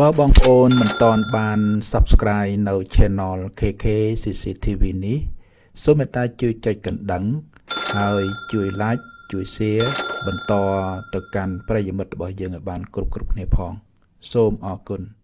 បើបងប្អូនមិនទាន់បាន Subscribe នៅ Channel KK CCTV នេះសូមមេត្តាជួយចុចកណ្ដឹង ហើយជួយ Like ជួយ Share បន្តទៅកាន់ប្រិយមិត្តរបស់យើងឲ្យបាន គ្រប់គ្រប់គ្នាផង សូមអរគុណ។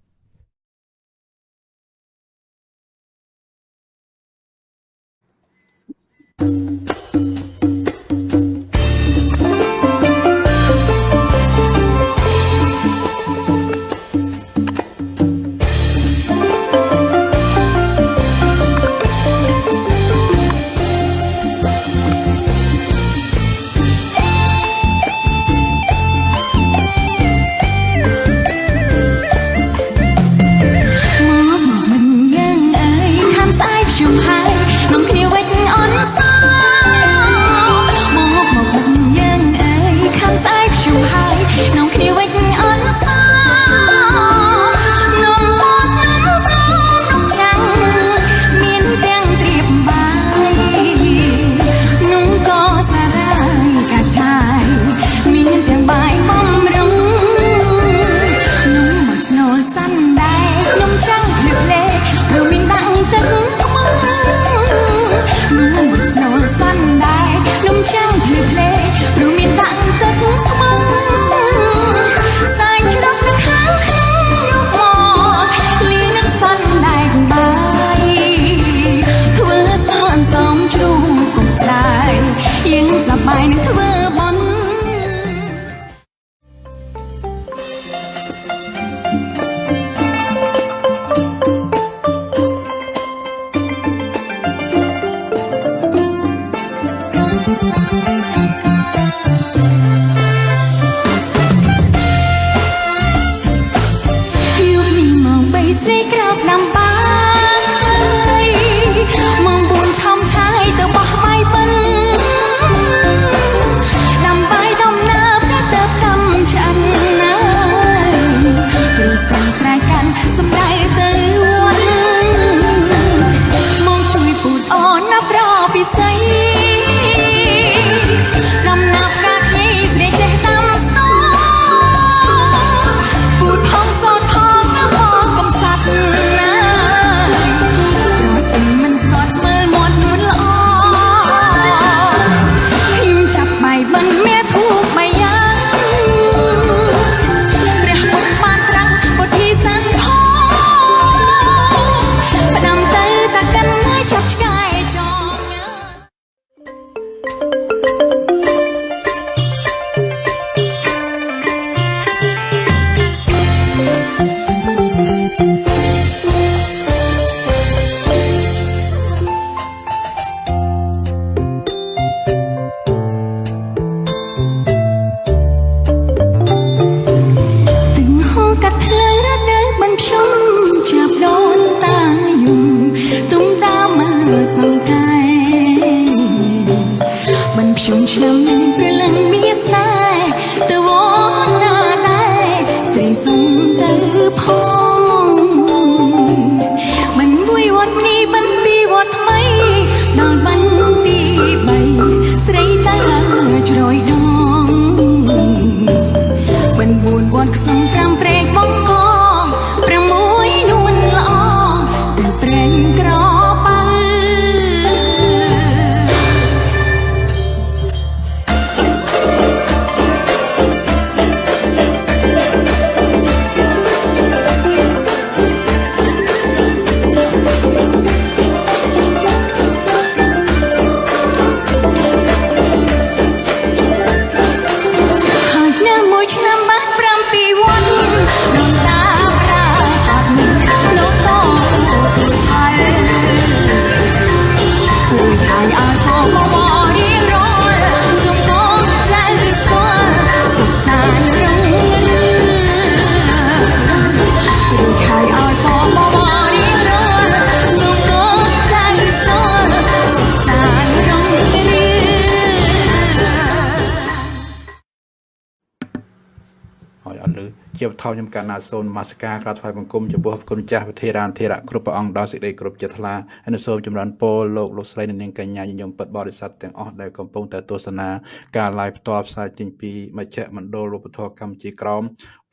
ណ្ណាសូននមស្ការក្រាបថ្វាយបង្គំចំពោះគុណចាស់វិធារានធិរៈគ្រប់ព្រះអង្គដល់សេចក្តីគ្រប់ចិត្តថ្លាហើយសូមចម្រើនពរលោកលោកស្រីនិងនាងកញ្ញាញញឹមពិតបរិស័ទទាំងអស់ដែលកំពុងតែទស្សនាការ live ផ្ទាល់ផ្សាយចេញពីមជ្ឈមណ្ឌលវប្បធម៌កម្ពុជាក្រម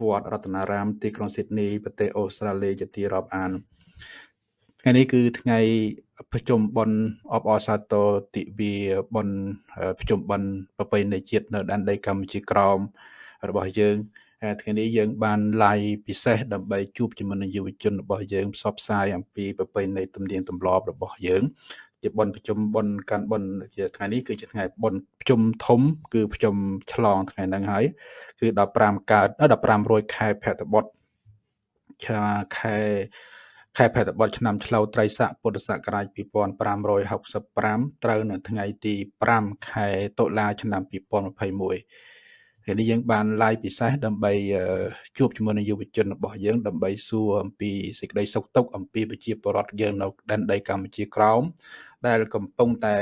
វត្តរតនារាមទីក្រុងស៊ីដនីប្រទេសអូស្ត្រាលីជាទីរាប់អានថ្ងៃនេះគឺថ្ងៃប្រជុំបុណ្យអបអរសាទរទិវាបុណ្យប្រជុំបុណ្យប្រពៃណីជាតិនៅដែនដីកម្ពុជាក្រមរបស់យើង ថ្ងៃនេះយើងបាន live ពិសេសដើម្បីជួបជាមួយនឹងយុវជនរបស់យើងផ្សព្វផ្សាយអំពីប្រពៃណីទំនៀមទម្លាប់របស់យើងជាបុណ្យប្រជុំបុណ្យកាន់បុណ្យជាថ្ងៃនេះគឺជាថ្ងៃបុណ្យប្រជុំធំ គឺប្រជុំឆ្លងថ្ងៃហ្នឹងហើយគឺ15កើត15រោចខែភទ្របទខែខែភទ្របទឆ្នាំឆ្លូវត្រីស័កពុទ្ធសករាជ2565ត្រូវនៅថ្ងៃទី5ខែតុលាឆ្នាំ2021 ថ្ងៃនេះយើងបាន live ពិសេសដើម្បីជួបជាមួយនឹងយុវជនរបស់យើងដើម្បីសួរអំពីសេចក្តីសុខទុក្ខអំពីប្រជាពលរដ្ឋយើងនៅដែនដីកម្ពុជាក្រោមដែលកំពុងតែ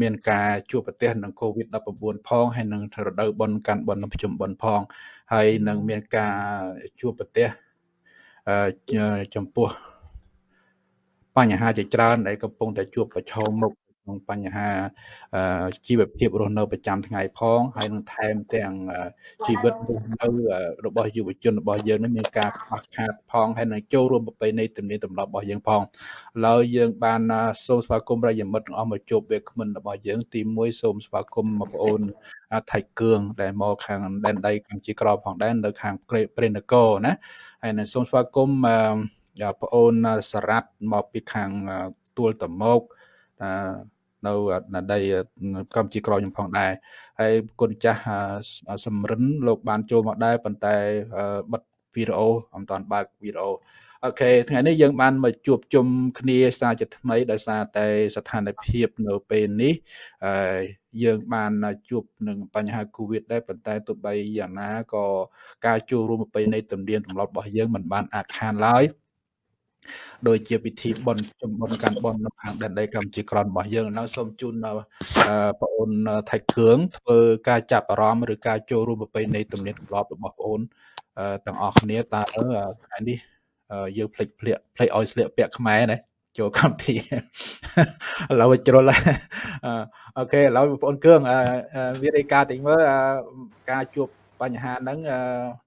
មានការជួបប្រទះនឹង COVID-19 ផងហើយនឹងរដូវបុណ្យកាន់បុណ្យប្រជុំបុណ្យផង ហើយនឹងមានការជួបប្រទះចំពោះបញ្ហាជាច្រើនដែលកំពុងតែជួបប្រឈមមុខ ក្នុងបញ្ហាជីវភាពរស់នៅប្រចាំថ្ងៃផងហើយនឹងថែមទាំងជីវិតរស់នៅរបស់យុវជនរបស់យើងនេះមានការខ្វះខាតផងហើយនឹងចូលរួមប្រពៃណីទំនៀមទម្លាប់របស់យើងផងឡើយយើងបានសូមស្វាគមន៍ប្រិយមិត្តទាំងអស់មកជួបវាគ្មិនរបស់យើងទី1សូមស្វាគមន៍បងប្អូនថៃគឿងដែលមកខាងដែនដីកម្ពុជាក្រផងដែរនៅខាងព្រេនគរណាហើយនឹងសូមស្វាគមន៍បងប្អូនសារ៉ាត់មកពីខាងទួលតមោក នៅណដីកម្ពុជាក្រខ្ញុំផងដែរហើយគុណចាស់សំរិនលោកបានចូលមកដែរប៉ុន្តែបិទវីដេអូអំតាន់បើកវីដេអូអូខេថ្ងៃនេះយើងបានមកជួបជុំគ្នាសារជាថ្មីដោយសារតែស្ថានភាពនៅពេលនេះហើយយើងបានជួបនឹងបញ្ហា Covid ដែរប៉ុន្តែទោះបីយ៉ាងណាក៏ការចូលរួមប្រពៃណីទំនៀមទម្លាប់របស់យើងមិនបានអាចខានឡើយ ដោយជាពិធីបុណ្យជំនុំកាន់បុណ្យនៅខាងដែនដីកម្ពុជាក្រនរបស់យើងនៅសូមជូនបងប្អូនថៃគ្រឿងធ្វើការចាប់អារម្មណ៍ឬការចូលរួមប្រពៃណីទំនៀមទម្លាប់របស់បងប្អូនទាំងអស់គ្នាតើថ្ងៃនេះយើងភ្លេចភ្លាកភ្លេចឲ្យស្លៀកពាក់ខ្មែរណាចូលកម្មវិធីឥឡូវជ្រុលអូខេឥឡូវបងប្អូនគឿងវារាយការណ៍តិចមើលការជួបបញ្ហាហ្នឹង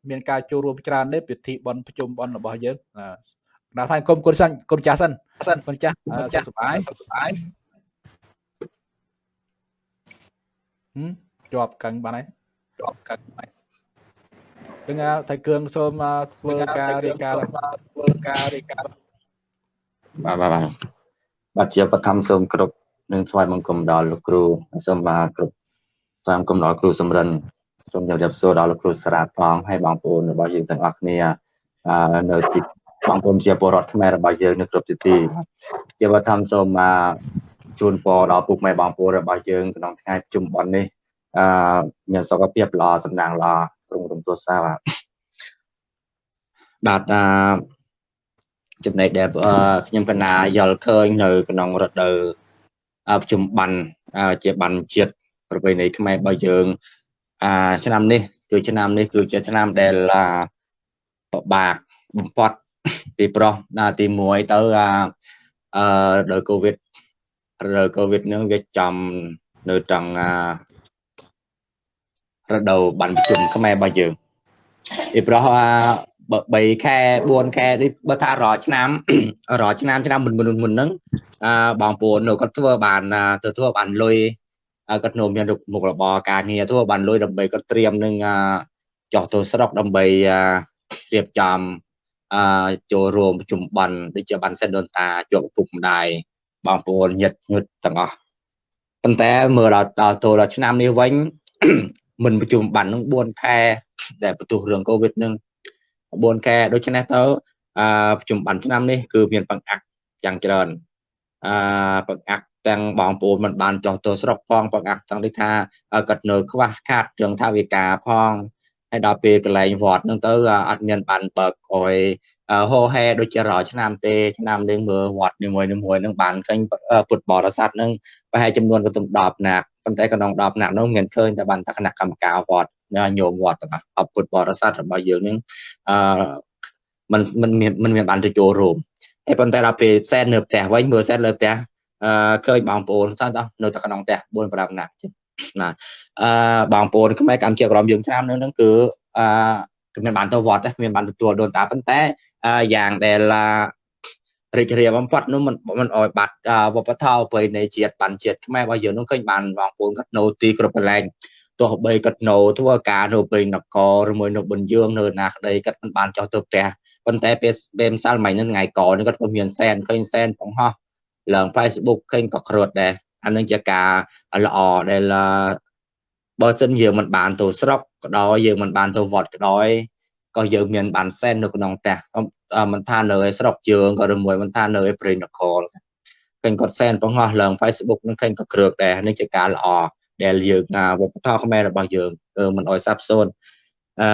មានការចូលរួមច្រើនទេពិធីបន់ប្រជុំបន់របស់យើង ដល់ហើយគុំគុណសិនគុណចាស់សិនសិនគុណចាស់ចាស់សុបាយសុបាយហឹមជាប់កឹងបានហើយជាប់កឹងហើយចឹងថៃគ្រឿងសូមធ្វើការរាយការណ៍ធ្វើការរាយការណ៍បាទបាទបាទបាទជាបឋមសូមគ្រប់នឹងថ្វាយបង្គំដល់លោកគ្រូសូមបាទគ្រប់ថ្វាយបង្គំដល់គ្រូសំរិនសូមជម្រាបសួរដល់លោកគ្រូសារ៉ាតផងហើយបងប្អូនរបស់យើងទាំងអស់គ្នានៅទី បងប្អូនជាពលរដ្ឋខ្មែររបស់យើងនៅគ្រប់ទិទីជាបឋមសូមមកជូនពរដល់ពុកម៉ែបងប្អូនរបស់យើងក្នុងថ្ងៃប្រជុំបុណ្យនេះអឺមានសុខភាពល្អសំណាងល្អក្រុមរំទស្សនាបាទបាទអឺចំណែកដែលខ្ញុំកណាយល់ឃើញនៅក្នុងរដូវប្រជុំបានជាបានជាតិប្រពៃណីខ្មែររបស់យើងអាឆ្នាំនេះគឺឆ្នាំនេះគឺជាឆ្នាំដែលពិបាកបំផុត ពីប្រុសដល់ទី1ទៅអឺដោយកូវីដរកូវីដនឹងវាចំនៅត្រង់រដូវបានប្រជុំខ្មែររបស់យើងពីប្រុស3ខែ4ខែនេះបើថារាល់ឆ្នាំរាល់ឆ្នាំឆ្នាំមុនមុនមុនហ្នឹងអឺបងប្អូនគាត់ធ្វើបានទៅធ្វើបានលុយគាត់នៅមានមុខរបរការងារធ្វើបានលុយដើម្បីគាត់ត្រៀមនឹងចោះទៅស្រុកដើម្បីរៀបចំ អឺចូលរួមប្រជុំប័ណ្ណដូចជាប័ណ្ណសិនដូនតាជាប់ឪពុកម្ដាយបងប្អូនញាតិញាតិទាំងអស់ប៉ុន្តែមើលដល់ដល់ចូលដល់ឆ្នាំនេះវិញមិនប្រជុំប័ណ្ណនឹង4ខែដែលបន្ទុះរឿងកូវីដនឹង4ខែដូច្នេះទៅអឺប្រជុំប័ណ្ណឆ្នាំនេះគឺមានបង្អាក់យ៉ាងច្រើនអឺបង្អាក់ទាំងបងប្អូនមិនបានចោះទៅស្រុកផងបង្អាក់ទាំងនេះថាគាត់នៅខ្វះខាតរឿងថាវិការផង ហើយដល់ពេលកន្លែងវត្តហ្នឹងទៅអត់មានបានបើកអុយហោហែដូចជារាល់ឆ្នាំទេឆ្នាំនេះមើលវត្តនីមួយនីមួយហ្នឹងបានឃើញពុទ្ធបរិស័ទហ្នឹងប្រហែលចំនួនក៏ទំ10ណាក់ប៉ុន្តែក្នុង10ណាក់នោះមានឃើញតែបានតែគណៈកម្មការវត្ត ញោមវត្តទាំងអស់ពុទ្ធបរិស័ទរបស់យើងនឹងអឺมันมันមានมันមានបានទៅចូលរួមហើយប៉ុន្តែដល់ពេលសែននៅផ្ទះវិញមើលសែនលើផ្ទះអឺឃើញបងប្អូនសោះនៅតែក្នុងផ្ទះ4 5នាក់ ណាអឺបងប្អូនខ្មែរកម្ពុជាក្រមយើងឆ្នាំនៅនឹងគឺអឺគ្មានបានទៅវត្តទេគ្មានបានទទួលដូនតាប៉ុន្តែយ៉ាងដែលរីករាយបំផុតនោះមិនមិនអោយបាត់វប្បធម៌ប្រពៃណីជាតិបានជាតិខ្មែររបស់យើងនោះឃើញបានបងប្អូនគាត់នៅទីគ្រប់កន្លែងទោះបីគាត់នៅធ្វើការនៅព្រៃនគរឬមួយនៅប៊ុនយើងនៅណាក្ដីគាត់មិនបានចោះទៅផ្ទះប៉ុន្តែពេលពេលម្សិលមិញហ្នឹងថ្ងៃកនេះគាត់ក៏មានសែនឃើញសែនបង្ហោះឡើង Facebook ឃើញក៏ក្រឹតដែរ អានឹងជាការល្អដែលបើសិនយើងមិនបានទៅស្រុកក៏ដោយយើងមិនបានទៅវត្តក៏ដោយក៏យើងមានបានសែននៅក្នុងផ្ទះមិនថានៅឯស្រុកយើងក៏ឬមួយមិនថានៅឯព្រៃនគរឃើញគាត់សែនបង្ហោះឡើង Facebook នឹងឃើញក៏គ្រើកដែរនេះជាការល្អដែលយើងវប្បធម៌ខ្មែររបស់យើងមិនអោយសាបសូន្យអឺ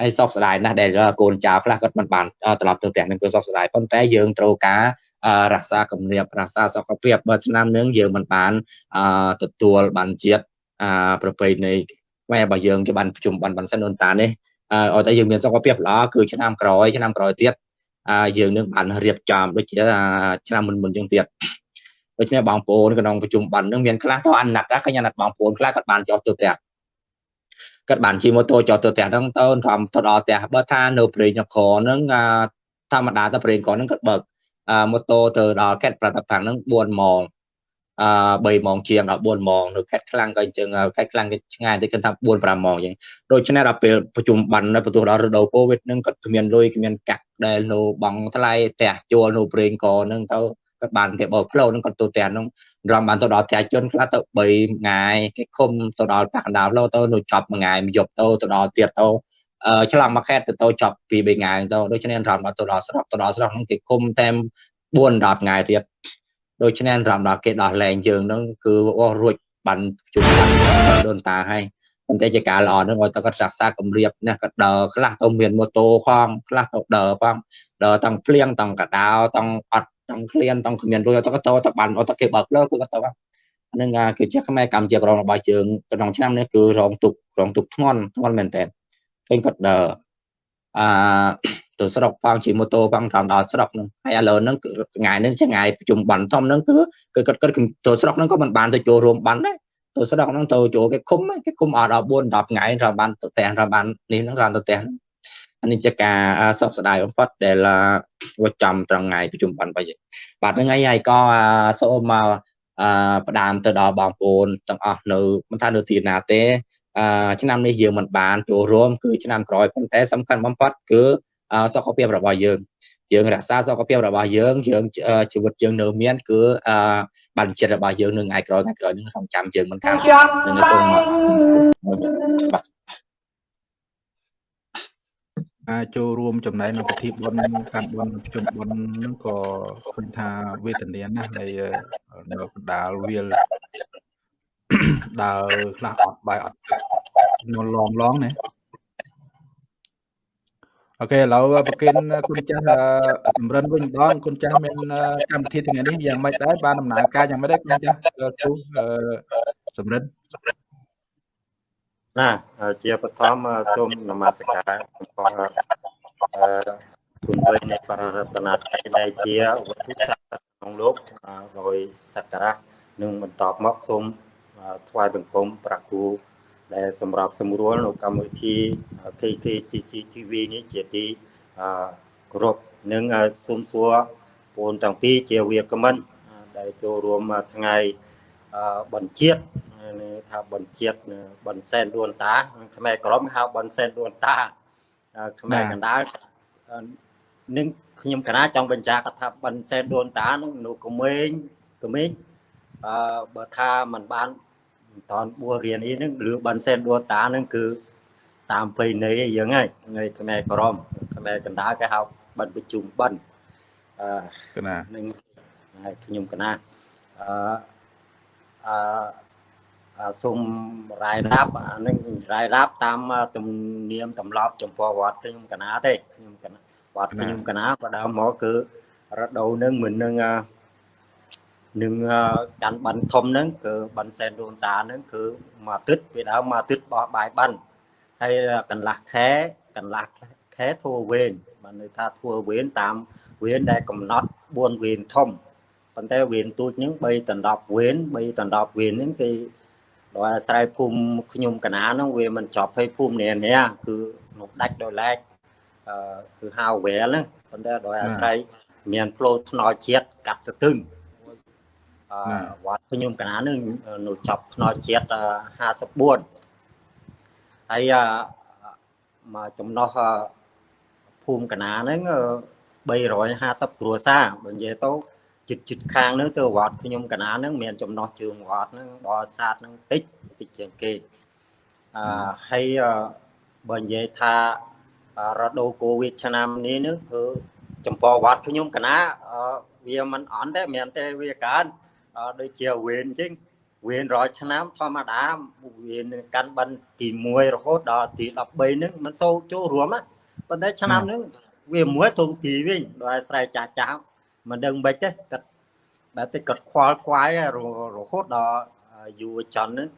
ហើយសោកស្ដាយណាស់ដែលកូនចៅខ្លះគាត់មិនបានត្រឡប់ទៅផ្ទះនឹងគឺសោកស្ដាយប៉ុន្តែយើងត្រូវការ រក្សាគម្រាបរក្សាសុខភាពបើឆ្នាំនឹងយើងមិនបានទទួលបានជាតិប្រពៃណីខ្មែររបស់យើងគេបានប្រជុំបានបានសិនអូនតានេះឲ្យតែយើងមានសុខភាពល្អគឺឆ្នាំក្រោយឆ្នាំក្រោយទៀតយើងនឹងបានរៀបចំដូចជាឆ្នាំមុនមុនយើងទៀតដូច្នេះបងប្អូនក្នុងប្រជុំបាននឹងមានខ្លះទៅអាណត្តិឃើញអាណត្តិបងប្អូនខ្លះគាត់បានចោះទៅផ្ទះគាត់បានជិះម៉ូតូចោះទៅផ្ទះហ្នឹងទៅធំទៅដល់ផ្ទះបើថានៅព្រៃនគរហ្នឹងធម្មតាទៅព្រៃនគរហ្នឹងគាត់បើក ម៉ូតូទៅដល់ខេត្តប្រតាប់ខាងហ្នឹង4ម៉ោងអឺ3ម៉ោងជាងដល់4ម៉ោងនៅខេត្តខ្លាំងក៏អញ្ចឹងខេត្តខ្លាំងគេឆ្ងាយទៅគិតថា4 5ម៉ោងអញ្ចឹងដូច្នេះដល់ពេលប្រជុំបាននៅបន្ទោះដល់រដូវកូវីដហ្នឹងគាត់គ្មានលុយគ្មានកាក់ដែលនៅបងថ្លៃផ្ទះជួលនៅព្រេងកហ្នឹងទៅគាត់បានគេបើផ្លូវហ្នឹងគាត់ទៅផ្ទះហ្នឹងរំបានទៅដល់ផ្ទះជនខ្លះទៅ3ថ្ងៃគេឃុំទៅដល់ប៉ះកណ្ដាលផ្លូវទៅនៅចប់មួយថ្ងៃមួយយប់ទៅទៅដល់ទៀតទៅអឺ ឆ្លងមួយខេត្តទៅទៅចប់ពី3ថ្ងៃទៅដូច្នេះរំដល់ទៅដល់ស្រុកទៅដល់ស្រុកហ្នឹងគេឃុំតែ4 10ថ្ងៃទៀតដូច្នេះរំដល់គេដោះលែងយើងហ្នឹងគឺអស់រួចបានជុំបានដូនតាហើយប៉ុន្តែជាការល្អហ្នឹងឲ្យតគាត់រក្សាគម្រាបណាគាត់ដើរខ្លះទៅមានម៉ូតូផងខ្លះទៅដើរផងដើរទាំងភ្លៀងទាំងកដោទាំងអត់ទាំងឃ្លានទាំងគ្មានលុយទៅទៅទៅបានទៅគេបើកលើគឺគាត់ទៅហ្នឹងគឺជាខ្មែរកម្ពុជាក្រមរបស់យើងក្នុងឆ្នាំនេះគឺរងទុករងទុកធ្ងន់ធ្ងន់មែនតើ ឃើញគាត់ដើរអាទៅស្រុកផងជិះម៉ូតូផងតាមដល់ស្រុកហ្នឹងហើយឥឡូវហ្នឹងគឺថ្ងៃនេះជាថ្ងៃប្រជុំបានធំហ្នឹងគឺគឺគាត់គាត់ទៅស្រុកហ្នឹងក៏មិនបានទៅចូលរួមបានដែរទៅស្រុកហ្នឹងទៅចូលគេឃុំគេឃុំអត់ដល់4 10ថ្ងៃរបានទៅផ្ទះរបាននេះហ្នឹងរបានទៅផ្ទះហ្នឹងអានេះជាការសោកស្ដាយបំផុតដែលវាចំត្រង់ថ្ងៃប្រជុំបានបាច់បាទហ្នឹងហើយហើយក៏សូមមកអឺផ្ដាំទៅដល់បងប្អូនទាំងអស់នៅមិនថានៅទីណាទេអឺ ឆ្នាំនេះយើងមិនបានចូលរួមគឺឆ្នាំក្រោយប៉ុន្តែសំខាន់បំផុតគឺសុខភាពរបស់យើងយើងរក្សាសុខភាពរបស់យើងយើងជីវិតយើងនៅមានគឺអឺបានចិត្តរបស់យើងនៅថ្ងៃក្រោយថ្ងៃក្រោយនឹងរងចាំយើងមិនខាននឹងសូមបាទអាចចូលរួមចំណែកនៅពិធីបុណ្យកាន់បុណ្យប្រជុំបុណ្យហ្នឹងក៏ឃើញថាវេទនាណាស់ហើយនៅកណ្ដាលវាល ដើរខ្លះអត់បាយអត់នលងឡងណាអូខេឥឡូវប្រគិនគុណចាស់សម្រិនវិញម្ដងគុណចាស់មានកម្មវិធីថ្ងៃនេះយ៉ាងម៉េចដែរបានដំណើរការយ៉ាងម៉េចដែរគុណចាស់គ្រូសម្រិនណាជាបឋមសូមនមស្ការចំពោះគុណព្រះនៃបររតនត្រ័យដែលជាវត្ថុស័ក្តិក្នុងលោកហើយសក្ការៈនឹងបន្តមកសូម ថ្វាយបង្គំប្រាគូដែលសម្រាប់សម្រួលនៅកម្មវិធី KKCCTV នេះជាទីគោរពនិងសូមសួរបងទាំងពីរជាវាគ្មិនដែលចូលរួមថ្ងៃបញ្ជាតិថាបញ្ជាតិបន្សែនដួនតាខ្មែរក្រមហៅបន្សែនដួនតាខ្មែរកណ្ដាលនឹងខ្ញុំកណាចង់បញ្ជាក់ថាបន្សែនដួនតានឹងនៅក្មេងក្មេងអឺបើថាมันបាន តនបួរៀននេះនឹងឬបន្សែនដួនតានឹងគឺតាមប្រៃណីយើងហើយថ្ងៃខ្មែរក្រមខ្មែរកណ្ដាលគេហៅបិណ្ឌប្រជុំបិណ្ឌអឺកណានឹងខ្ញុំកណាអឺអឺសូមរាយរាប់អានឹងរាយរាប់តាមទំនៀមទម្លាប់ចំពោះវត្តខ្ញុំកណាទេខ្ញុំកណាវត្តខ្ញុំកណាក៏ដើមមកគឺរដូវនឹងមិននឹង នឹងកាន់ប័ណ្ណធំហ្នឹងគឺប័ណ្ណសែនដូនតាហ្នឹងគឺមួយអាទិត្យវាដើមមួយអាទិត្យបោះបាយប័ណ្ណហើយកន្លះខែកន្លះខែធ្វើវេនបានន័យថាធ្វើវេនតាមវេនដែលកំណត់4វេនធំប៉ុន្តែវេនទូចហ្នឹង3ដល់10វេន3ដល់10វេនហ្នឹងគេដោយអាស្រ័យភូមិខ្ញុំកណាហ្នឹងវាមិនចប់ឲ្យភូមិនេះនេះគឺនោះដាច់ដោយឡែកអឺគឺហៅវែលហ្នឹងប៉ុន្តែដោយអាស្រ័យមានផ្លូវថ្នល់ជាតិកាត់ស្ទឹងអឺ វត្តខ្ញុំកណានឹងនៅចប់ថ្នល់ជាតិ54ហើយមកចំណោះភូមិកណាហ្នឹង350គ្រួសារបើនិយាយទៅជិតជិតខាងហ្នឹងទៅវត្តខ្ញុំកណាហ្នឹងមានចំណោះជើងវត្តហ្នឹងបរិស័ទហ្នឹងតិចតិចជាងគេអឺហើយបើនិយាយថារដូវកូវីដឆ្នាំនេះនឹងគឺចំពោះវត្តខ្ញុំកណាវាមិនអន់ទេមានតែវាកើន ដូចជាវេនអញ្ចឹងវេនរាល់ឆ្នាំធម្មតាវេនកាន់បិណ្ឌទី1រហូតដល់ទី13ហ្នឹងមិនសូវចូលរួមណាប៉ុន្តែឆ្នាំហ្នឹងវាមួយធំពីវិញដោយអាស្រ័យចាស់ចាស់មិនដឹងមិនទេគាត់បែបតែគាត់ខ្វល់ខ្វាយរហូតដល់យុវជនហ្នឹង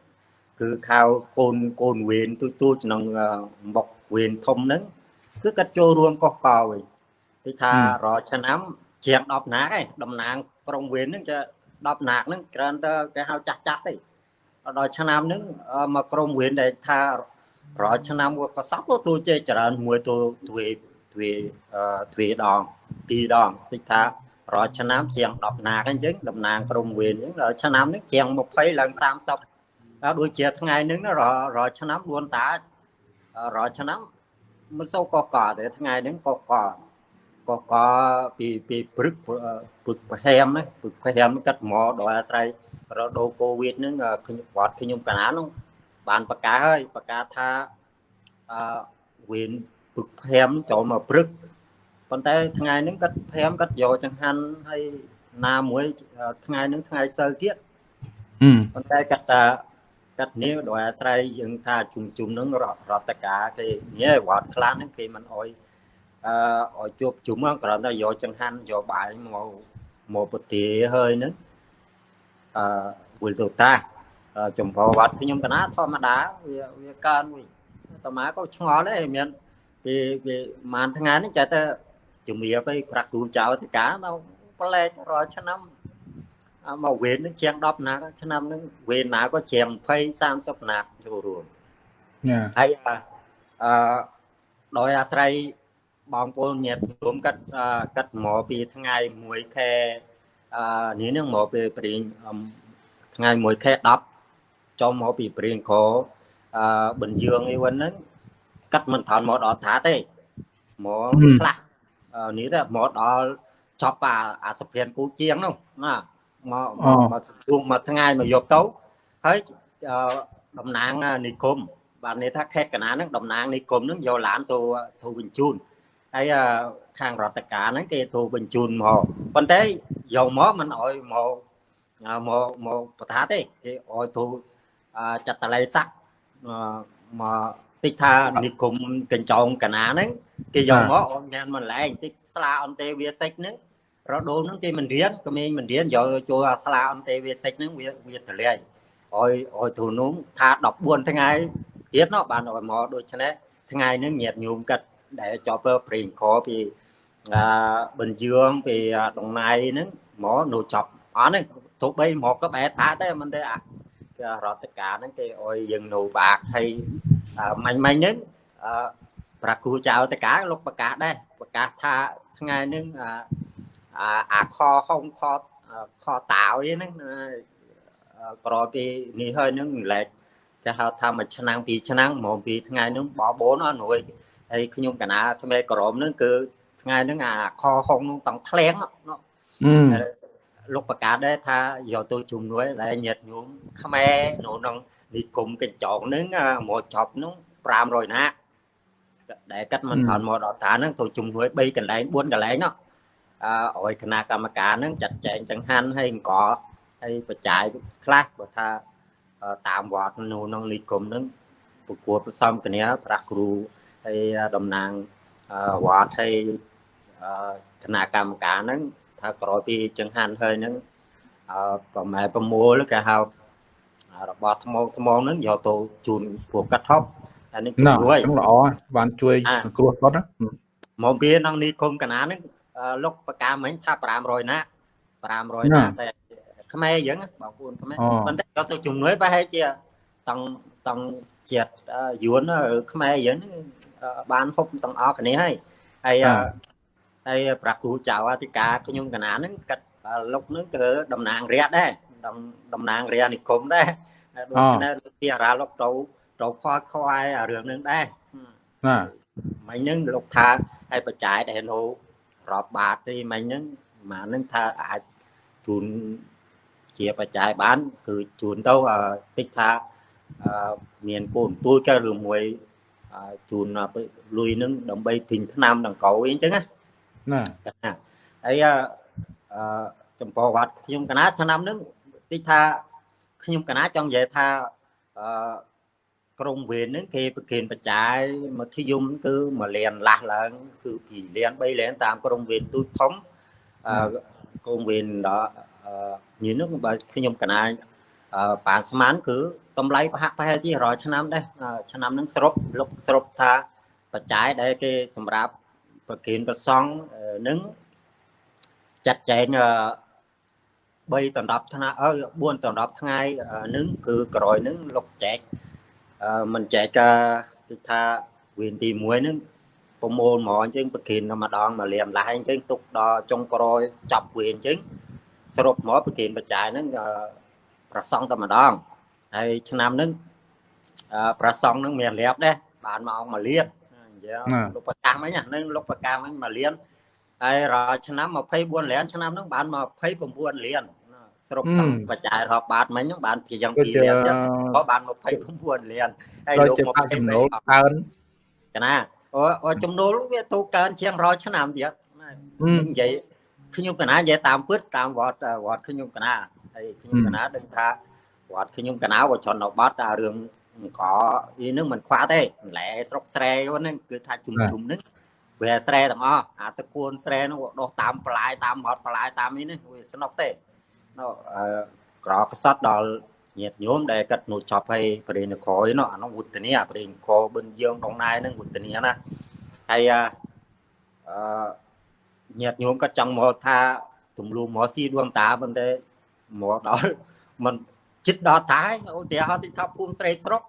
គឺខៅកូនកូនវេនទូទូក្នុងមុខវេនធំហ្នឹងគឺគាត់ចូលរួមកកកវិញទីថារាល់ឆ្នាំជាង10ណាកឯងតំណាងក្រុងវេនហ្នឹងចា 10ណាកហ្នឹងគ្រាន់តែគេហៅចាស់ចាស់ទេដល់ឆ្នាំហ្នឹងមកក្រុងវេនដែលថារាល់ឆ្នាំក៏សពទូជ័យច្រើនមួយទូទ្វេទ្វេទ្វេដងពីរដងទីថារាល់ឆ្នាំជាង10ណាកអញ្ចឹងតំណាងក្រុងវេនអញ្ចឹងដល់ឆ្នាំនេះជាង20ឡើង30ហើយដូចជាថ្ងៃហ្នឹងរាល់ឆ្នាំ4តារាល់ឆ្នាំមិនសូវកកទេថ្ងៃហ្នឹងកកក កពីពីព្រឹកព្រឹកប្រហែមណាព្រឹកប្រហែមកាត់មកដោយអាស្រ័យរដូវកូវីដហ្នឹងខ្ញុំវត្តខ្ញុំកណានោះបានប្រកាសហើយប្រកាសថាអឺវេនព្រឹកប្រហែមចូលមកព្រឹកប៉ុន្តែថ្ងៃហ្នឹងគាត់ប្រាំគាត់យកចង្ហាន់ហើយណាមួយថ្ងៃហ្នឹងថ្ងៃសៅរ៍ទៀតប៉ុន្តែគាត់ថាគាត់នេះដោយអាស្រ័យយើងថាជុំជុំហ្នឹងរដ្ឋការគេញ៉ែវត្តខ្លះហ្នឹងគេមិនអោយ អឺឲ្យជួបជុំគ្រាន់តែយកចង្ហាន់យកបាយមកមកពទាហើយហ្នឹងអឺវិលទៅតាចំពោះវត្តខ្ញុំកណាធម្មតាវាវាកើនវិញតមាក៏ឆ្ងល់ដែរមានពីពីប្រហែលថ្ងៃនេះចេះតែជំរាបឲ្យប្រាក់គ្រូចៅធិការទៅប្លែករាល់ឆ្នាំមកវេននឹងជាង10ណាឆ្នាំនឹងវេនណាក៏ជាង20 30ណាចូលរួមហើយអឺដោយអាស្រ័យ បងប្អូនញាតិរួមកាត់កាត់មកពីថ្ងៃ1ខែអឺនេះនឹងមកពីព្រៀងថ្ងៃ1ខែ10ចូលមកពីព្រៀងក្រអឺបញ្យើងអីវិញហ្នឹងកាត់មិនថនមកដល់ថាទេមកខ្លះនេះទៅមកដល់ចប់អាអាសភានគូជាងនោះណាមកមកជួងមួយថ្ងៃមកយកទៅហើយតំណាងនិគមបាទនេះថាខេត្តកណាហ្នឹងតំណាងនិគមហ្នឹងយកឡានទៅទៅបញ្ជូន ហើយខាងរដ្ឋការហ្នឹងគេទៅបញ្ជូនមកប៉ុន្តែយកមកមិនអោយមកមកមកបថាទេគេអោយទៅចាត់តល័យស័កមកតិចថានិគមកញ្ចោងកណាហ្នឹងគេយកមកអត់មានមិនឡែងតិចស្លាអន្តេវាសិចហ្នឹងរដូវហ្នឹងគេមិនរៀនក្មេងមិនរៀនយកចូលអាស្លាអន្តេវាសិចហ្នឹងវាវាទលាយអោយអោយទូនោះថា14ថ្ងៃទៀតនោះបានឲ្យមកដូច្នេះថ្ងៃហ្នឹងញាតញោមកាត់ ដែលចប់ព្រេងខពីអាបញ្យើងពីដងណៃហ្នឹងមកនៅចប់អត់ហ្នឹងទោះបីមកក៏បែរថាតែមិនទេអារដ្ឋការហ្នឹងគេអោយយើងនៅបាក់ហើយមាញ់មាញ់ហ្នឹងអឺប្រាគ្រូចៅតកាលោកប្រកាសដែរប្រកាសថាថ្ងៃហ្នឹងអាអាខហុងខខតាវហ្នឹងក្រោយពីនេះហើយហ្នឹងលែកគេហៅថាមួយឆ្នាំពីរឆ្នាំមកពីថ្ងៃហ្នឹងបបូនអត់រួយ ហើយខ្ញុំកណាថ្មីក្រមហ្នឹងគឺថ្ងៃហ្នឹងអាខហុងហ្នឹងតង់ធ្លៀងលោកប្រកាសដែរថាយកទៅជំនួយដែលញាតញោមខ្មែរនៅក្នុងនិគមកញ្ចក់ហ្នឹងមកចប់ហ្នឹង500ណាដែលកាត់មិនថនមកដល់តាហ្នឹងទៅជំនួយ3កន្លែង4កន្លែងនោះអឺឲ្យគណៈកម្មការហ្នឹងចាត់ចែងចង្ហាន់ហើយអង្គហើយបច្ច័យខ្លះបើថាតាមវត្តនៅក្នុងលីគុំហ្នឹងប្រគួតផ្សំគ្នាប្រាស់គ្រូ ហើយតំណាងវត្តហើយគណៈកម្មការហ្នឹងថាក្រោយពីចង្ហាន់ហើយហ្នឹងអឺប្រម៉ែប្រមូលគេហៅរបស់ថ្មថ្មហ្នឹងយកទៅជូនពួកកាត់ហប់អានេះណ៎ជួយហ្នឹងល្អបានជួយអាសង្គ្រោះគាត់ណាមកវាក្នុងនេះគុំកណាហ្នឹងអឺលុកបកាមិញថា500ណា500ណាតែខ្មែរយើងណាបងប្អូនខ្មែរអូប៉ុន្តែយកទៅជំនួយប្រហែលជាតង់តង់ជាតិអឺយួនឬខ្មែរយើងហ្នឹងអឺ បានហុកទាំងអស់គ្នាហើយហើយអឺហើយប្រាក់គ្រូចៅអធិការខ្ញុំកណាហ្នឹងកាត់លុកហ្នឹងគឺតំណាងរាជដែរតំតំណាងរាជនិគមដែរហើយដូច្នេះលោកជាអារាលុកទៅទៅខွာខ្វាយអារឿងហ្នឹងដែរណាមិញហ្នឹងលោកថាឲ្យបច្ច័យដែលនៅរាប់បាតទេមិញហ្នឹងម៉ាហ្នឹងថាអាចជូនជាបច្ច័យបាន គឺជូនទៅអឺតិចថាអឺមានកូនទួយក៏ឬមួយអឺ ជូនទៅលុយហ្នឹងដើម្បីទិញថ្នាំដង្កូវអីអញ្ចឹងណាណាណាហើយអឺអឺចំពោះវត្តខ្ញុំកណាឆ្នាំហ្នឹងតិចថាខ្ញុំកណាចង់និយាយថាអឺក្រុមវេនហ្នឹងគេប្រគិនបច្ច័យមធ្យមគឺមួយលានលាស់ឡើង គឺពីលាន3លានតាមក្រុមវេនទូចធំអឺក្រុមវេនដល់អឺញីនោះបើខ្ញុំកណាអឺ ប៉ានស្មានគឺតម្លៃប្រហាក់ប្រហែលជារាល់ឆ្នាំដែរអឺឆ្នាំហ្នឹងសរុបលុបសរុបថាបច្ច័យដែលគេសម្រាប់ប្រគិនប្រសង់អឺនឹងចាត់ចែងអឺ3ដល់10ថ្ងៃអឺ4ដល់10ថ្ងៃអឺនឹងគឺក្រោយនឹងលុបចែកអឺមិនចែកកាគឺថាវេនទី1ហ្នឹងប្រមូលហ្មងអញ្ចឹងប្រគិនតែម្ដងមកលៀមឡាយអញ្ចឹងទុកដល់ចុងក្រោយចាប់វេនអញ្ចឹងសរុបមកប្រគិនបច្ច័យហ្នឹងអឺ ប្រសង់តែម្ដងហើយឆ្នាំហ្នឹងអឺប្រសង់ហ្នឹងមានរៀបដែរបានមកអង្គមកលៀនអញ្ចឹងលោកប្រកាសមិញហ្នឹងលោកប្រកាសមិញមកលៀនហើយរាល់ឆ្នាំ24លានឆ្នាំហ្នឹងបានមក29លានសរុបទាំងបច្ច័យរាប់បាតមិញហ្នឹងបានជាយ៉ាងគឺ2ជាលានទៀតក៏បាន29លានហើយដូចលោកជាមកបាក់ចំណូលកើនកណាអូអូចំនួនវាទូកើនជាង100ឆ្នាំទៀតណាហឹមនិយាយខ្ញុំកណានិយាយតាមពិតតាមវត្តវត្តខ្ញុំកណា ហើយខ្ញុំកណាដឹងថាវត្តខ្ញុំកណាវត្តជនបទអារឿងអង្គអីហ្នឹងមិនខ្វះទេម្លែស្រុកស្រែហ្នឹងគឺថាជុំជុំហ្នឹងវាស្រែទាំងអស់អាតកួនស្រែហ្នឹងវាដុះតាមបន្លាយតាមមាត់បន្លាយតាមនេះហ្នឹងវាស្នុកទេណូអឺក្រកសតដល់ញាតញោមដែលកាត់នោះចប់ឲ្យបរិញ្ញាក្រយនោះអានោះវុទ្ធនីអាបរិញ្ញាក្របិនយើងដងណៃហ្នឹងវុទ្ធនីណាហើយអឺអឺញាតញោមក៏ចង់មកថាទំលូមកស៊ីដួងតាប៉ុន្តែ មកដល់มันចិត្តដល់តាយឧទាហរណ៍ទីថាភូមិស្រីស្រុក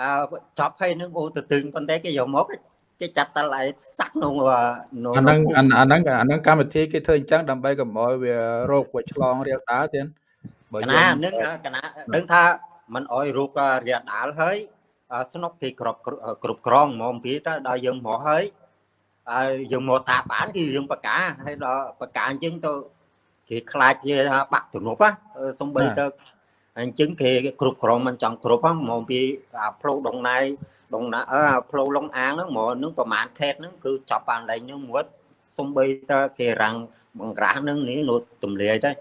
អឺចប់ហើយនឹងអូទៅទឹងប៉ុន្តែគេយកមកគេចាត់តឡៃសាក់ក្នុងក្នុង អាហ្នឹងអាអាហ្នឹងអាហ្នឹងកម្មវិធីគេធ្វើអញ្ចឹងដើម្បីកុំឲ្យវារោគវាឆ្លងរាលដាលទៀតបើ ក យើង ណានឹងកណាដឹងថាมันអោយរូបរាលដាលហើយស្នុកគេគ្រប់គ្រប់ក្រងហ្មងពីទៅដល់យើងមកហើយហើយយើងមកតាបានគឺយើងបកាហើយដល់បកាអញ្ចឹងទៅ គេខ្លាចជាថាបាក់ទំនប់ណាសំបីទៅអញ្ចឹងគេគ្រប់ក្រងមិនចង់គ្រប់ហ្នឹងហ្មងពីអាផ្លូវដងណៃដងណាអើផ្លូវលងអាងហ្នឹងហ្មងហ្នឹងប្រហែលខេតហ្នឹងគឺចាប់បានលែងហ្នឹងមួយសំបីទៅគេរាំងបង្ក្រាស់ហ្នឹងនេះនោះទម្លាយទៅ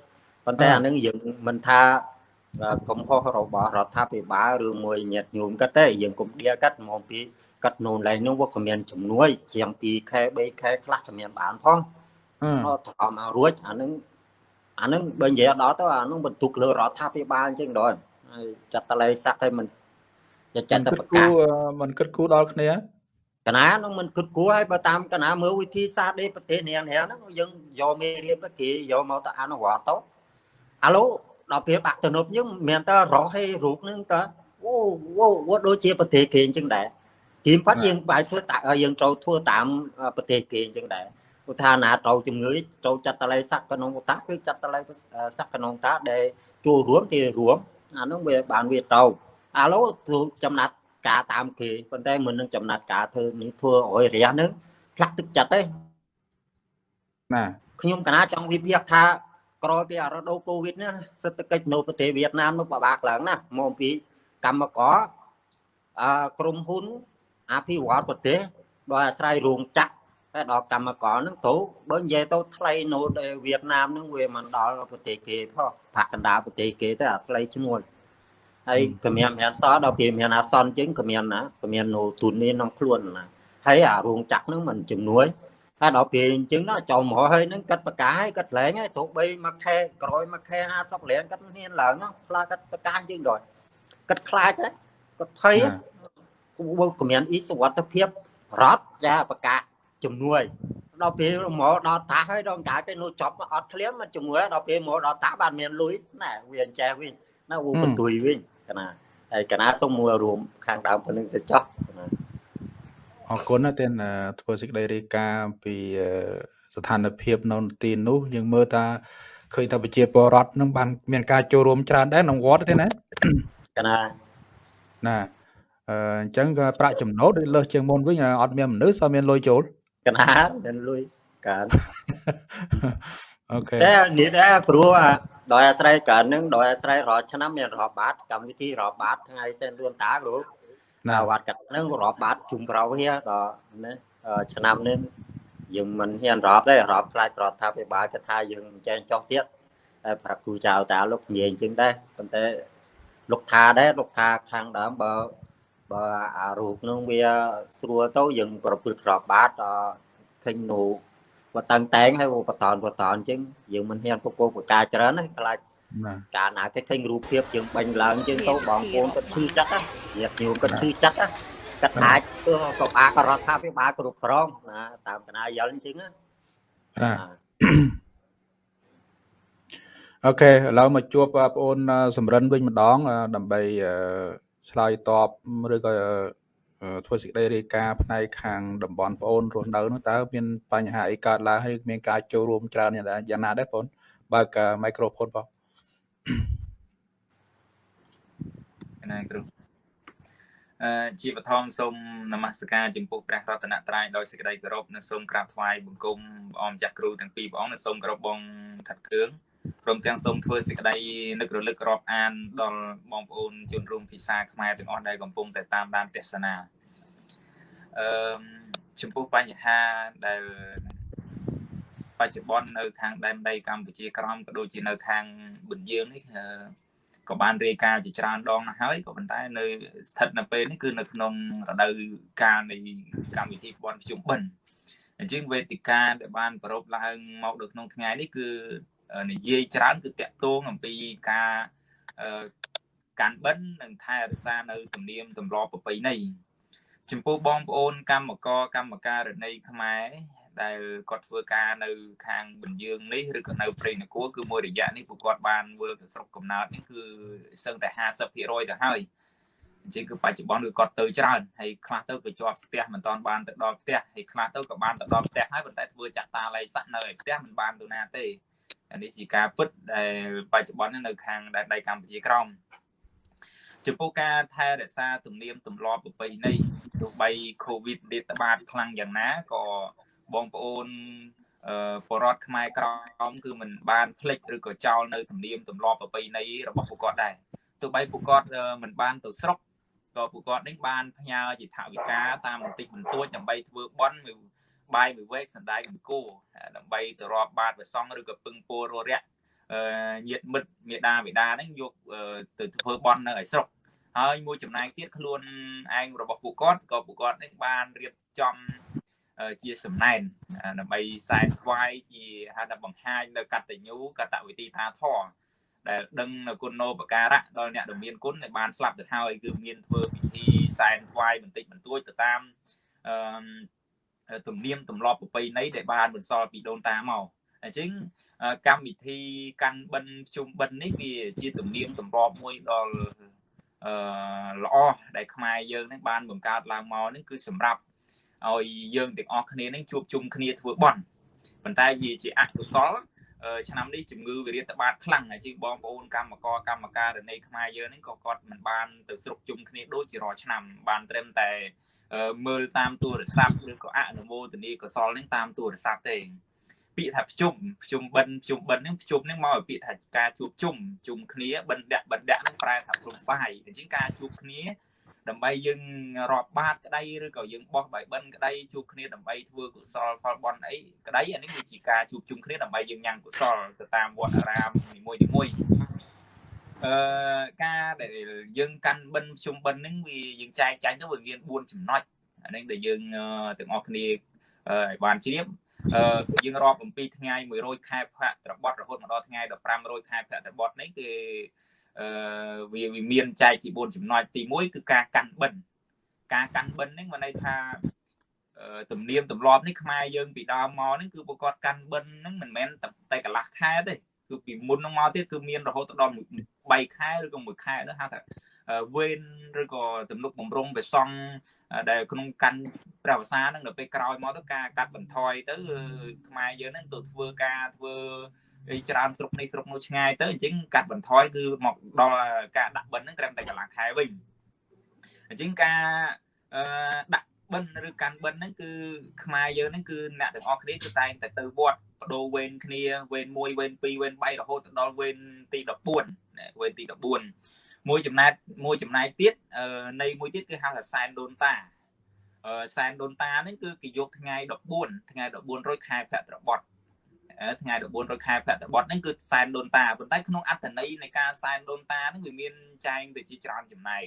ប៉ុន្តែអាហ្នឹងយើងមិនថាកំហុសរបស់រដ្ឋាភិបាលឬមួយញាតញោមគាត់ទេយើងកុំដៀលគាត់ហ្មងពីគាត់នោះឡើងនោះវាក៏មានជំនួយជាង2ខែ3ខែខ្លះក៏មានបានផងអឺអត់ថមមករួចអាហ្នឹង អាហ្នឹងបើនិយាយដល់ទៅអាហ្នឹងបន្ទុកលើរដ្ឋាភិបាលអញ្ចឹងដល់ហើយចាត់តលេស័កឲ្យមិនចាត់តែគិតប្រគូកាសមិនគិតគូដល់គ្នាកណានោះមិនគិតគួរឲ្យបើតាមកណាមើលវិធីសាស្ត្រដេប្រទេសនាងហ្នឹងយើងយកមេរៀនទៅគេយកមកទៅអនុវត្តទៅអាឡូដល់ពេលបាក់ទំនប់យើងមានតែរស់ឲ្យរូបហ្នឹងតើអូវអូដូចជាប្រទេសគេអញ្ចឹងដែរទីប៉ាត់យើងបាយធ្វើតាយើងត្រូវធ្វើតាមប្រទេសគេអញ្ចឹងដែរ ឧទាហរណ៍ណាត្រូវជំងឺត្រូវចាត់តលេស័កកណងតាគឺចាត់តលេស័កកណងតាដែលចូលរួមគេរួមអានោះវាបានវាទៅអាឡូចំណាត់ការតាមគេប៉ុន្តែមុននឹងចំណាត់ការធ្វើនេះធ្វើឲ្យរះនឹងផ្លាក់ទឹកចិត្តទេណាខ្ញុំកណាចង់វិភាគថាក្រោយពីរដូវកូវីដនេះសេដ្ឋកិច្ចនៅប្រទេសវៀតណាមនោះពិបាកឡើងណាស់មកពីកម្មករអឺក្រុមហ៊ុនអភិវឌ្ឍប្រទេសដោយអាស្រ័យរោងចក្រ តែដល់កម្មករហ្នឹងទៅបើនិយាយទៅថ្លៃនៅវៀតណាមហ្នឹងវាមិនដល់ប្រទេសគេផងផាកកណ្ដាលប្រទេសគេទៅអាថ្លៃឈ្នួលហើយក៏មានមានសដល់ពេលមានអាសន្នជាងក៏មានណាក៏មាននៅទុននេះក្នុងខ្លួនណាហើយអារោងចក្រហ្នឹងមិនជំនួយហើយដល់ពេលអញ្ចឹងដល់ចូលមកហើយនឹងកាត់បកាហើយកាត់លែងហើយទោះបីមួយខែក្រោយមួយខែ50លានកាត់ហ៊ានឡើងខ្លាចកាត់បកាអញ្ចឹងដល់កាត់ខ្លាចដែរកាត់ភ័យគគមានអ៊ីសុវត្ថិភាពរដ្ឋចាប្រកាស ជំនួយដល់ពេលមកដល់តាហើយដល់កាគេនោះចប់អត់ធ្លៀងមកជំនួយដល់ពេលមកដល់តាបានមានលុយណាវាអញ្ចេះវិញណាវបន្ទួយវិញកណាហើយកណាសូមមួយរួមខាងដើមប៉ុណ្្នឹងទៅចោះណាអរគុណណាស់ទេធ្វើសេចក្តីរាយការណ៍ពីស្ថានភាពនៅទីនោះយើងមើលថាឃើញថាប្រជាពលរដ្ឋនឹងបានមានការចូលរួមច្រើនដែរក្នុងវត្តទេណាកណាណាអញ្ចឹងក៏ប្រាក់ចំណូលដូចលើសជាងមុនវិញអត់មានមនុស្សអត់មានលុយចូល កណាមានលុយកើនអូខេតែនេះដែរព្រោះដោយអាស្រ័យកើននឹងដោយអាស្រ័យរាល់ឆ្នាំមានរាប់បាតកម្មវិធីរាប់បាតថ្ងៃសែនលួនតាគ្រូណាវត្តកាត់នឹងរាប់បាតជុំប្រោហៀដល់ណាឆ្នាំនេះយើងមិនហ៊ានរាប់ទេរាប់ខ្លាចប្រថាភិបាលគេថាយើងមិនចែងចោះទៀតតែប្រាប់គ្រូចៅតាលោកនិយាយអញ្ចឹងដែរប៉ុន្តែលោកថាដែរលោកថាខាងដើមបើ បើអារូបនោះវាស្រួលទៅយើងប្រព្រឹត្តក្របបាតឃើញនោះបើតាំងតែងហើយបតនបតនអញ្ចឹងយើងមិនហ៊ានពពោបកាច្រើនណាខ្លាចកាលណាគេឃើញរូបភាពយើងបាញ់ឡើងអញ្ចឹងទៅបងប្អូនគាត់ឈឺចិត្តណាញាតិញោមគាត់ឈឺចិត្តណាគាត់អាចទៅក៏បាក៏រដ្ឋាភិបាលគ្រប់គ្រងណាតាមកណាយល់អញ្ចឹងណាអូខេឥឡូវមកជួបបងប្អូនសំរិនវិញម្ដងដើម្បី ឆ្លើយតបឬក៏ធ្វើសេចក្តីរាយការណ៍ផ្នែកខាងតំបន់បងអូនរស់នៅនោះតើមានបញ្ហាអីកើតឡើងហើយមានការចូលរួមច្រើនយ៉ាងណាដែរបងបើកមីក្រូហ្វូនបងណាគ្រូអឺជាបឋមសូមនមស្ការចំពោះព្រះរតនត្រ័យដោយសេចក្តីគោរពនិងសូមក្រាបថ្វាយបង្គំព្រះអង្គម្ចាស់គ្រូទាំងពីរព្រះអង្គនិងសូមគោរពបងថាត់គ្រឿង ព្រមទាំងសូមធ្វើសេចក្តីនឹករលឹករាប់អានដល់បងប្អូនជនរួមភាសាខ្មែរទាំងអស់ដែលកំពុងតែតាមដានទស្សនាអឺចំពោះបញ្ហាដែលបច្ចុប្បន្ននៅខាងដែនដីកម្ពុជាក្រោមក៏ដូចជានៅខាងបន្ទាយនេះក៏បានរាយការណ៍ជាច្រើនដងណាស់ហើយក៏ប៉ុន្តែនៅស្ថិតនៅពេលនេះគឺនៅក្នុងរដូវកាលនៃកម្មវិធីបន់ភ្ជុំបិណ្ឌអញ្ចឹងវេទិកាដែលបានប្រពឡើងមកនៅក្នុងថ្ងៃនេះគឺ និយាយច្រើនគឺតាក់ទងអំពីការកាន់បិណ្ឌនិងថែរក្សានៅទំនៀមទម្លាប់ប្រពៃណីចំពោះបងប្អូនកម្មករកម្មការរណីខ្មែរដែលគាត់ធ្វើការនៅខាងបញ្យើងនេះឬក៏នៅព្រៃនគរគឺមួយរយៈនេះពួកគាត់បានវិលទៅស្រុកកំណើតនេះគឺសឹងតែ50%ទៅហើយអញ្ចឹងគឺបច្ចុប្បន្នគឺគាត់ទៅច្រើនហើយខ្លះទៅក៏ជាប់ផ្ទះមិនតាន់បានទៅដល់ផ្ទះហើយខ្លះទៅក៏បានទៅដល់ផ្ទះហើយប៉ុន្តែធ្វើចាក់តាឡៃសាក់នៅឯផ្ទះមិនបានទៅណាទេ នេះជាការពិតដែលបច្ចុប្បន្ននៅខាងដែនដីកម្ពុជាក្រោមចំពោះការថែរក្សាទំនៀមទម្លាប់ប្រពៃណីទោះបី COVID រាតត្បាតខ្លាំងយ៉ាងណាក៏បងប្អូនអឺបរដ្ឋខ្មែរក្រមគឺមិនបានភ្លេចឬក៏ចោលនៅទំនៀមទម្លាប់ប្រពៃណីរបស់ពួកគាត់ដែរទោះបីពួកគាត់មិនបានទៅស្រុកក៏ពួកគាត់នេះបានផ្ញើជាថវិកាតាមបន្តិចបន្តួចដើម្បីធ្វើបន់មួយ បាយមួយវែកសណ្ដែកមួយគោដើម្បីទៅរាប់បាតព្រះសង្ឃឬក៏ពឹងពោររយៈញាតមិត្តមេដាបេដាហ្នឹងយកទៅធ្វើបន់នៅឯស្រុកហើយមួយចំណែកទៀតខ្លួនឯងរបស់ពួកគាត់ក៏ពួកគាត់នេះបានរៀបចំជាសំណែនដើម្បីខ្សែស្វាយជាហៅថាបង្ហាញនៅកតញ្ញូកតវិធីថាធរដែលដឹងនៅគុណោបការៈដល់អ្នកដែលមានគុណដែលបានស្លាប់ទៅហើយគឺមានធ្វើពិធីសែនថ្វាយបន្តិចបន្តួចទៅតាមអឺ ទំនៀមទម្លាប់ប្រពៃណីដែលបានបន្សល់ពីដូនតាមកអញ្ចឹងកម្មវិធីកាន់បិណ្ឌជុំបិណ្ឌនេះវាជាទំនៀមទម្លាប់មួយដល់អឺល្អដែលខ្មែរយើងនឹងបានបង្កើតឡើងមកនេះគឺសម្រាប់ឲ្យយើងទាំងអស់គ្នានឹងជួបជុំគ្នាធ្វើបន់ប៉ុន្តែវាជាអកុសលឆ្នាំនេះជំងឺវិរិតបាតខ្លាំងហើយជាងបងប្អូនកម្មករកម្មការរណីខ្មែរយើងនេះក៏គាត់មិនបានទៅស្រុកជុំគ្នាដូចជារាល់ឆ្នាំបានត្រឹមតែ មើលតាមទូរស័ព្ទឬក៏អនុមោទនីកុសលនេះតាមទូរស័ព្ទទេពាក្យថាភ្ជុំភ្ជុំបិណ្ឌភ្ជុំបិណ្ឌនេះភ្ជុំនេះមកពីពាក្យថាការជួបជុំជុំគ្នាបិណ្ឌបិណ្ឌនេះប្រែថាព្រំបាយអញ្ចឹងការជួបគ្នាដើម្បីយើងរាប់បាតក្តីឬក៏យើងបោះបាយបិណ្ឌក្តីជួបគ្នាដើម្បីធ្វើកុសលផលបុណ្យអីក្តីអានេះគឺជាការជួបជុំគ្នាដើម្បីយើងញ៉ាំកុសលទៅតាមវត្តអារាមនីមួយៗ អឺការដែលយើងកាន់បិណ្ឌជុំបិណ្ឌហ្នឹងវាយើងចែកចាញ់ទៅវាមាន4ចំណុចអានេះដែលយើងទាំងអស់គ្នាឲ្យបានជ្រាបអឺយើងរាប់អំពីថ្ងៃ100ខែភៈត្របត់រហូតមកដល់ថ្ងៃ1500ខែភៈត្របត់នេះគឺអឺវាវាមានចែកជា4ចំណុចទី1គឺការកាន់បិណ្ឌការកាន់បិណ្ឌហ្នឹងមិនន័យថាទំនៀមទម្លាប់នេះខ្មែរយើងពីដើមមកហ្នឹងគឺពួកគាត់កាន់បិណ្ឌហ្នឹងមិនមែនតែកន្លះខែទេគឺពីមុនហ្នឹងមកទៀតគឺមានរហូតដល់ 3ខែឬក៏1ខែនោះហៅថាវេនឬក៏ទំនុកបំរុងបេសង់ដែលក្នុងកាន់ព្រះវសាហ្នឹងដល់ពេលក្រោយមកទៅការកាត់បន្ថយទៅខ្មែរយើងហ្នឹងទៅធ្វើការធ្វើអីច្រើនស្រុកនេះស្រុកនោះឆ្ងាយទៅអញ្ចឹងកាត់បន្ថយគឺមកដល់ការដាក់បិណ្ឌហ្នឹងត្រឹមតែកន្លះខែវិញអញ្ចឹងការអឺដាក់ បិណ្ឌឬកាន់បិណ្ឌហ្នឹងគឺខ្មែរយើងហ្នឹងគឺអ្នកទាំងអស់គ្នាគឺតែងតែទៅវត្តបដូរវេនគ្នាវេន1វេន2វេន3រហូតដល់វេនទី14វេនទី14មួយចំណែកមួយចំណែកទៀតនៃមួយទៀតគឺហៅថាសែនដូនតាសែនដូនតាហ្នឹងគឺគេយកថ្ងៃ14ថ្ងៃ14រោចខែភទ្របទថ្ងៃ14រោចខែភទ្របទហ្នឹងគឺសែនដូនតាប៉ុន្តែក្នុងអត្ថន័យនៃការសែនដូនតាហ្នឹងវាមានចែងទៅជាច្រើនចំណែក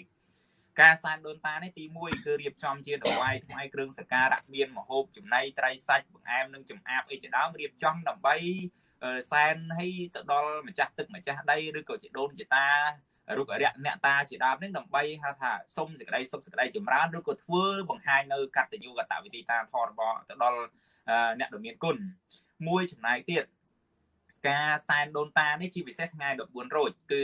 ការសែនដូនតានេះទី1គឺរៀបចំជាដង្វាយថ្មីគ្រឿងសក្ការៈមានមហូបចំណីត្រីសាច់បង្អែមនិងចម្អាបអីជាដើមរៀបចំដើម្បីសែនឲ្យទៅដល់ម្ចាស់ទឹកម្ចាស់ដីឬក៏ជាដូនជាតារុក្ខរៈអ្នកតាជាដើមនេះដើម្បីហៅថាសុំសេចក្តីសុខសេចក្តីចម្រើនឬក៏ធ្វើបង្ហាញនៅកតញ្ញូកតវិធីតាធម៌របស់ទៅដល់អ្នកដ៏មានគុណមួយចំណែកទៀតការសែនដូនតានេះជាពិសេសថ្ងៃ14រោចគឺ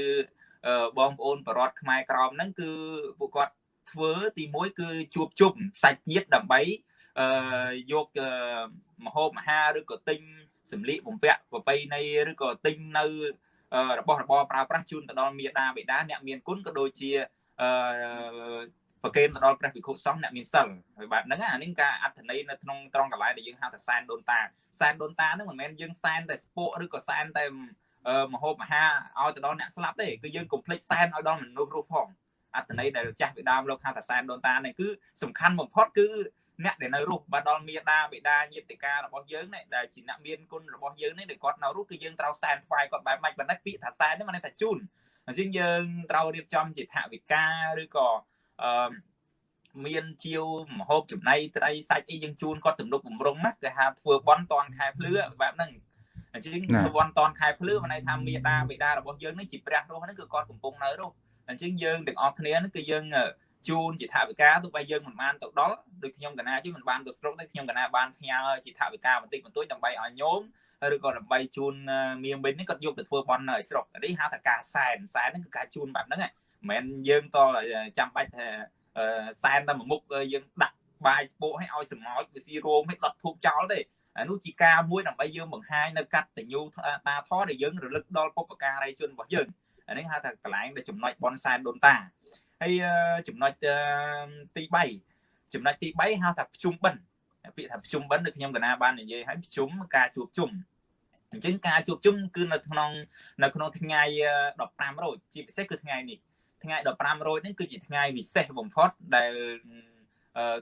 បងប្អូនបរតខ្មែរក្រមហ្នឹងគឺពួកគាត់ធ្វើទី1គឺជួបជុំសាច់ញាតិដើម្បីអឺយកមហូបអាហារឬក៏ទិញសម្លៀកបំពាក់ប្រពៃណីឬក៏ទិញនៅរបស់របរប្រើប្រាស់ជូនទៅដល់មេដាបេដាអ្នកមានគុណក៏ដូចជាអឺប្រគេនទៅដល់ព្រះភិក្ខុសង្ឃអ្នកមានសិលហើយបែបហ្នឹងអានេះការអត្ថន័យនៅក្នុងត្រង់កន្លែងដែលយើងហៅថាសែនដូនតាសែនដូនតាហ្នឹងមិនមែនយើងសែនតែស្ពកឬក៏សែនតែ មហូបអាហារឲ្យទៅដល់អ្នកស្លាប់ទេគឺយើងកុំភ្លេចសែនឲ្យដល់មនុស្សរស់ផងអត្តន័យដែលចាស់ពីដើមលោកហៅថាសែនដូនតានេះគឺសំខាន់បំផុតគឺអ្នកដែលនៅរស់បាទដល់មេដាបេដាញាតិការបស់យើងនេះដែលជាអ្នកមានគុណរបស់យើងនេះដែលគាត់នៅរស់គឺយើងត្រូវសែនថ្វាយគាត់បែបម៉េចប៉ុន្តែពាក្យថាសែននេះមិនថាជូនអញ្ចឹងយើងត្រូវរៀបចំជាថវិកាឬក៏អឺមានជាវមហូបចំណីត្រីសាច់អីយើងជូនគាត់ទំនុកបំរុងណាគេហៅធ្វើបន់តនខែភ្លឺបែបហ្នឹង អញ្ចឹងប្រព័ន្ធតនខែភ្លឺមិនន័យថាមេដាបេដារបស់យើងនេះជាព្រះរស់ហ្នឹងគឺគាត់កំពុងនៅរស់អញ្ចឹងយើងទាំងអស់គ្នាហ្នឹងគឺយើងជូនជាថវិកាទោះបីយើងមិនបានទៅដល់ដូចខ្ញុំកណាជិះមិនបានទៅស្រុកទេខ្ញុំកណាបានផ្ញើជាថវិកាបន្តិចបន្តួចដើម្បីឲ្យញោមឬក៏ដើម្បីជូនមៀមិញនេះគាត់យកទៅធ្វើបន់នៅស្រុកនេះហៅថាការសែនសែនហ្នឹងគឺការជូនបែបហ្នឹងមិនមែនយើងតចាំបាច់ថាសែនតែមួយមុខយើងដាក់បាយស្ពោកឲ្យឲ្យសម្ោចវាស៊ីរោមឲ្យដុតធូបចោលទេ អានោះជាការមួយដើម្បីយើងបង្ហាញនៅកតញ្ញូតាធរដែលយើងរលឹកដល់ពុព្វការីជនរបស់យើងអានេះហៅថាកន្លែងដែលចំណុចបនសែនដូនតាហើយចំណុចទី3ចំណុចទី3ហៅថាភ្ជុំបិណ្ឌពាក្យថាភ្ជុំបិណ្ឌនៅខ្ញុំកណាបាននិយាយឲ្យភ្ជុំការជួបជុំអញ្ចឹងការជួបជុំគឺនៅក្នុងនៅក្នុងថ្ងៃ15រោចជាពិសេសគឺថ្ងៃនេះថ្ងៃ15រោចនេះគឺជាថ្ងៃពិសេសបំផុតដែល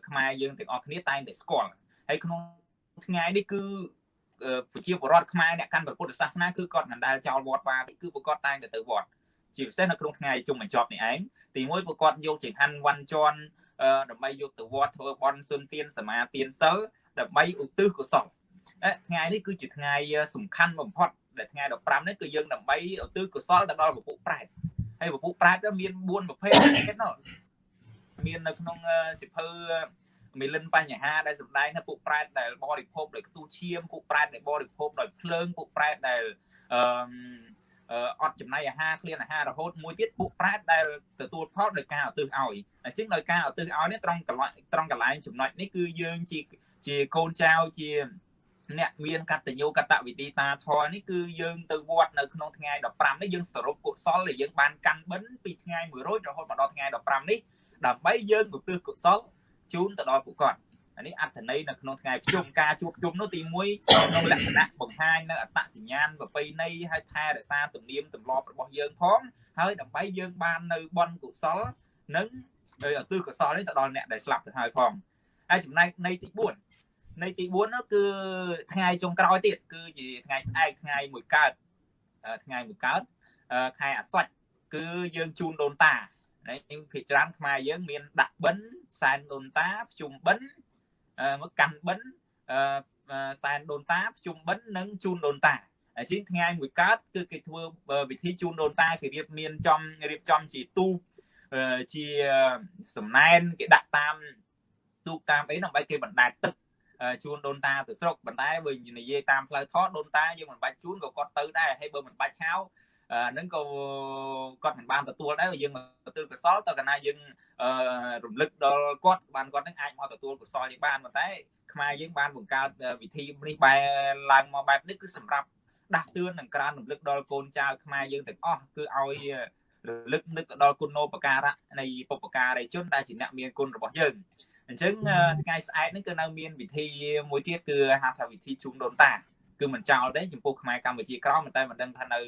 ខ្មែរយើងទាំងអស់គ្នាតែងតែស្គាល់ហើយក្នុង ថ្ងៃនេះគឺប្រជាពលរដ្ឋខ្មែរអ្នកកាន់ពុទ្ធសាសនាគឺគាត់មិនដែលចោលវត្តបានគឺពួកគាត់តែងតែទៅវត្តជាពិសេសនៅក្នុងថ្ងៃជុំបញ្ចប់នេះឯងទីមួយពួកគាត់យកចង្ហាន់វ៉ាន់ជន់ដើម្បីយកទៅវត្តធ្វើបន់សុនទានសមាទានសិលដើម្បីឧទ្ទិសកុសលថ្ងៃនេះគឺជាថ្ងៃសំខាន់បំផុតដែលថ្ងៃ15នេះគឺយើងដើម្បីឧទ្ទិសកុសលទៅដល់ពពុះប្រែតហើយពពុះប្រែតមាន4ប្រភេទទៀតនោះមាននៅក្នុងសិភៅ មីលិនបញ្ហាដែលសម្ដែងថាពួកប្រែតដែលបរិភោគដោយខ្ទុះឈាមពួកប្រែតដែលបរិភោគដោយភ្លើងពួកប្រែតដែលអឺអត់ចំណីអាហារឃ្លានអាហាររហូតមួយទៀតពួកប្រែតដែលទទួលផលដោយការឧទ្ទិសឲ្យអញ្ចឹងដោយការឧទ្ទិសឲ្យនេះត្រង់កន្លែងត្រង់កន្លែងចំណុចនេះគឺយើងជាជាកូនចៅជាអ្នកមានកតញ្ញូកតវិធីតាធរនេះគឺយើងទៅវត្តនៅក្នុងថ្ងៃ15នេះយើងសរុបកុសលដែលយើងបានកាន់បិណ្ឌពីថ្ងៃ1រោចរហូតមកដល់ថ្ងៃ15នេះដើម្បីយើងឧទ្ទិសកុសល ជូនទៅដល់ពួកគាត់អានេះអត្ថន័យនៅក្នុងថ្ងៃប្រជុំការជួបជុំនោះទី1ក្នុងលក្ខណៈបង្ហាញនៅអត្តសញ្ញាណប្រពៃណីហើយថែរក្សាទំនៀមទម្លាប់របស់យើងផងហើយដើម្បីយើងបាននៅបន់កុសលនិងដោយឧទ្ទិសកុសលនេះទៅដល់អ្នកដែលស្លាប់ទៅហើយផងហើយចំណែកនៃទី4នៃទី4នោះគឺថ្ងៃចុងក្រោយទៀតគឺជាថ្ងៃស្អែកថ្ងៃមួយកើតថ្ងៃមួយកើតខែអាសត់គឺយើងជូនដូនតា នេះភាគច្រើនខ្មែរយើងមានដាក់បិណ្ឌសែនដូនតាភ្ជុំបិណ្ឌមកកាន់បិណ្ឌសែនដូនតាភ្ជុំបិណ្ឌនិងជូនដូនតាជាងថ្ងៃមួយកើតគឺគេធ្វើវិធីជូនដូនតាគេរៀបមានចំរៀបចំជាទូជាសំណែនគេដាក់តាមទូកតាមអីដើម្បីគេបណ្ដែតទឹកជូនដូនតាទៅស្រុកប៉ុន្តែបើនិយាយតាមផ្លូវថតដូនតាយើងមិនបាច់ជូនក៏គាត់ទៅដែរហើយបើមិនបាច់ហៅ ហ្នឹងក៏គាត់មិនបានទទួលដែរយើងមកទទួលកសលតើកាលណាយើងរំលឹកដល់គាត់បានគាត់នឹងអាចមកទទួលកសលយើងបានប៉ុន្តែខ្មែរយើងបានបង្កើតវិធីនេះបែរឡើងមកបែបនេះគឺសម្រាប់ដាស់តឿននិងក្រើនរំលឹកដល់កូនចៅខ្មែរយើងទាំងអស់គឺឲ្យរលឹកនឹកដល់គុណូបការៈនៃបុព្វការីជនដែលជាអ្នកមានគុណរបស់យើងអញ្ចឹងថ្ងៃស្អែកនេះគឺនៅមានវិធីមួយទៀតគឺហៅថាវិធីជុំដូនតាគឺមិនចោលទេចំពោះខ្មែរកម្ពុជាក្រមតែមិនដឹងថានៅ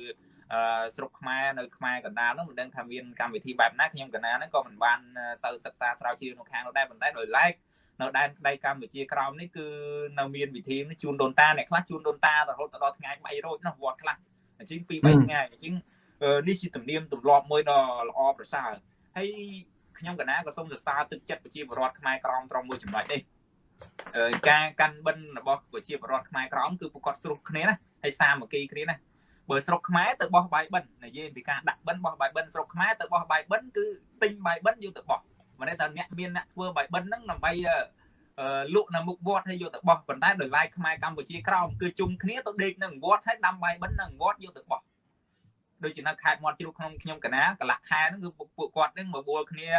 ស្រុកខ្មែរនៅខ្មែរកណ្ដាលនោះមិនដឹងថាមានកម្មវិធីបែបណាខ្ញុំកណ្ដាលហ្នឹងក៏មិនបានសូវសិក្សាស្រាវជ្រាវនៅខាងនោះដែរប៉ុន្តែដោយឡែកនៅដែនដីកម្ពុជាក្រោមនេះគឺនៅមានវិធីនេះជូនដូនតាអ្នកខ្លះជូនដូនតារហូតដល់ថ្ងៃ3រោចនោះវត្តខ្លះអញ្ចឹង2 3ថ្ងៃអញ្ចឹងនេះជាទំនៀមទម្លាប់មួយដ៏ល្អប្រសើរហើយខ្ញុំកណាក៏សូមសរសើរទឹកចិត្តប្រជាពលរដ្ឋខ្មែរក្រមត្រង់មួយចំណុចនេះការកាន់បិណ្ឌរបស់ប្រជាពលរដ្ឋខ្មែរក្រមគឺពួកគាត់ស្រុះគ្នាណាហើយសាមគ្គីគ្នាណា បើស្រុកខ្មែរទៅបោះបាយបិណ្ឌនិយាយពីការដាក់បិណ្ឌបោះបាយបិណ្ឌស្រុកខ្មែរទៅបោះបាយបិណ្ឌគឺទិញបាយបិណ្ឌយកទៅបោះមិនន័យថាអ្នកមានអ្នកធ្វើបាយបិណ្ឌហ្នឹងដើម្បីលក់នៅមុខវត្តហើយយកទៅបោះប៉ុន្តែដោយឡែកខ្មែរកម្ពុជាក្រោមគឺជុំគ្នាទៅដេកនៅវត្តហើយដាំបាយបិណ្ឌនៅវត្តយកទៅបោះដូចជានៅខេត្តមាត់ជ្រូកក្នុងខ្ញុំកណាកន្លះខែហ្នឹងគឺពួកគាត់ហ្នឹងមកបួលគ្នា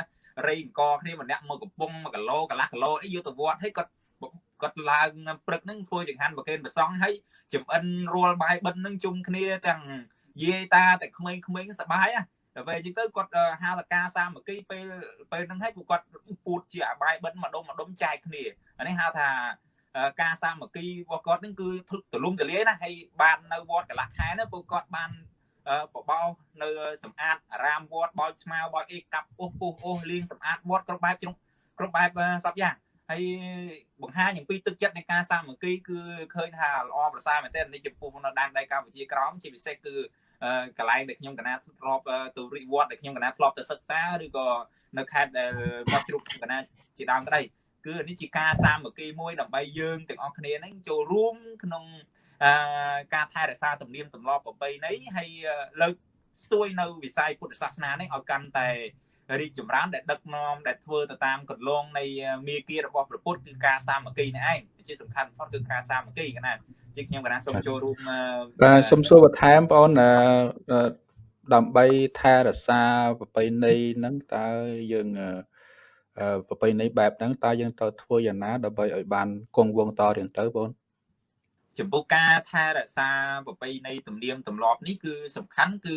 រៃអង្គគ្នាម្នាក់មកកំពុង1គីឡូកន្លះគីឡូអីយកទៅវត្តហើយគាត់ គាត់ឡើងព្រឹកហ្នឹងធ្វើចង្ហាន់ប្រគេនប្រសង់ហើយចំអិនរួលបាយបិណ្ឌហ្នឹងជុំគ្នាទាំងយាយតាតែក្មេងៗសបាយណាតែពេលអញ្ចឹងទៅគាត់ហៅតការសាមគ្គីពេលពេលហ្នឹងហើយពួកគាត់ពូតជាអាបាយបិណ្ឌម្ដុំម្ដុំចែកគ្នាអានេះហៅថាការសាមគ្គីរបស់គាត់ហ្នឹងគឺទលំទលាយណាហើយបាននៅវត្តកលាស់ខែណាពួកគាត់បានបបោនៅសម្អាតអារាមវត្តបោចស្មៅបោចអីកាប់អ៊ុសពុះអ៊ុសលាងសម្អាតវត្តគ្រប់បែបគ្រប់បែបសពយ៉ាង ហើយបង្ហាញអំពីទឹកចិត្តនៃការសាមគ្គីគឺឃើញថាល្អប្រសើរមែនទែននេះចំពោះនៅដែនដីកម្ពុជាក្រមជាពិសេសគឺកន្លែងដែលខ្ញុំកណាធ្លាប់ទៅរិវត្តដែលខ្ញុំកណាធ្លាប់ទៅសិក្សាឬក៏នៅខេត្តដែលវត្តជ្រូកកណាជាដើមក្តីគឺនេះជាការសាមគ្គីមួយដើម្បីយើងទាំងអស់គ្នានឹងចូលរួមក្នុងការថែរក្សាទំនៀមទម្លាប់ប្រពៃណីហើយលើកស្ទួយនៅវិស័យពុទ្ធសាសនានេះឲ្យកាន់តែ រីកចម្រើនដែលដឹកនាំដែលធ្វើទៅតាមកន្លងនៃមាគ៌ារបស់ព្រះពុទ្ធគឺការសាមគ្គីនេះឯងជាសំខាន់បំផុតគឺការសាមគ្គីកណាជាខ្ញុំកណាសូមចូលរួមបាទសូមសួរបន្ថែមបងអូនដើម្បីថែរក្សាប្រពៃណីហ្នឹងតើយើងប្រពៃណីបែបហ្នឹងតើយើងត្រូវធ្វើយ៉ាងណាដើម្បីឲ្យបានគង់វង្សតរៀងទៅបងចំពោះការថែរក្សាប្រពៃណីទំនៀមទម្លាប់នេះគឺសំខាន់គឺ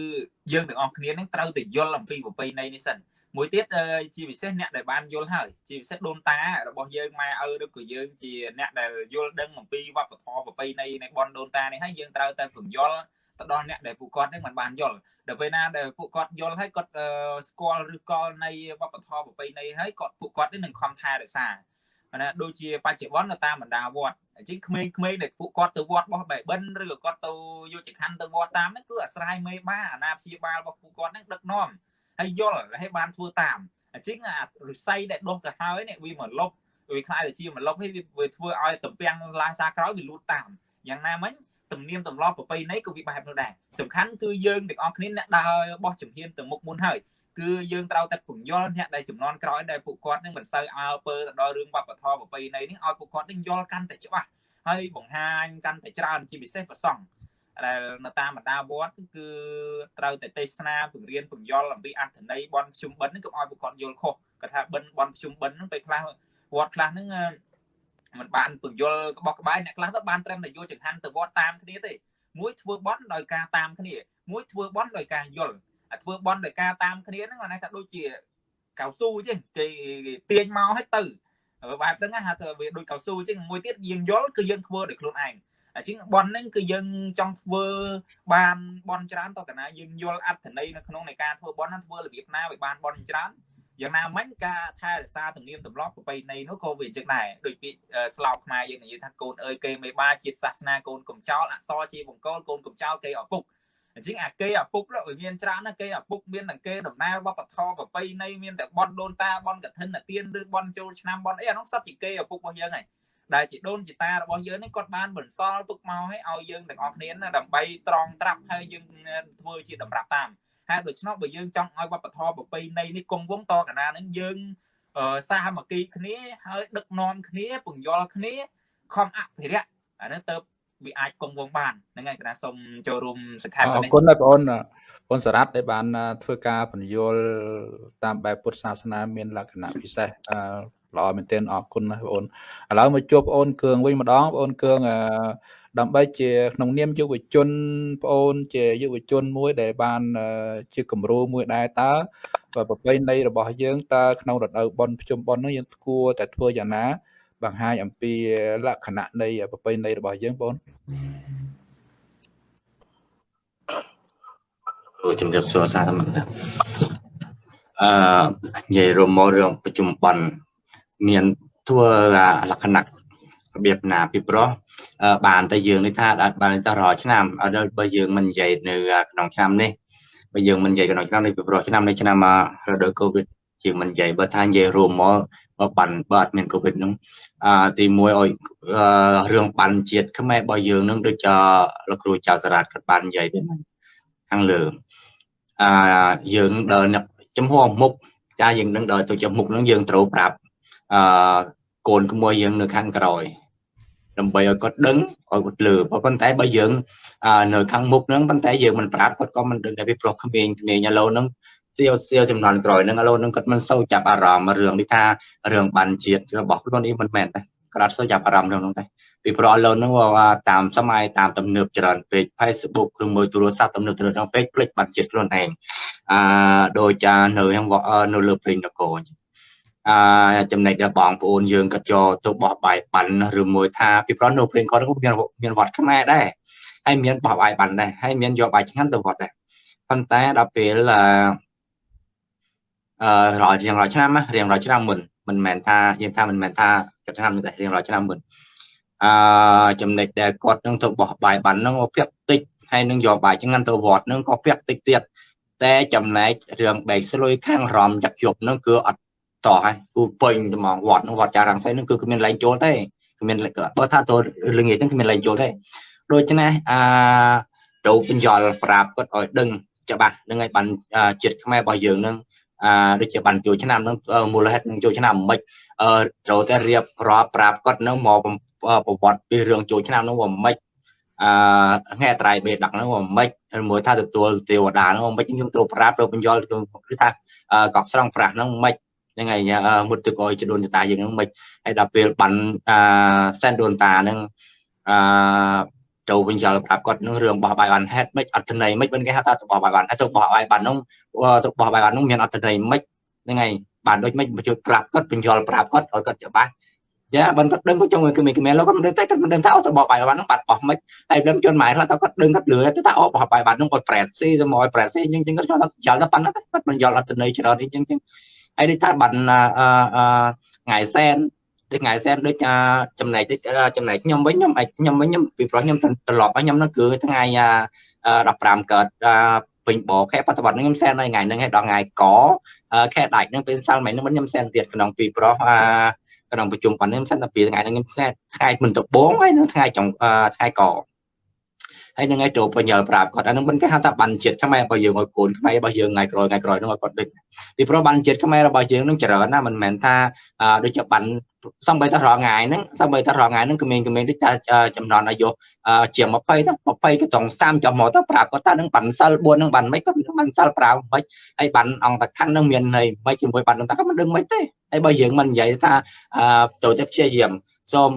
យើងទាំងអស់គ្នានឹងត្រូវតែយល់អំពីប្រពៃណីនេះសិន មួយទៀតជាពិសេសអ្នកដែលបានយល់ហើយជាពិសេសដូនតារបស់យើងម៉ែឪឬក៏យើងជាអ្នកដែលយល់ដឹងអំពីវប្បធម៌ប្រពៃណីនៃបនដូនតានេះហើយយើងត្រូវតែពង្យល់ទៅដល់អ្នកដែលពួកគាត់នឹងមិនបានយល់ដល់ពេលណាដែលពួកគាត់យល់ហើយគាត់ស្គាល់ឬកលនៃវប្បធម៌ប្រពៃណីហើយគាត់ពួកគាត់នឹងខំថែរក្សាណាដូចជាបច្ចុប្បន្ននៅតាមបណ្ដាវត្តអញ្ចឹងក្មេងៗដែលពួកគាត់ទៅវត្តបោះបែបិនឬក៏គាត់ទៅយកចក្ខ័នទៅវត្តតាមហ្នឹងគឺអាស្រ័យមេបាអាណាព្យាបាលរបស់ពួកគាត់ហ្នឹងដឹកនាំ ហើយយល់ហើយបានធ្វើតាមអញ្ចឹងអារិស័យដែលដុះទៅហើយនេះវាមកលុបវាខ្លាយទៅជាមកលុបហើយវាធ្វើឲ្យតំពាំងឡើងសាក្រោយវាលូតតាមយ៉ាងណាមិញទំនៀមទម្លាប់ប្រពៃណីក៏វាបែបនោះដែរសំខាន់គឺយើងទាំងអស់គ្នាអ្នកដើរបោះជំហានទៅមុខមុនហើយគឺយើងត្រូវតែពង្យល់អ្នកដែលចំនួនក្រោយដែលពួកគាត់នឹងមិនសូវអើពើទៅដល់រឿងវប្បធម៌ប្រពៃណីនេះឲ្យពួកគាត់នឹងយល់កាន់តែច្បាស់ហើយបង្ហាញកាន់តែច្រើនជាពិសេសប្រសង់ ដែលនៅតាមបណ្ដាវត្តគឺត្រូវតែទេសនាពង្រៀនពង្យល់អំពីអត្ថន័យបនជុំបិណ្ឌហ្នឹងកុំឲ្យពួកគាត់យល់ខុសគាត់ថាបិណ្ឌបនជុំបិណ្ឌហ្នឹងពេលខ្លះវត្តខ្លះហ្នឹងมันបានពង្យល់ក្បោះក្បាយអ្នកខ្លះទៅបានត្រឹមតែយកចង្ហាន់ទៅវត្តតាមគ្នាទេមួយធ្វើបន់ដោយការតាមគ្នាមួយធ្វើបន់ដោយការយល់ធ្វើបន់ដោយការតាមគ្នាហ្នឹងគាត់ថាដូចជាកៅស៊ូចឹងគេទាញមកឲ្យទៅបែបហ្នឹងហៅថាវាដូចកៅស៊ូចឹងមួយទៀតយើងយល់គឺយើងធ្វើដោយខ្លួនឯង អញ្ចឹងបនហ្នឹងគឺយើងចង់ធ្វើបានបនច្រើនតើតាណាយើងយល់អត្ថន័យនៅក្នុងនៃការធ្វើបនហ្នឹងធ្វើរបៀបណាឲ្យបានបនច្រើនយ៉ាងណាមិញការថែរក្សាទំនៀមទម្លាប់ប្រពៃណីនោះក៏វាអញ្ចឹងដែរដូចពាក្យស្លោកខ្មែរយើងនិយាយថាកូនអើយគេមេបាជាតិសាសនាកូនកំចោលអក្សរជាបង្គោលកូនកំចោលគេឪពុកអញ្ចឹងអាគេឪពុកវាមានច្រើនណាគេឪពុកមានទាំងគេដំណើរវប្បធម៌ប្រពៃណីមានតែបនដូនតាបនកឋិនទានឬបនចូលឆ្នាំបនអីអានោះសត្វជាគេឪពុករបស់យើងហើយ ដែលជាដូនជាតារបស់យើងនេះគាត់បានបន្សល់ទុកមកឲ្យឲ្យយើងទាំងអស់គ្នាដើម្បីត្រង់ត្រាប់ហើយយើងធ្វើជាតម្រាប់តាមហើយដូច្នោះបើយើងចង់ឲ្យវប្បធម៌ប្រពៃណីនេះគង់វង្សតកណានឹងយើងសាមគ្គីគ្នាហើយដឹកនាំគ្នាពង្យល់គ្នាខំអភិរក្សអានេះទៅវាអាចគង់វង្សបានហ្នឹងហើយកណាសូមចូលរួមសង្ខេបអរគុណដែរបងអូនបងសារ៉ាត់ដែលបានធ្វើការបញ្យលតាមបែបពុទ្ធសាសនាមានលក្ខណៈពិសេស ល្អមែនទែនអរគុណណាស់បងអូនឥឡូវមកជួបបងអូនគឿងវិញម្ដងបងអូនគឿងដើម្បីជាក្នុងនាមយុវជនបងអូន ជាយុវជនមួយ ដែលបានជាគំរូមួយដែរតើប្រពៃណីរបស់យើងតើក្នុងរដូវបុណ្យភ្ជុំបុណ្យនោះយើងគួរតែធ្វើយ៉ាងណា បង្ហាញអំពីលក្ខណៈនៃប្រពៃណីរបស់យើងបងគ្រូជំរាបសួរសាធម្មតាអឺនិយាយរួមមករឿងប្រជុំបន់ មានធ្វើលក្ខណៈរបៀបណាពីព្រោះបានតែយើងនេះថាបានតែរាល់ឆ្នាំអត់បើយើងមិននិយាយនៅក្នុងឆ្នាំនេះបើយើងមិននិយាយក្នុងឆ្នាំនេះពីព្រោះឆ្នាំនេះឆ្នាំរដូវកូវីដយើងមិននិយាយបើថានិយាយរួមមកមកបានបើអត់មានកូវីដហ្នឹងអឺទី1ឲ្យរឿងបានជាតិខ្មែររបស់យើងនឹងដូចជាលោកគ្រូចៅសារ៉ាតគាត់បាននិយាយទេខាងលើអឺយើងដើរចំហមុខចាយើងនឹងដើរទៅចំមុខនឹងយើងត្រូវប្រាប់ អឺកូនក្មួយយើងនៅខាងក្រោយដើម្បីឲ្យគាត់ដឹងឲ្យគាត់លើប៉ុន្តែបើយើងនៅខាងមុខហ្នឹងប៉ុន្តែយើងមិនប្រាប់គាត់ក៏មិនដឹងដែរពីព្រោះក្មេងក្មេងឥឡូវហ្នឹងសៀវសៀវចំនួនក្រោយហ្នឹងឥឡូវហ្នឹងគាត់មិនសូវចាប់អារម្មណ៍រឿងនេះថារឿងបានជាតិរបស់ខ្លួននេះមិនមែនទេគាត់អត់សូវចាប់អារម្មណ៍ក្នុងហ្នឹងទេពីព្រោះឥឡូវហ្នឹងតាមសម័យតាមទំនើបច្រើនពេក Facebook ឬមួយទូរស័ព្ទទំនើបច្រើនពេកភ្លេចបានជាតិខ្លួនឯងអាដោយចានៅនៅលើព្រេងនគរអញ្ចឹង អាចំណែកដល់បងប្អូនយើងក៏ចូលទៅបោះបាយបានឬមួយថាពីព្រោះនៅព្រេងគាត់មានមានវត្តខ្មែរដែរហើយមានបោះបាយបានដែរហើយមានយកបាយឆ្ងាញ់ទៅវត្តដែរប៉ុន្តែដល់ពេលអឺអឺរាល់រៀងរាល់ឆ្នាំរៀងរាល់ឆ្នាំមុនមិនមែនថាយើងថាមិនមែនថាឆ្នាំនេះតែរៀងរាល់ឆ្នាំមុនអឺចំណុចដែលគាត់នឹងទៅបោះបាយបាននឹងពាក់តិចហើយនឹងយកបាយឆ្ងាញ់ទៅវត្តនឹងក៏ពាក់តិចទៀតតែចំណែករឿងបែកស្លុយខាងរំចាក់ជប់នឹងគឺអត់ តោះហើយគូពេញត្មងវត្តនឹងវត្តចារាំងសីនឹងគឺគ្មានលែងចូលទេគ្មានបើថាទៅលងាយហ្នឹងគ្មានលែងចូលទេដូច្នេះអាទៅបញ្យល់ប្រាប់គាត់ឲ្យដឹងច្បាស់នឹងឲ្យបានចិត្តខ្មែររបស់យើងនឹងអាដូចជាបានចូលឆ្នាំនឹងមូលហេតុនឹងចូលឆ្នាំមិនអឺត្រូវតែរៀបរាប់ប្រាប់គាត់នឹងមកប្រវត្តិពីរឿងចូលឆ្នាំនឹងមិនអឺថ្ងៃត្រៃបេដកហ្នឹងមិនមួយថាទទួលទេវតាហ្នឹងមិនខ្ញុំត្រូវប្រាប់ទៅបញ្យល់គឺថាកក់ស្រង់ប្រាស់ហ្នឹងមិន ហ្នឹងហើយមុតទៅក៏ជដូនតាយើងហ្នឹងមិនហើយដល់ពេលបានអាសែនដូនតាហ្នឹងអឺចូលវិញចោលប្រាប់គាត់នឹងរឿងបោះបាយបានហេតុមិនអត់ន័យមិនគេហៅថាបោះបាយបានហើយទៅបោះបាយបាននោះទៅបោះបាយបាននោះមានអត់ន័យមិនហ្នឹងហើយបានដូចមិនបញ្ជូតប្រាប់គាត់បញ្យល់ប្រាប់គាត់ឲ្យគាត់ច្បាស់ចាបើគាត់ដឹងគាត់ចង់ឲ្យគមីគមីលោកគាត់មិនដឹងតែគាត់មិនដឹងថាអូទៅបោះបាយបាននោះបាត់បោះមិនហើយដឹងជន់ម៉ែខ្លះទៅគាត់ដឹងគាត់លឿទៅថាអូបោះបាយបាននោះគាត់ប្រែតស៊ីទៅមកឲ្យប្រែតស៊ីអញ្ចឹងគាត់គាត់ចោលទៅប៉ុណ្ណឹងគាត់បញ្យល់អត់ន័យច្រើនអីអញ្ចឹង ហើយដូចថាបានថ្ងៃសែនដូចថ្ងៃសែនដូចចំណែកចំណែកខ្ញុំវិញខ្ញុំខ្ញុំវិញខ្ញុំពីព្រោះខ្ញុំត្រឡប់ខ្ញុំនោះគឺថ្ងៃ15កើតពេញបខែបច្ចុប្បន្នខ្ញុំសែននៅថ្ងៃហ្នឹងហើយដល់ថ្ងៃកខែដាច់ហ្នឹងពេលសាលមិញហ្នឹងខ្ញុំសែនទៀតក្នុងពីព្រោះអាក្នុងប្រជុំប៉ុណ្ណឹងសិនតែពីថ្ងៃហ្នឹងខ្ញុំសែនថ្ងៃមិនដបងហើយនឹងថ្ងៃចុងថ្ងៃក ហើយនឹងឲ្យចូលបញ្ញលប្រាប់គាត់អានឹងមិនគេហៅថាបានជាតិខ្មែររបស់យើងឲ្យកូនខ្មែររបស់យើងថ្ងៃក្រោយថ្ងៃក្រោយនឹងឲ្យគាត់ដឹងពីព្រោះបានជាតិខ្មែររបស់យើងនឹងច្រើនណាមិនមែនថាដូចជាបានសំបីតែរងថ្ងៃហ្នឹងសំបីតែរងថ្ងៃហ្នឹងក្មេងៗដូចថាចំណន់អាយុជាង20ទៅ20ក៏ចង់30ចំមកទៅប្រាប់គាត់ថានឹងបានសិល4នឹងបានមិនគាត់បានសិល5មិនហើយបានអង្គតខណ្ឌនឹងមានន័យមិនជាមួយបាននឹងតែគាត់មិនដឹងមិនទេហើយបើយើងមិននិយាយថាទៅតែព្យាយាម សូម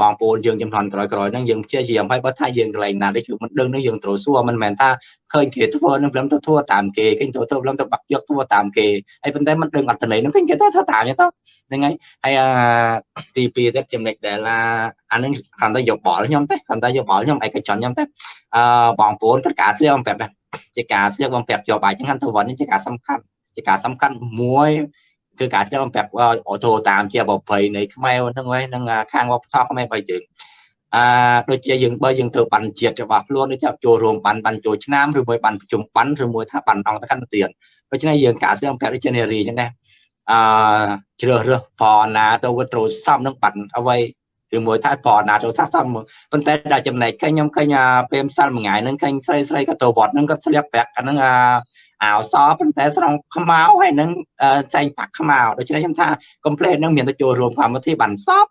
បងប្អូនយើងចំនួនក្រោយក្រោយហ្នឹងយើងព្យាយាមហើយបើថាយើងកន្លែងណាដែលយើងមិនដឹងនឹងយើងត្រូវសួរមិនមែនថាឃើញគេធ្វើនឹងព្រមទៅធ្វើតាមគេគេទៅធ្វើព្រមទៅបាក់យកធ្វើតាមគេហើយប៉ុន្តែមិនដឹងអត្ថន័យហ្នឹងគេគេថាធ្វើតាមទៅហ្នឹងហើយហើយទី2ទៀតចំណុចដែលអានឹងគ្រាន់តែយកបល់ខ្ញុំទេគ្រាន់តែយកបល់ខ្ញុំឯកជនខ្ញុំទេអឺបងប្អូនគាត់ការស្លៀកអំពាក់ដែរជាការស្លៀកអំពាក់យកបាយចឹងទៅវត្តនេះជាការសំខាន់ជាការសំខាន់មួយ គឺការឆ្លងប្រាប់អូតូតាមជាប្រភ័យនៃខ្មែរហ្នឹងហើយនឹងខាងវប្បធម៌ខ្មែរបើយើងអឺដូចជាយើងបើយើងធ្វើបានជាតិរបស់ខ្លួនដូចជាចូលរួមបានបានចូលឆ្នាំឬមួយបានប្រជុំបានឬមួយថាបានអង្គតកន្តទៀនដូច្នេះយើងការស្លងប្រាប់ដូចជានារីចឹងដែរអឺជ្រើសរើសផណាទៅវាត្រូវសំនឹងបានអ្វីឬមួយថាប្រណាចូលសាសសមប៉ុន្តែដល់ចំណែកឃើញខ្ញុំឃើញពេលម្សិលមួយថ្ងៃហ្នឹងឃើញស្រីស្រីក៏ទៅវត្តហ្នឹងក៏ស្លៀកប្រាក់អាហ្នឹងអា វសប៉ុន្តែស្រង់ខ្មៅហើយនឹងចែងប៉ាក់ខ្មៅដូច្នេះខ្ញុំថា complaint ហ្នឹងមានទៅចូលរួមកម្មវិធីបានសព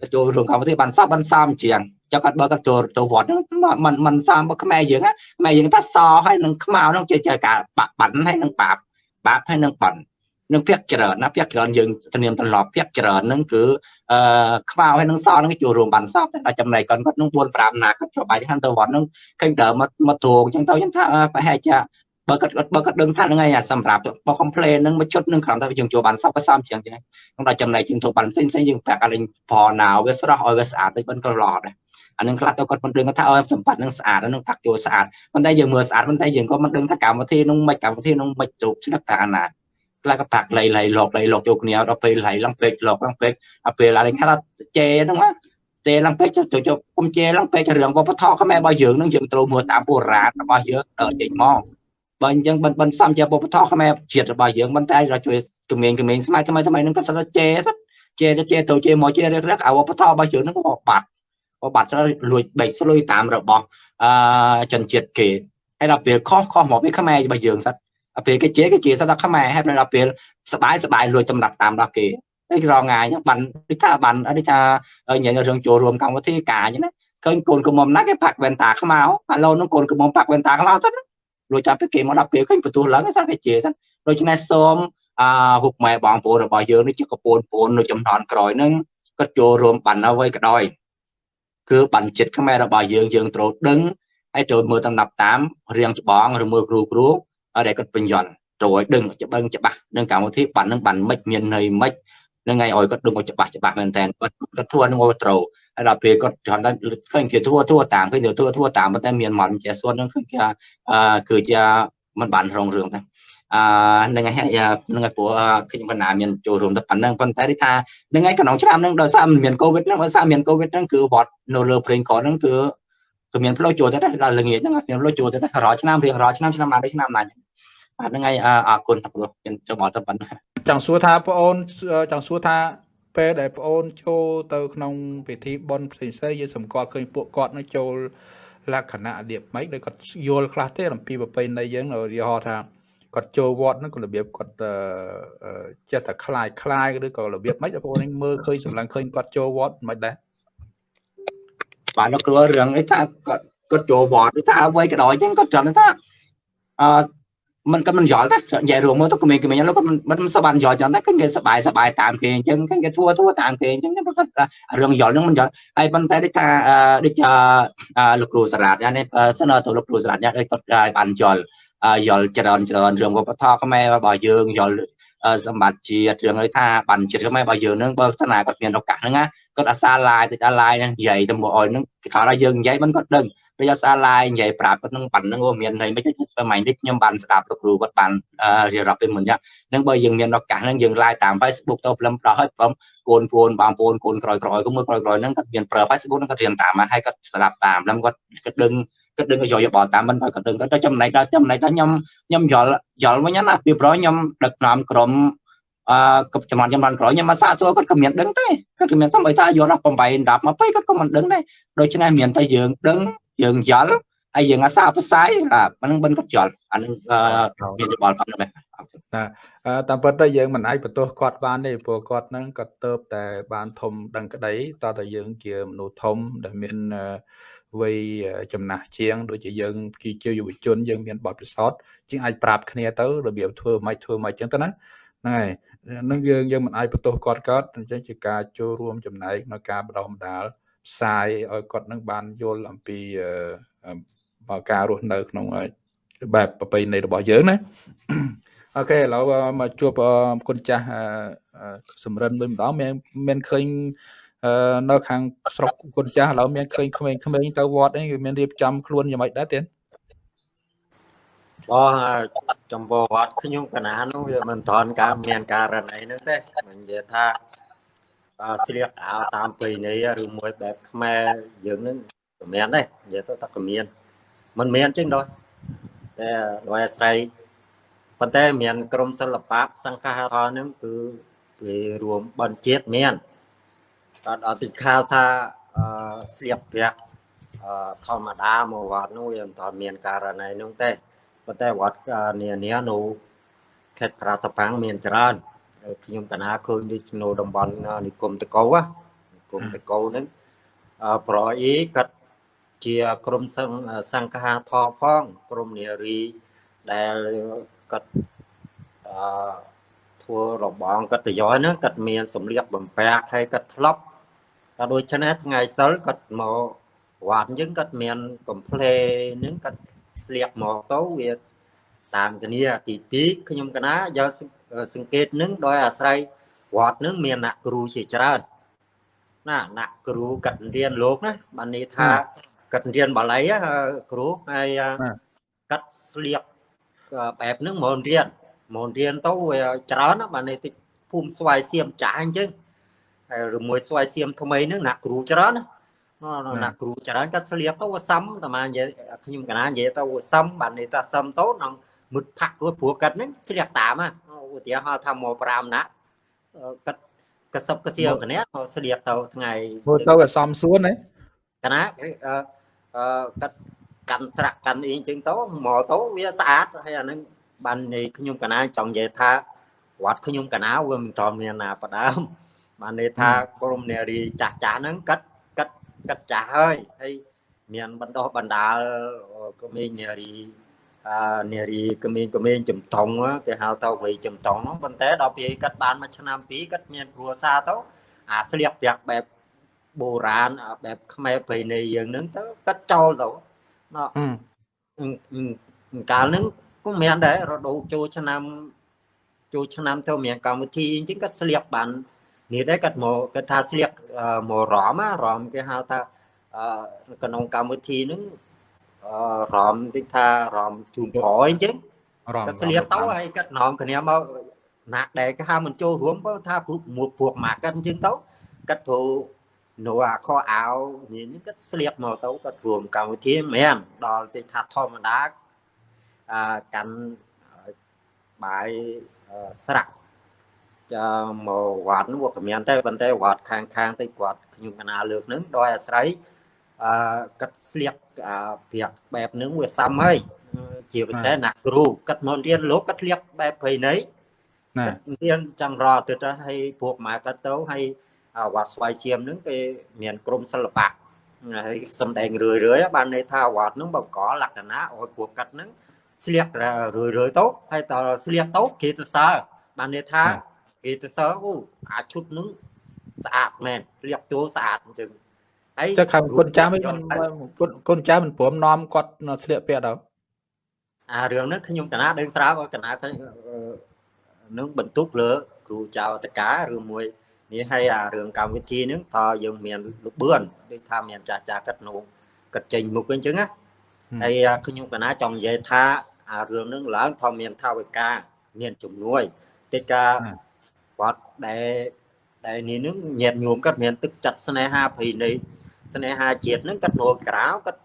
ទៅចូលរួមកម្មវិធីបានសពបានសំជាងចុះគាត់បើគាត់ចូលទៅវត្តហ្នឹងมันมันសំខ្មែរយើងខ្មែរយើងថាសហើយនឹងខ្មៅហ្នឹងជាការបាក់បាត់ហើយនឹងបាបបាបហើយនឹងបាត់ នឹងភាកច្រើនណាភាកច្រើនយើងធានាមទន្លប់ភាកច្រើនហ្នឹងគឺអឺខ្វៅហើយនឹងសហ្នឹងចូលរួមបានសពតែចំណែកគាត់គាត់នឹង4 5ណាគាត់ចូលបាយខាងទៅវត្តហ្នឹងឃើញដើមមកមកទ្រងអញ្ចឹងទៅខ្ញុំថាប្រហែលជាបើគាត់បើគាត់ដឹងថាហ្នឹងហើយសម្រាប់បើ complain ហ្នឹងមួយជុតហ្នឹងគ្រាន់តែយើងចូលបានសពសំជាងចឹងក្នុងដល់ចំណែកជាងចូលបានផ្សេងផ្សេងយើងប្រាប់ឲ្យប្រណៅវាស្រស់ឲ្យវាស្អាតទៅមិនក៏ល្អដែរអានឹងខ្លះទៅគាត់មិនដឹងថាឲ្យសម្បត្តិនឹងស្អាតនឹងផាក់ចូលស្អាតប៉ុន្តែយើងមើលស្អាតប៉ុន្តែយើងក៏មិនដឹងថាកម្មវិធីនោះមិនកម្មវិធីនោះមិនទូកស្នឹកថាអាណា ខ្លះក៏ប៉ាក់លៃលៃលោកលៃលោកចូលគ្នាដល់ពេលលៃឡើងពេកលោកឡើងពេកអាពេលឡើងគេថាជេហ្នឹងណាជេឡើងពេកចូលចូលគុំជេឡើងពេករឿងវប្បធម៌ខ្មែររបស់យើងហ្នឹងយើងត្រូវមើលតាមបុរាណរបស់យើងដល់ចេញមកបើអញ្ចឹងបិណ្ឌបិណ្ឌសំជាវប្បធម៌ខ្មែរជាតិរបស់យើងមិនតែរជួយគំនាញគំនាញស្មៃថ្មីថ្មីហ្នឹងក៏ស្ដាប់ជេសជេជេទៅជេមកជេរឹករឹកអាវប្បធម៌របស់យើងហ្នឹងក៏បាត់ក៏បាត់ស្រួយលួចបែកស្លុយតាមរបស់អឺចិនជាតិគេហើយដល់ពេលខុសខុសមកពីខ្មែររបស់យើងសិត ពេលគេជាគេជាសិតដល់ខ្មែរហើយដល់ពេលសបាយសបាយលួចចម្រាក់តាមដល់គេហើយរងងាយបានដូចថាបានដូចថាញ៉ៃរឿងចូលរួមកម្មវិធីការអញ្ចឹងណាឃើញកូនកំមុំណាគេផាក់វ៉ែនតាខ្មៅឥឡូវនោះកូនកំមុំផាក់វ៉ែនតាខ្មៅសិនលួចចាប់ពីគេមកដល់ពេលឃើញបន្ទោះឡើងសិនគេជាសិនដូច្នេះសូមអឺពុកម៉ែបងប្អូនរបស់យើងនេះជាកពូនពូននៅចំនួនក្រោយហ្នឹងគាត់ចូលរួមបានអ្វីក៏ដោយគឺបញ្ចិត្តខ្មែររបស់យើងយើងត្រូវដឹងហើយត្រូវមើលតាមតាមរៀងច្បងឬមើលគ្រូគ្រូ ដែលគាត់បញ្ញត្តិត្រូវឲ្យដឹងច្បាស់ច្បាស់នឹងកម្មវិធីបាននឹងបានមិនមានន័យមិននឹងឲ្យឲ្យគាត់ដឹងឲ្យច្បាស់ច្បាស់មែនតើគាត់គាត់ធួនឹងឲ្យត្រូវហើយដល់ពេលគាត់គ្រាន់តែឃើញគេធួធួតាមឃើញធួធួតាមប៉ុន្តែមានមកជាសួននឹងឃើញគេអឺគឺជាមិនបានរងរឿងទេអឺនឹងហើយនឹងហើយព្រោះខ្ញុំបណ្ណាមានចូលរួមទៅប៉ុណ្ណឹងប៉ុន្តែនេះថានឹងហើយក្នុងឆ្នាំហ្នឹងដោយសារមានកូវីដហ្នឹងដោយសារមានកូវីដហ្នឹងគឺវត្តនៅលើព្រេងកោហ្នឹងគឺគឺមានផ្លូវចូលទៅដែរដល់ល្ងាចហ្នឹងមានផ្លូវចូលទៅដែររាល់ឆ្នាំរៀងរាល់ឆ្នាំឆ្នាំណាដូចឆ្នាំណា បាទហ្នឹងហើយអរគុណតាព្រោះខ្ញុំចូលមកទៅប៉ុណ្ណាចង់សួរថាបងអូនចង់សួរថាពេលដែលបងអូនចូលទៅក្នុងពិធីបុណ្យផ្សេងផ្សេងយើងសម្គាល់ឃើញពួកគាត់នឹងចូលលក្ខណៈរបៀបម៉េចដោយគាត់យល់ខ្លះទេអំពីប្រពៃណីយើងឧទាហរណ៍ថាគាត់ចូលវត្តហ្នឹងក៏របៀបគាត់ចេះតែคลายคลายឬក៏របៀបម៉េចបងប្អូនមើលឃើញសម្លឹងឃើញគាត់ចូលវត្តមិនដែរបាទលោកគ្រូរឿងនេះថាគាត់គាត់ចូលវត្តឬថាអ្វីក៏ដោយចឹងគាត់ត្រឹមថាអឺ មិនក៏មិនយល់ទេនិយាយរួមមកទៅក្មេងៗហ្នឹងក៏មិនមិនសប្បានយល់ចឹងដែរគេសប្បាយសប្បាយតាមគេអញ្ចឹងគេធ្វើធ្វើតាមគេអញ្ចឹងគាត់រឿងយល់ហ្នឹងមិនយល់ហើយប៉ុន្តែដូចថាដូចលោកគ្រូសារ៉ាតនេះសិនទៅលោកគ្រូសារ៉ាតនេះគាត់បានយល់យល់ច្រើនច្រើនរឿងវប្បធម៌ខ្មែររបស់យើងយល់សម្បត្តិជាតិរឿងឲ្យថាបានជាតិខ្មែររបស់យើងហ្នឹងបើសិនណាគាត់មានឱកាសហ្នឹងណាគាត់អាសាឡាយទៅដល់ឡាយហ្នឹងនិយាយទៅមកអោយហ្នឹងគេថាយើងនិយាយមិនគាត់ដឹង ពេលអាសាឡាយនិយាយប្រាប់គាត់នឹងប៉ាន់ហ្នឹងអូមានន័យមិនទេពេលម៉េចនេះខ្ញុំបានស្ដាប់លោកគ្រូគាត់បានរៀបរាប់ពីមុនយ៉ាងហ្នឹងបើយើងមានឱកាសហ្នឹងយើងឡាយតាម Facebook ទៅព្រមប្រោះឲ្យព្រមកូនពូនបងប្អូនកូនក្រោយក្រោយក៏មើលក្រោយក្រោយហ្នឹងគាត់មានប្រើ Facebook ហ្នឹងគាត់រៀនតាមហើយគាត់ស្ដាប់តាមហ្នឹងគាត់គាត់ដឹងគិតដឹងយកយោបល់តាមមិនក៏ដឹងទៅចំណែកដល់ចំណែកដល់ខ្ញុំខ្ញុំយល់យល់វិញណាពីព្រោះខ្ញុំដឹកនាំក្រុមអឺចំនួនចំនួនក្រោយខ្ញុំមកសាកសួរគាត់ក៏មានដឹងទេគាត់ក៏មានសំបីថាយល់ដល់8 10 20គាត់ក៏មិនដឹងដែរដូច្នេះមានតែយើងដឹង យើងយល់ហើយយើងអាសាផ្សាយអានឹងបិណ្ឌគាត់យល់អានឹងមានយោបល់ប៉ុណ្ណឹងណាតាមពិតទៅយើងមិនអាចបន្ទោសគាត់បានទេព្រោះគាត់នឹងគាត់ទៅតែបានធំដឹងក្តីតើតើយើងជាមនុស្សធំដែលមានអឺវ័យចំណាស់ជាងដូចជាយើងជាយុវជនយើងមានបទពិសោធន៍ជាងអាចប្រាប់គ្នាទៅរបៀបធ្វើមិនធ្វើមិនអញ្ចឹងទៅណាហ្នឹងហើយនឹងយើងយើងមិនអាចបន្ទោសគាត់គាត់អញ្ចឹងជាការចូលរួមចំណែកនៅការបដិសម្ដាល ផ្សាយឲ្យគាត់នឹងបានយល់អំពីបើការរស់នៅ ក្នុងបែបប្រពៃណីរបស់យើងណាអូខេឥឡូវមកជួបគុណចាស់សំរិនវិញម្ដងមានមានឃើញនៅខាងស្រុកគុណចាស់ឥឡូវមានឃើញក្មេងៗទៅវត្តនេះគឺមានរៀបចំខ្លួនយ៉ាងម៉េចដែរទៀតបងចំពោះវត្តខ្ញុំកណានោះវាមិនថនការមានការរណីនោះទេមិននិយាយថា ស្លៀកអាវតាមប្រពៃណីឬមួយបែបខ្មែរយើងនឹងក៏មានដែរនិយាយទៅតែក៏មានមិនមានចឹងដល់តែដោយអាស្រ័យប៉ុន្តែមានក្រមសិល្បៈសង្ឃាធននឹងគឺវារួមបនជាតិមានអត់អត់ទីខាវថាអឺស្លៀកប្រាក់អឺធម្មតាមកវត្តនោះវាមិនទាន់មានករណីនោះទេប៉ុន្តែវត្តនានានៅខេត្តប្រាតប៉ាំងមានច្រើន ខ្ញុំកណាឃើញដូចនៅតំបន់និគមតកោនិគមតកោហ្នឹងអឺប្រអីគាត់ជាក្រុមសង្សង្ឃាធផងក្រុមនារីដែលគាត់អឺធ្វើរបងកតយោហ្នឹងគាត់មានសម្លៀកបំពាក់ហើយគាត់ធ្លាប់ក៏ដូច្នេះថ្ងៃសិលគាត់មកវត្តយើងគាត់មានកំ pl េហ្នឹងគាត់ស្លៀកមកទៅវាតាមគ្នាទី2ខ្ញុំកណាយក សង្កេតនឹងដោយអាស្រ័យវត្តនឹងមានអ្នកគ្រូជាច្រើនណាអ្នកគ្រូកាត់រៀនលោកណាបាននេះថាកាត់រៀនបាលីគ្រូហើយកាត់ស្លៀកបែបហ្នឹងមករៀនមករៀនទៅវាច្រើនបាននេះតិចភូមិស្វាយសៀមចាស់អញ្ចឹងហើយឬមួយស្វាយសៀមថ្មីហ្នឹងអ្នកគ្រូច្រើនណាណាគ្រូច្រើនគាត់ស្លៀកទៅវាសំតាមានិយាយខ្ញុំកណានិយាយទៅវាសំបាននេះថាសំទៅក្នុងមុតផាក់ព្រោះព្រោះគាត់ហ្នឹងស្លៀកតាម ឧទាហរណ៍ថាមក5ណាគាត់កសបកសៀវកណាស្លៀកទៅថ្ងៃមើលទៅវាសំសួនហ៎កណាអឺគាត់កាន់ស្រាក់កាន់អីអញ្ចឹងទៅមកទៅវាស្អាតហើយអាហ្នឹងបាននៃខ្ញុំកណាចង់និយាយថាវត្តខ្ញុំកណាវាមិនតមានណាបដើមបានន័យថាក្រុមនារីចាស់ចាស់ហ្នឹងកាត់កាត់កាត់ចាស់ហើយហើយមានបណ្ដោះបណ្ដាលក្មេងនារីអា នារីក្មេងក្មេងចំតង់គេហៅទៅវ័យចំតង់ហ្នឹងប៉ុន្តែដល់ពេលកាត់បានមួយឆ្នាំពីរកាត់មានគ្រួសារទៅអាស្លៀកពាក់បែបបុរាណបែបខ្មែរប្រៃណីយើងហ្នឹងទៅកាត់ចោលទៅណោះកាលហ្នឹងក៏មានដែររដូវចូលឆ្នាំចូលឆ្នាំទៅមានកម្មវិធីអញ្ចឹងគាត់ស្លៀកបាននេះដែរគាត់មកគាត់ថាស្លៀកមករំរំគេហៅថាក្នុងកម្មវិធីហ្នឹង រំតិចថារំជូនប្រអញ្ចឹងគាត់ស្លៀកទៅហើយគាត់ណងគ្នាមកណាក់ដែលគេហៅមិនចូលរួមបើថាមួយពួកមកគាត់អញ្ចឹងទៅគាត់ធ្វើនៅអាខោអាវនេះគាត់ស្លៀកមកទៅគាត់រួមកម្មវិធីមែនដល់តិចថាធម្មតាអាកាន់បាយស្រាក់ចាមកវត្តនោះក៏មានតែប៉ុន្តែវត្តខាងខាងទៅគាត់ខ្ញុំកណាលើកនឹងដោយអាស្រ័យ អឺកាត់ស្លៀកព្រាកបែបហ្នឹងវាសាំហើយជាពិសេសណាគ្រូកាត់មករៀនលោកកាត់ស្លៀកបែបភ័យណីណារៀនចាំរត់ទៅទៅឲ្យពួកម៉ែកាត់ទៅឲ្យវត្តស្វាយឈាមហ្នឹងគេមានក្រុមសិល្បៈហើយសំដែងរឿយរឿយបានន័យថាវត្តហ្នឹងបង្កលក្ខណៈឲ្យពួកកាត់ហ្នឹងស្លៀករឿយរឿយទៅហើយតស្លៀកទៅគេទៅសើបានន័យថាគេទៅសើអូអាឈុតហ្នឹងស្អាតមែនស្លៀកចូលស្អាតអញ្ចឹង ហើយចុះខាងគុណចាស់មិនគុណចាស់មិនព្រមនាំគាត់ស្លៀកពាក់ដល់អារឿងហ្នឹងខ្ញុំកណាដឹងស្រាប់កណាឃើញនឹងបន្ទុកលើគ្រូចៅតកាឬមួយនេះហើយអារឿងកម្មវិធីហ្នឹងតើយើងមានលបឿនដូចថាមានចាស់ចាស់កាត់នោះកាត់ចេញមុខអញ្ចឹងណាហើយខ្ញុំកណាចង់និយាយថាអារឿងហ្នឹងឡើងធំមានថាវិការមានជំនួយតិចកាគាត់ដែលដែលនេះនឹងញាតញោមគាត់មានទឹកចិត្តស្នេហាភ័យនៃ ស្នេហាជាតិហ្នឹងគាត់នោក្រៅគាត់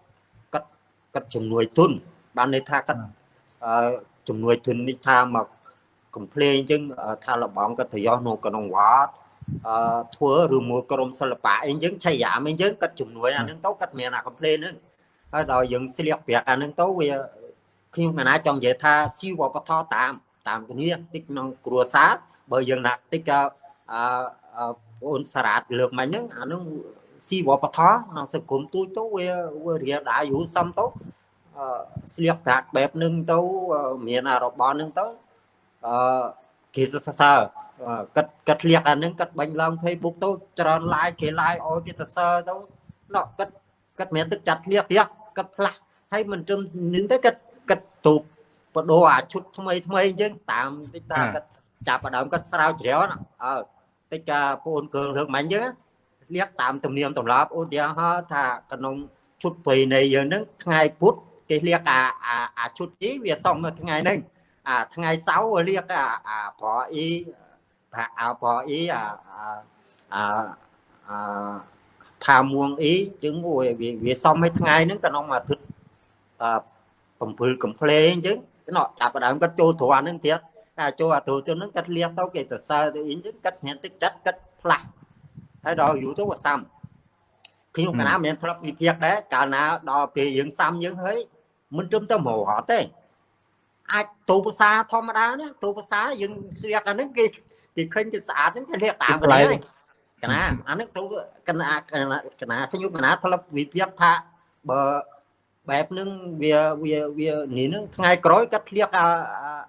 គាត់គាត់ជំនួយទុនបានន័យថាគាត់អឺជំនួយទុននេះថាមកកំភ្លេងអញ្ចឹងថាលបងគាត់ប្រយោជន៍នៅក្នុងវត្តអឺធ្វើឬមួយក្រុមសិល្បៈអីអញ្ចឹងឆៃយ៉ាមអីអញ្ចឹងគាត់ជំនួយអានឹងទៅគាត់មានអាកំភ្លេងហ្នឹងហើយដល់យើងស្លៀកប្រាក់អានឹងទៅវាខ្ញុំកណាចង់និយាយថាស៊ីវប្បធម៌តាមតាមគ្នាតិចក្នុងគ្រួសារបើយើងណាតិចក៏អឺអូនសារ៉ាតលើកមិញហ្នឹងអានឹង ស៊ីវប្បធម៌ក្នុងសង្គមទូចទៅវាវារៀលដែរយូរសំទៅស្លៀកប្រាក់បែបហ្នឹងទៅមានរបស់ហ្នឹងទៅអឺគេសរសើរកាត់កាត់លៀកអាហ្នឹងកាត់បាញ់ឡើង Facebook ទៅច្រើន like គេ like ឲ្យគេសរសើរទៅណោះកាត់កាត់មានទឹកចាត់លៀកទៀតកាត់ផ្លាស់ហើយមិនត្រឹមនឹងទៅកាត់កាត់ទូកបដូរអាឈុតថ្មីថ្មីអញ្ចឹងតាមតិចតាកាត់ចាប់ដើមកាត់ស្រាវជ្រាវអើតិចតាបងអូនកើរឿងមិនអញ្ចឹង លៀកតាមទំនៀមទម្លាប់ឧទាហរណ៍ថាក្នុងឈុតព្រៃនៃយើងហ្នឹងថ្ងៃពុធគេលៀកអាអាឈុតនេះវាសមថ្ងៃហ្នឹងអាថ្ងៃសៅរ៍លៀកអាអាប្រអ៊ីថាអាប្រអ៊ីអាអាអាផាមួងអ៊ីចឹងវាវាសមឲ្យថ្ងៃហ្នឹងក្នុងអាទិត្យអ7កំ pl អញ្ចឹងណោះចាប់ដើមគាត់ចូលទ្រានហ្នឹងទៀតតែចូលអាទូទៅហ្នឹងគាត់លៀកទៅគេទៅសើទៅអីអញ្ចឹងគាត់មានទឹកចិត្តគាត់ផ្លាស់ ហើយដល់យូរទៅក៏សាំខ្ញុំកណាមិនធ្លាប់វិភាគដែរកាលណាដល់ពេលយើងសាំយើងហើយមិនត្រឹមតែមករត់ទេអាចទូភាសាធម្មតាណាទូភាសាយើងស្រៀកអាហ្នឹងគេគេឃើញគេស្អាតហ្នឹងគេរៀកតាមគ្នាហើយកណាអាហ្នឹងទូកណាកណាកណាខ្ញុំកណាធ្លាប់វិភាគថាបើបែបហ្នឹងវាវាវានេះហ្នឹងថ្ងៃក្រោយគាត់ធ្លាកអា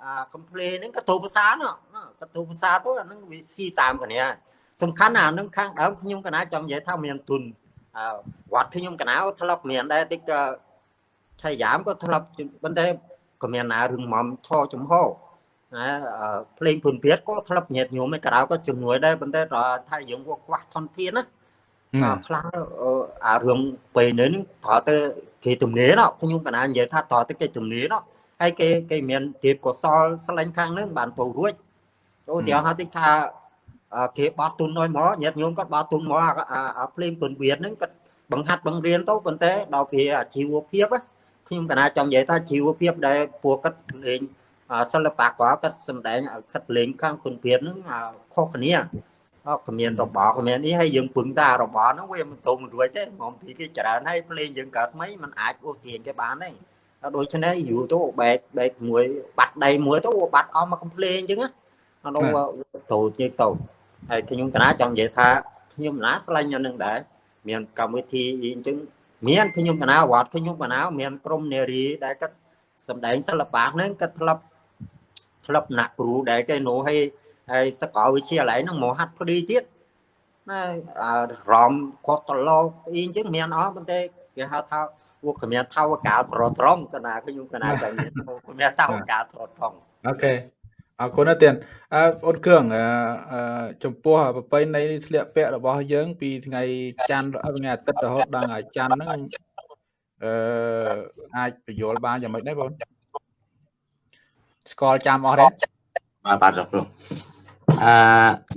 អាកំភ្លេហ្នឹងក៏ទូភាសាណោះក៏ទូភាសាទៅអាហ្នឹងវាស៊ីតាមគ្នា សំខាន់អាហ្នឹងខាងដើមខ្ញុំកណាចង់និយាយថាមានទុនវត្តខ្ញុំកណាធ្លាប់មានដែរតិចក៏ឆៃយ៉ាមក៏ធ្លាប់ប៉ុន្តែក៏មានណារឿងមុំឆោចំហណាភ្លេងពុនព្រាតក៏ធ្លាប់ញាតញោមឯក្រៅក៏ជំនួយដែរប៉ុន្តែថាយើងវាខ្វះធនធានណាខ្លះអារឿងពេលនេះនឹងត្រូវទៅគេទំនេរណោះខ្ញុំកណានិយាយថាតទៅគេទំនេរណោះហើយគេគេមានទៀបកសលស្លាញ់ខាងនឹងបានទៅរួចចូលទីហៅតិចថា គេបោះទុនឲ្យមកញាតិញោមគាត់បោះទុនមកអាភ្លេងពុនវៀតហ្នឹងគាត់បង្ហាត់បង្រៀនទៅប៉ុន្តែដល់ពេលអាជីវភាពខ្ញុំកណាចង់និយាយថាជីវភាពដែលពួកគាត់លេងសិល្បៈក៏គាត់សម្ដែងគាត់លេងខាងពុនវៀតហ្នឹងខុសគ្នាអត់គ្មានរបរគ្មាននេះហើយយើងពឹងតែរបរហ្នឹងវាមិនទៅមិនរួចទេមកពីគេច្រើនហើយភ្លេងយើងកើតថ្មីมันអាចអូសទាញគេបានទេដូច្នេះយូរទៅបែកបែកមួយបាត់ដៃមួយទៅបាត់អស់មកកំភ្លេងអញ្ចឹងណាអត់ទៅជិះទៅ ហើយខ្ញុំកណាចង់និយាយថាខ្ញុំណាស្លាញ់យ៉ាងនឹងដែរមានកម្មវិធីអីអញ្ចឹងមានខ្ញុំកណាវត្តខ្ញុំកណាមានក្រុមនារីដែលគាត់សម្ដែងសិល្បៈហ្នឹងគាត់ធ្លាប់ធ្លាប់ណាក់គ្រូដែលគេនោះឲ្យហើយសកលវិទ្យាល័យហ្នឹងមកហាត់ព្រីទៀតណារំគាត់តលោកអីអញ្ចឹងមានអស់ប៉ុន្តែគេហៅថាពួកគ្មានថាវកាលប្រត្រង់កណាខ្ញុំកណាតែគ្មានថាវកាលប្រត្រង់អូខេ អរគុណណាស់ទៀតអឺអូនគ្រឿងអឺចំពោះប្រពៃណីធ្លាក់ពាក់របស់យើង ពីថ្ងៃច័ន្ទថ្ងៃអាទិត្យរហូតដល់ថ្ងៃច័ន្ទហ្នឹងអឺអាចបញ្យល់បានយ៉ាងម៉េចដែរបងស្គាល់ចាំអស់ទេបាទបាទលោកគ្រូអឺ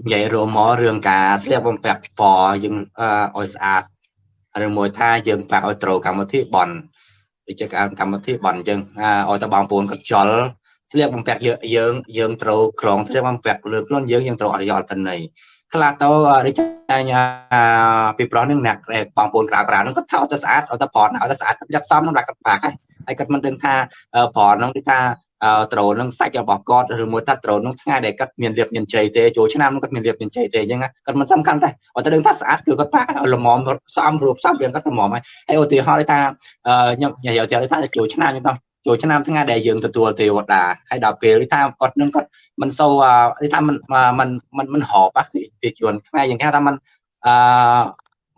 និយាយរួមមករឿងការស្លៀកបំពាក់ពណ៌យើងឲ្យស្អាតឬមួយថាយើងបាក់ឲ្យត្រូវកម្មវិធីបន់ដូចជាកម្មវិធីបន់អញ្ចឹងឲ្យតបងប្អូនគាត់ចល ស្លៀកបំពាក់យើងយើងយើងត្រូវក្រងស្លៀកបំពាក់លើខ្លួនយើងយើងត្រូវអរិយអត្តន័យខ្លះទៅរិចញ្ញាពីប្រុសនឹងអ្នកបងប្អូនក្រៅក្រៅនឹងគាត់ថោទៅស្អាតឲ្យទៅប្រត់ឲ្យទៅស្អាតយកសំនឹងដាក់គាត់បាក់ហើយហើយគាត់មិនដឹងថាប្រត់នឹងគឺថាត្រូលនឹងសាច់របស់គាត់ឬមួយថាត្រូលនឹងថ្ងៃដែលគាត់មានលៀបមានជ័យទេចូលឆ្នាំនឹងគាត់មានលៀបមានជ័យទេអញ្ចឹងគាត់មិនសំខាន់ទេអត់ទៅដឹងថាស្អាតគឺគាត់ប៉ាឲ្យល្មមសំរូបសំរៀងគាត់ល្មមហើយហើយឧទាហរណ៍ថាខ្ញុំនិយាយទៅថាចូលឆ្នាំខ្ញុំទៅ ចូលឆ្នាំថ្ងៃដែលយើងទទួលទេវតាហើយដល់ពេលថាគាត់នឹងគាត់មិនសូវថាមិនមិនមិនមិនហបពីជួនខ្មែរយ៉ាងគេថាមិនអឺ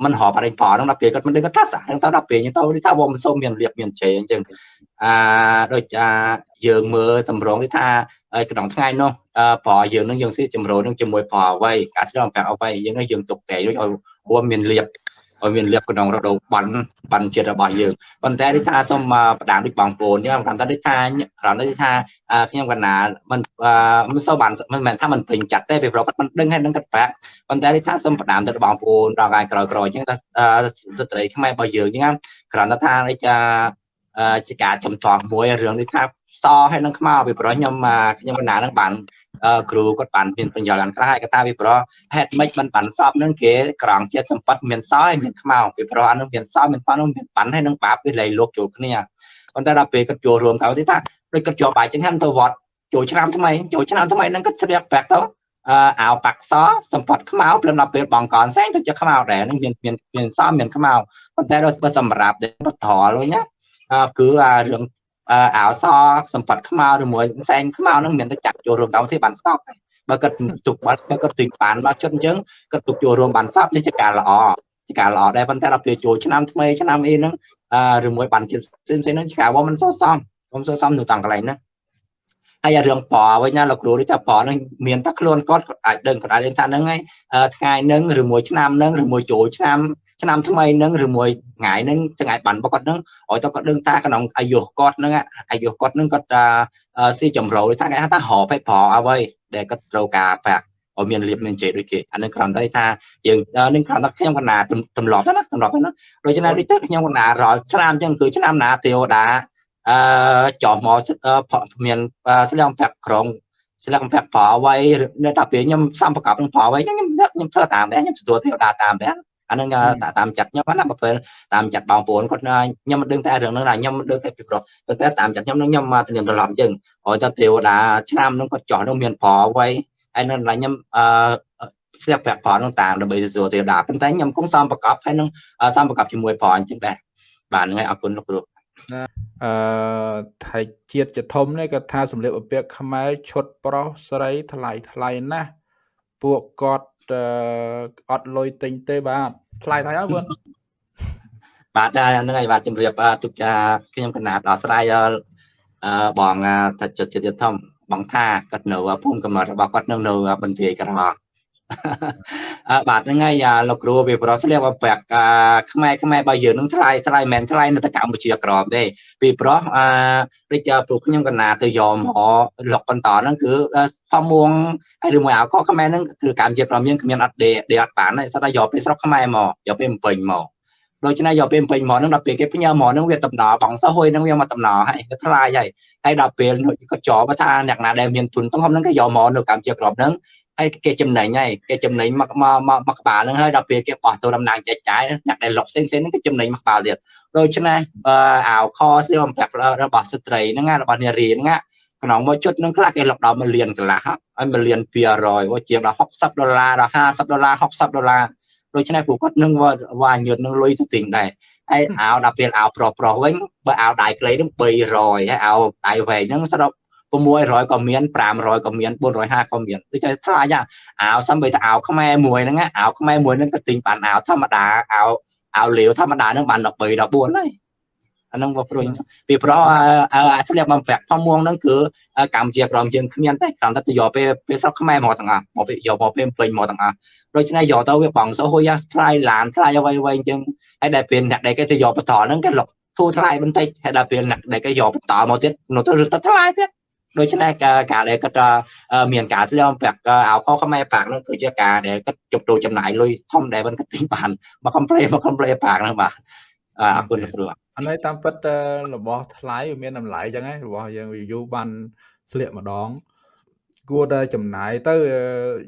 មិនហបអរិញផលហ្នឹងដល់ពេលគាត់មិនដឹងគាត់ថាសាហ្នឹងទៅដល់ពេលហ្នឹងទៅថាវាមិនសូវមានលៀបមានជ័យអញ្ចឹងអាដូចអាយើងមើលតម្រងនេះថាក្នុងថ្ងៃនោះប្រយើងនឹងយើងស៊ីចម្រូននឹងជាមួយប្រអ្វីការស្ដាប់ប្រាក់អ្វីយើងយើងទុកតែដូចឲ្យវាមានលៀប ឲ្យមានលៀបក្នុងរដូវបានបានចិត្តរបស់យើងប៉ុន្តែនេះថាសូមបដានដូចបងប្អូនខ្ញុំគាត់ថាដូចថាគ្រាន់តែថាខ្ញុំកណាមិនមិនសូវបានមិនមែនថាមិនពេញចិត្តទេពីព្រោះគាត់មិនដឹងហើយនឹងគាត់ប្រាក់ប៉ុន្តែនេះថាសូមបដានទៅបងប្អូនដល់កាយក្រោយក្រោយអញ្ចឹងថាស្ត្រីខ្មែររបស់យើងអញ្ចឹងគ្រាន់តែថាដូច ជាការចំតង់មួយរឿងនេះថាសហើយនឹងខ្មៅពីព្រោះខ្ញុំខ្ញុំកណានឹងបានគ្រូគាត់បានមានបញ្យល់យ៉ាងខ្លះហើយគាត់ថាពីព្រោះហេតុម៉េចមិនបានសពនឹងគេក្រងចិត្តសម្បត្តិមានសហើយមានខ្មៅពីព្រោះអានឹងមានសមានខ្មៅនឹងមានប៉ាន់ហើយនឹងបាបវាលៃលោកចូលគ្នាប៉ុន្តែដល់ពេលគាត់ចូលរួមទៅទីថាដូចគាត់ជាប់បាយចឹងហ្នឹងទៅវត្តចូលឆ្នាំថ្មីចូលឆ្នាំថ្មីហ្នឹងគាត់ស្រៀបប្រាក់ទៅអឺអាវប៉ាក់សសម្បត្តិខ្មៅព្រមដល់ពេលបងកនសែងទៅជាខ្មៅដែរនឹងមានមានមានសមានខ្មៅប៉ុន្តែដល់សម្រាប់ទៅត្រលវិញណា គឺអារឿងអោសសម្បត្តិខ្មៅឬមួយសែងខ្មៅនឹងមានតែចាក់ចូលរួមកម្មវិធីបានស្តប់បើគាត់ទុកបាត់គាត់ទុកបានដល់ចិត្តអញ្ចឹងគាត់ទុកចូលរួមបានស្តប់នេះជាការល្អជាការល្អដែរប៉ុន្តែដល់ពេលចូលឆ្នាំថ្មីឆ្នាំអីហ្នឹងឬមួយបានជាតិផ្សេងផ្សេងហ្នឹងជាការរបស់មិនសោះសមខ្ញុំសោះសមនៅតាំងកន្លែងហ្នឹងហើយរឿងប៉វិញណាលោកគ្រូនេះថាប៉នឹងមានតែខ្លួនគាត់គាត់អាចដឹងគាត់អាចដឹងថាហ្នឹងហើយថ្ងៃហ្នឹងឬមួយឆ្នាំហ្នឹងឬមួយចូលឆ្នាំ ឆ្នាំថ្មីហ្នឹងឬមួយថ្ងៃហ្នឹងថ្ងៃបានបគាត់ហ្នឹងឲ្យទៅគាត់ដឹងថាក្នុងអាយុគាត់ហ្នឹងអាយុគាត់ហ្នឹងគាត់ស៊ីចម្រូវថាគេហៅថារ៉បឲ្យប្រអ្វីដែលគាត់ត្រូវការប្រាក់ឲ្យមានលៀបមានជ័យដូចគេអានឹងគ្រាន់តែថាយើងនឹងគ្រាន់តែខ្ញុំកណាទម្លាប់ណាទម្លាប់ណាដូច្នេះដូចទៅខ្ញុំកណារាល់ឆ្នាំអញ្ចឹងគឺឆ្នាំណាទេវតាអឺចោះមកមានស្លៀកប្រាក់ក្រុងស្លឹកបំពាក់ប្រអ្វីនៅតែពេលខ្ញុំសំប្រកបនឹងប្រអ្វីខ្ញុំខ្ញុំធ្វើតាមដែរខ្ញុំទទួលទេវតាតាមដែរ អានឹងតាមចិត្តខ្ញុំណាបើពេលតាមចិត្តបងប្អូនគាត់ខ្ញុំមិនដឹងតែរឿងហ្នឹងណាខ្ញុំមិនដឹងតែពីប្រុសតែតាមចិត្តខ្ញុំនឹងខ្ញុំមកធានាត្រឡប់អញ្ចឹងហើយទៅទេវតាឆ្នាំហ្នឹងគាត់ចោះនឹងមានប្រអ្វីហើយនៅឡើយខ្ញុំអឺស្រាប់ប្រាក់ប្រនឹងតាមដើម្បីទទួលទេវតាប៉ុន្តែខ្ញុំគង់សំប្រកបហើយនឹងសំប្រកបជាមួយប្រអញ្ចឹងដែរបាទហ្នឹងហើយអរគុណលោកគ្រូអឺថៃជាតិចធំនេះគាត់ថាសម្លៀកបំពាក់ខ្មែរឈុតប្រុសស្រីថ្លៃថ្លៃណាស់ពួកគាត់ អត់លុយទិញទេបាទថ្លៃថ្លៃអត់បងបាទហ្នឹងហើយបាទជំរាបទុកចាខ្ញុំកណាបដល់ស្រ័យអឺបងថាចិត្តចិត្តធំបងថាគាត់នៅភូមិកំណត់របស់គាត់នៅនៅបន្ទាយក្រហម អឺបាទហ្នឹងហើយលោកគ្រូវាប្រស្លៀកបប្រាក់ខ្មែរខ្មែរបើយើងនឹងថ្លៃថ្លៃមិនថ្លៃនៅទៅកម្ពុជាក្រមទេពីព្រោះអឺដូចពួកខ្ញុំកណាទៅយកមកលុកបន្តហ្នឹងគឺផមួងហើយឬមួយអោកខ្មែរហ្នឹងគឺកម្ពុជាក្រមយើងគ្មានអត់ដេដេអត់បានទេសិតតែយកពេលស្រុកខ្មែរមកយកពេលពេញមកដូច្នេះយកពេលពេញមកហ្នឹងដល់ពេលគេផ្ញើមកហ្នឹងវាតំណបងសោះហួយហ្នឹងវាមកតំណហើយវាថ្លៃហើយហើយដល់ពេលគាត់ចោបើថាអ្នកណាដែលមានទុនទំហំហ្នឹងគេយកមកនៅកម្ពុជាក្រមហ្នឹង ហើយគេចំណេញហើយគេចំណេញមកមកមកក្បាលហ្នឹងហើយដល់ពេលគេបោះទៅដំណាងចែកចាយអ្នកដែលលុកផ្សេងផ្សេងហ្នឹងគេចំណេញមកក្បាលទៀតដូច្នេះអាវខស្លៀកបំពាក់របស់ស្ត្រីហ្នឹងរបស់នារីហ្នឹងក្នុងមួយជុតនឹងខ្លះគេលុកដល់1លានកន្លះហើយ1លាន200ជាងដល់60ដុល្លារដល់50ដុល្លារ60ដុល្លារដូច្នេះពួកគាត់នឹងវាញើតនឹងលុយទៅទិញដែរហើយអាវដល់ពេលអាវប្រុសប្រុសវិញបើអាវដៃខ្លីនឹង300ហើយអាវដៃវែងហ្នឹងសរុប 600ក៏មាន500ក៏មាន450ក៏មានដូចតែថ្លៃអាវសំបីតែអាវខ្មែរមួយហ្នឹងអាវខ្មែរមួយហ្នឹងក៏ទិញបានអាវធម្មតាអាវអាវលាវធម្មតាហ្នឹងបាន13 14ហើយអាហ្នឹងមកព្រួយពីព្រោះអាស្លៀកបំពាក់ផមួងហ្នឹងគឺកម្ពុជាក្រមយើងគ្មានទេគ្រាន់តែយកពេលពេលស្រុកខ្មែរមកទាំងអស់មកពេលយកមកពេលពេញមកទាំងអស់ដូច្នេះយកទៅវាបងសោះហួយថ្លៃឡានថ្លៃអ្វីអ្វីអញ្ចឹងហើយដែលពេលអ្នកដែលគេទៅយកបន្តហ្នឹងគេលុកធូរថ្លៃបន្តិចហើយដល់ពេលអ្នកដែលគេយកបន្តមកទៀតនោះទៅរឹតថ្លៃទៀត ដូច្នេះការការដែលគាត់មានការស្លៀកពាក់អាវខខ្មែរប៉ាក់នោះគឺជាការដែលគាត់ជប់ទូចំណាយលុយធំដែលមិនគាត់ទិញបានមកកំ pl មកកំ pl ប៉ាក់នោះបាទអរគុណគ្រូអានេះតាមពិតរបស់ថ្លៃវាមានតម្លៃចឹងហ្នឹងរបស់យើងយូរបានស្លៀកម្ដងគួរតែចំណាយទៅ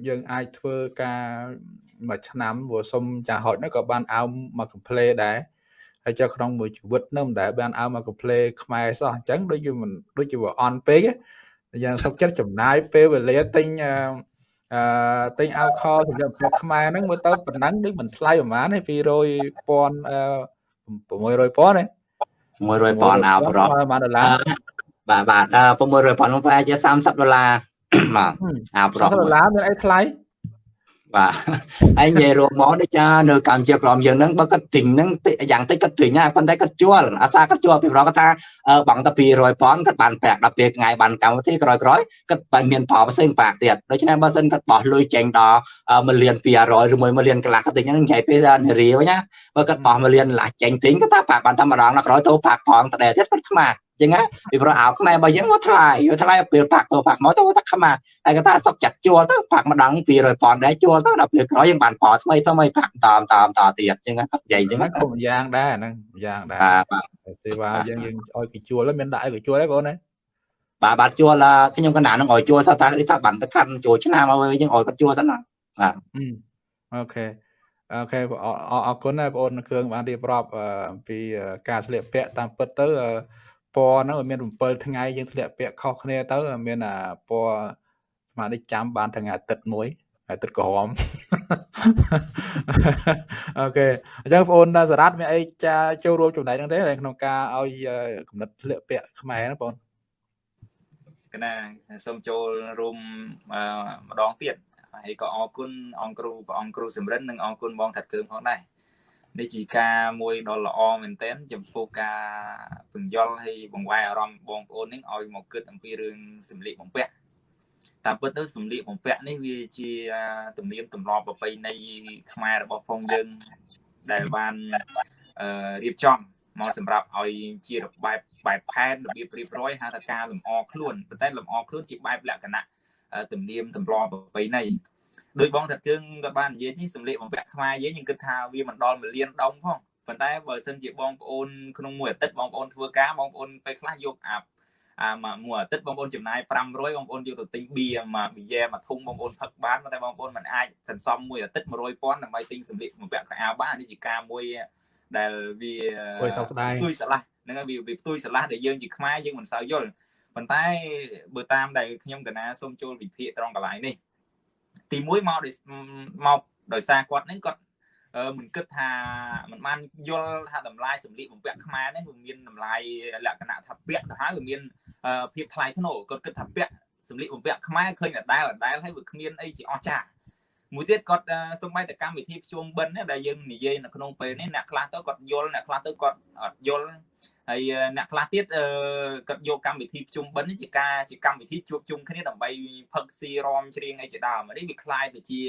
យើងអាចធ្វើការមួយឆ្នាំព្រោះសុំចាហុចនោះក៏បានអោមកកំ pl ដែរហើយចុះក្នុងមួយជីវិតនោះមិនដែលបានអោមកកំ pl ខ្មែរសោះអញ្ចឹងដូចជាមិនដូចជាវាអន់ពេក យ៉ាងសុខចិត្តចំណាយពេលវេលាទិញអឺទិញអាវខសម្រាប់ប្រខ្មែរហ្នឹងមើលទៅប៉ុណ្ណឹងដូចមិនថ្លៃប្រហែលទេ200,000អឺ600,000ទេ600,000អាវប្រហែលដុល្លារបាទបាទ600,000នោះប្រហែលជា30ដុល្លារបាទអាវប្រ30ដុល្លារមានអីថ្លៃ បាទហើយនិយាយរួមមកដូចចានៅកម្ពុជាក្រមយើងហ្នឹងបើគាត់ទិញហ្នឹងយ៉ាងតិចគាត់ទិញហើយប៉ុន្តែគាត់ជួលអាសាគាត់ជួលពីប្រគាត់ថាបង់តែ200ប៉ុនគាត់បានប្រាក់ដល់ពេលថ្ងៃបានកម្មវិធីក្រោយក្រោយគាត់បានមានផលផ្សេងប្រាក់ទៀតដូច្នេះបើសិនគាត់បោះលុយចេញដល់1លាន200ឬ1លានកន្លះគាត់ទិញហ្នឹងនិយាយពេលនារីវិញណាបើគាត់បោះ1លានកន្លះចេញទិញគាត់ថាប្រាក់បានតែម្ដងដល់ក្រោយទៅប្រាក់ផងតដែរទៀតគាត់ខ្មាស់ ចឹងណាពីព្រោះអាវខ្មែររបស់យើងមកថ្លៃវាថ្លៃពេលផាក់ទៅផាក់មកទៅថាខ្មាស់ហើយគាត់ថាសុកចាត់ជួលទៅផាក់ម្ដង200ប៉ុនដែរជួលទៅដល់ពេលក្រោយយើងបានផលថ្មីថ្មីផាក់តាមតាមតទៀតចឹងណាគាត់និយាយចឹងណាគ្រប់យ៉ាងដែរហ្នឹងយ៉ាងដែរបាទសេវាយើងយើងឲ្យគេជួលហើយមានដាក់ឲ្យគេជួលហើយបងណាបាទបាទជួលខ្ញុំកណ្ដាលនឹងឲ្យជួលសោះតាគេថាបានទៅខាន់ជួលឆ្នាំឲ្យយើងឲ្យគាត់ជួលសិនណាបាទអូខេអូខេអរគុណណាបងអូនគ្រឿងបានរៀបរាប់អំពីការស្លៀកពាក់តាមពិតទៅ ពណ៌ហ្នឹងមាន7ថ្ងៃយើងធ្លាក់ពាក់ខុសគ្នាទៅមានអាពណ៌ស្មារតីចាំបានថ្ងៃអាទិត្យមួយអាទិត្យក្រហមអូខេអញ្ចឹងបងអូនសារ៉ាត់មានអីចាចូលរួមចំណែកហ្នឹងទេក្នុងការឲ្យកំណត់ធ្លាក់ពាក់ខ្មែរណាបងកណាសូមចូលរួមម្ដងទៀតហើយក៏អរគុណអង្គគ្រូព្រះអង្គគ្រូសំរិននិងអរគុណបងថាត់កើងផងដែរ នេះជាការមួយដ៏ល្អមែនទែនចំពោះការពន្យល់ហើយបង្វែរអារម្មណ៍បងប្អូននេះឲ្យមកគិតអំពីរឿងសម្លៀកបំពាក់តាមពិតទៅសម្លៀកបំពាក់នេះវាជាទំនៀមទម្លាប់ប្រពៃណីខ្មែររបស់ផងយើងដែលបានរៀបចំមកសម្រាប់ឲ្យជាបែបបែបផែនរបៀបរៀបរយហៅថាការលម្អខ្លួនប៉ុន្តែលម្អខ្លួនជាបែបលក្ខណៈទំនៀមទម្លាប់ប្រពៃណី ដោយបងថាជើងក៏បាននិយាយនេះសម្លៀកបំពាក់ខ្មែរយើងយើងគិតថាវាមិនដល់1លានដុំផងប៉ុន្តែបើសិនជាបងប្អូនក្នុងមួយអាទិត្យបងប្អូនធ្វើការបងប្អូនពេលខ្លះយកអាអាមួយអាទិត្យបងប្អូនចំណាយ500បងប្អូនយកទៅទិញបៀមកប៊ីយ៉ែមួយធុងបងប្អូនផឹកបានតែបងប្អូនមិនអាចសន្សំមួយអាទិត្យ100,000ដើម្បីទិញសម្លៀកបំពាក់ខោអាវបាននេះជាការមួយដែលវាផ្ទុយស្រឡះហ្នឹងហើយវាវាផ្ទុយស្រឡះដែលយើងជាខ្មែរយើងមិនសូវយល់ប៉ុន្តែបើតាមដែលខ្ញុំកណាសូមចូលវិភាគត្រង់កន្លែងនេះ ទី1មកដោយមកដោយសារគាត់ហ្នឹងគាត់មិនគិតថាមិនបានយល់ថាតម្លៃសម្លៀកបំពាក់ខ្មែរនេះវាមានតម្លៃលក្ខណៈថាពាក់ទៅហើយវាមានភាពថ្លៃថ្នូរគាត់គិតថាពាក់សម្លៀកបំពាក់ខ្មែរឃើញដដែលដដែលហើយវាគ្មានអីជាអស្ចារ្យមួយទៀតគាត់សំបីតកម្មវិធីភ្ជុំបិណ្ឌដែលយើងនិយាយនៅក្នុងពេលនេះអ្នកខ្លះទៅគាត់យល់អ្នកខ្លះទៅគាត់អត់យល់ ហើយអ្នកខ្លះទៀតគាត់យកកម្មវិធីភ្ជុំបិណ្ឌនេះជាការជាកម្មវិធីជួបជុំគ្នាដើម្បីផឹកស៊ីរំច្រៀងអីជាដើមនេះវាคล้ายទៅជា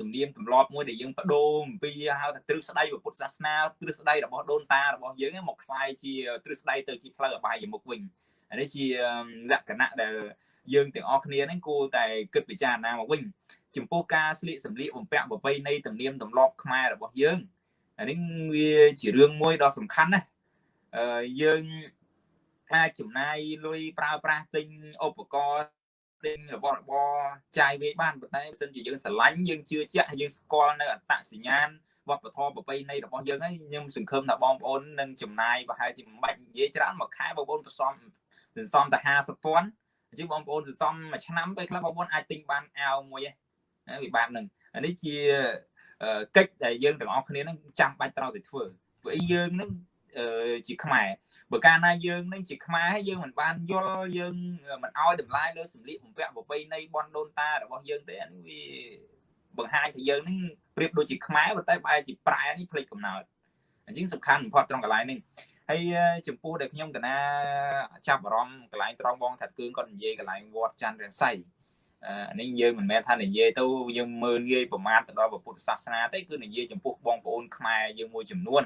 ទំនៀមទម្លាប់មួយដែលយើងបដូរអំពីហៅថាទ្រឹស្ដីពុទ្ធសាសនាទ្រឹស្ដីរបស់ដូនតារបស់យើងមកคล้ายជាទ្រឹស្ដីទៅជាផ្លូវអបាយមុខវិញនេះជាលក្ខណៈដែលយើងទាំងអស់គ្នាហ្នឹងគួរតែគិតពិចារណាមកវិញចំពោះការស្លៀកសម្លៀកបំពាក់ប្រពៃណីទំនៀមទម្លាប់ខ្មែររបស់យើងអានេះវាជារឿងមួយដ៏សំខាន់ណាស់អឺ យើងអាចចំណាយលុយប្រើប្រាស់ទិញឧបករណ៍ទិញរបស់របរចាយវាយបានប៉ុន្តែបើសិនជាយើងស្រឡាញ់យើងជឿជាក់ហើយយើងស្គាល់នៅអត្តសញ្ញាណវប្បធម៌ប្រពៃណីរបស់យើងហើយខ្ញុំសង្ឃឹមថាបងប្អូននឹងចំណាយប្រហែលជាមិនបាច់និយាយច្រើនមួយខែបងប្អូនប្រសំសន្សំតែ50ពាន់អញ្ចឹងបងប្អូនសន្សំមួយឆ្នាំពេលខ្លះបងប្អូនអាចទិញបានអាវមួយហ្នឹងវាបែបហ្នឹងអានេះជាកិច្ចដែលយើងទាំងអស់គ្នានឹងចាំបាច់ត្រូវតែធ្វើព្រោះយើងនឹង ជាខ្មែរបើកាលណាយើងនឹងជាខ្មែរហើយយើងមិនបានយល់យើងមិនអោយតម្លៃលើសម្លៀកបំពាក់ប្រពៃណីបនដូនតារបស់យើងទេអានេះវាបង្ហាញថាយើងនឹងប្រៀបដូចជាខ្មែរប៉ុន្តែបែរជាប្រែនេះផ្លេចកំណើតអញ្ចឹងសំខាន់បំផុតត្រង់កន្លែងនេះហើយចំពោះដែលខ្ញុំកណាចាប់អារម្មណ៍កន្លែងត្រង់បងថាគឺគាត់និយាយកន្លែងវត្តច័ន្ទរស័យអានេះយើងមិនមែនថានិយាយទៅយើងមើលងាយប្រមាថទៅដល់ពុទ្ធសាសនាទេគឺនិយាយចំពោះបងប្អូនខ្មែរយើងមួយចំនួន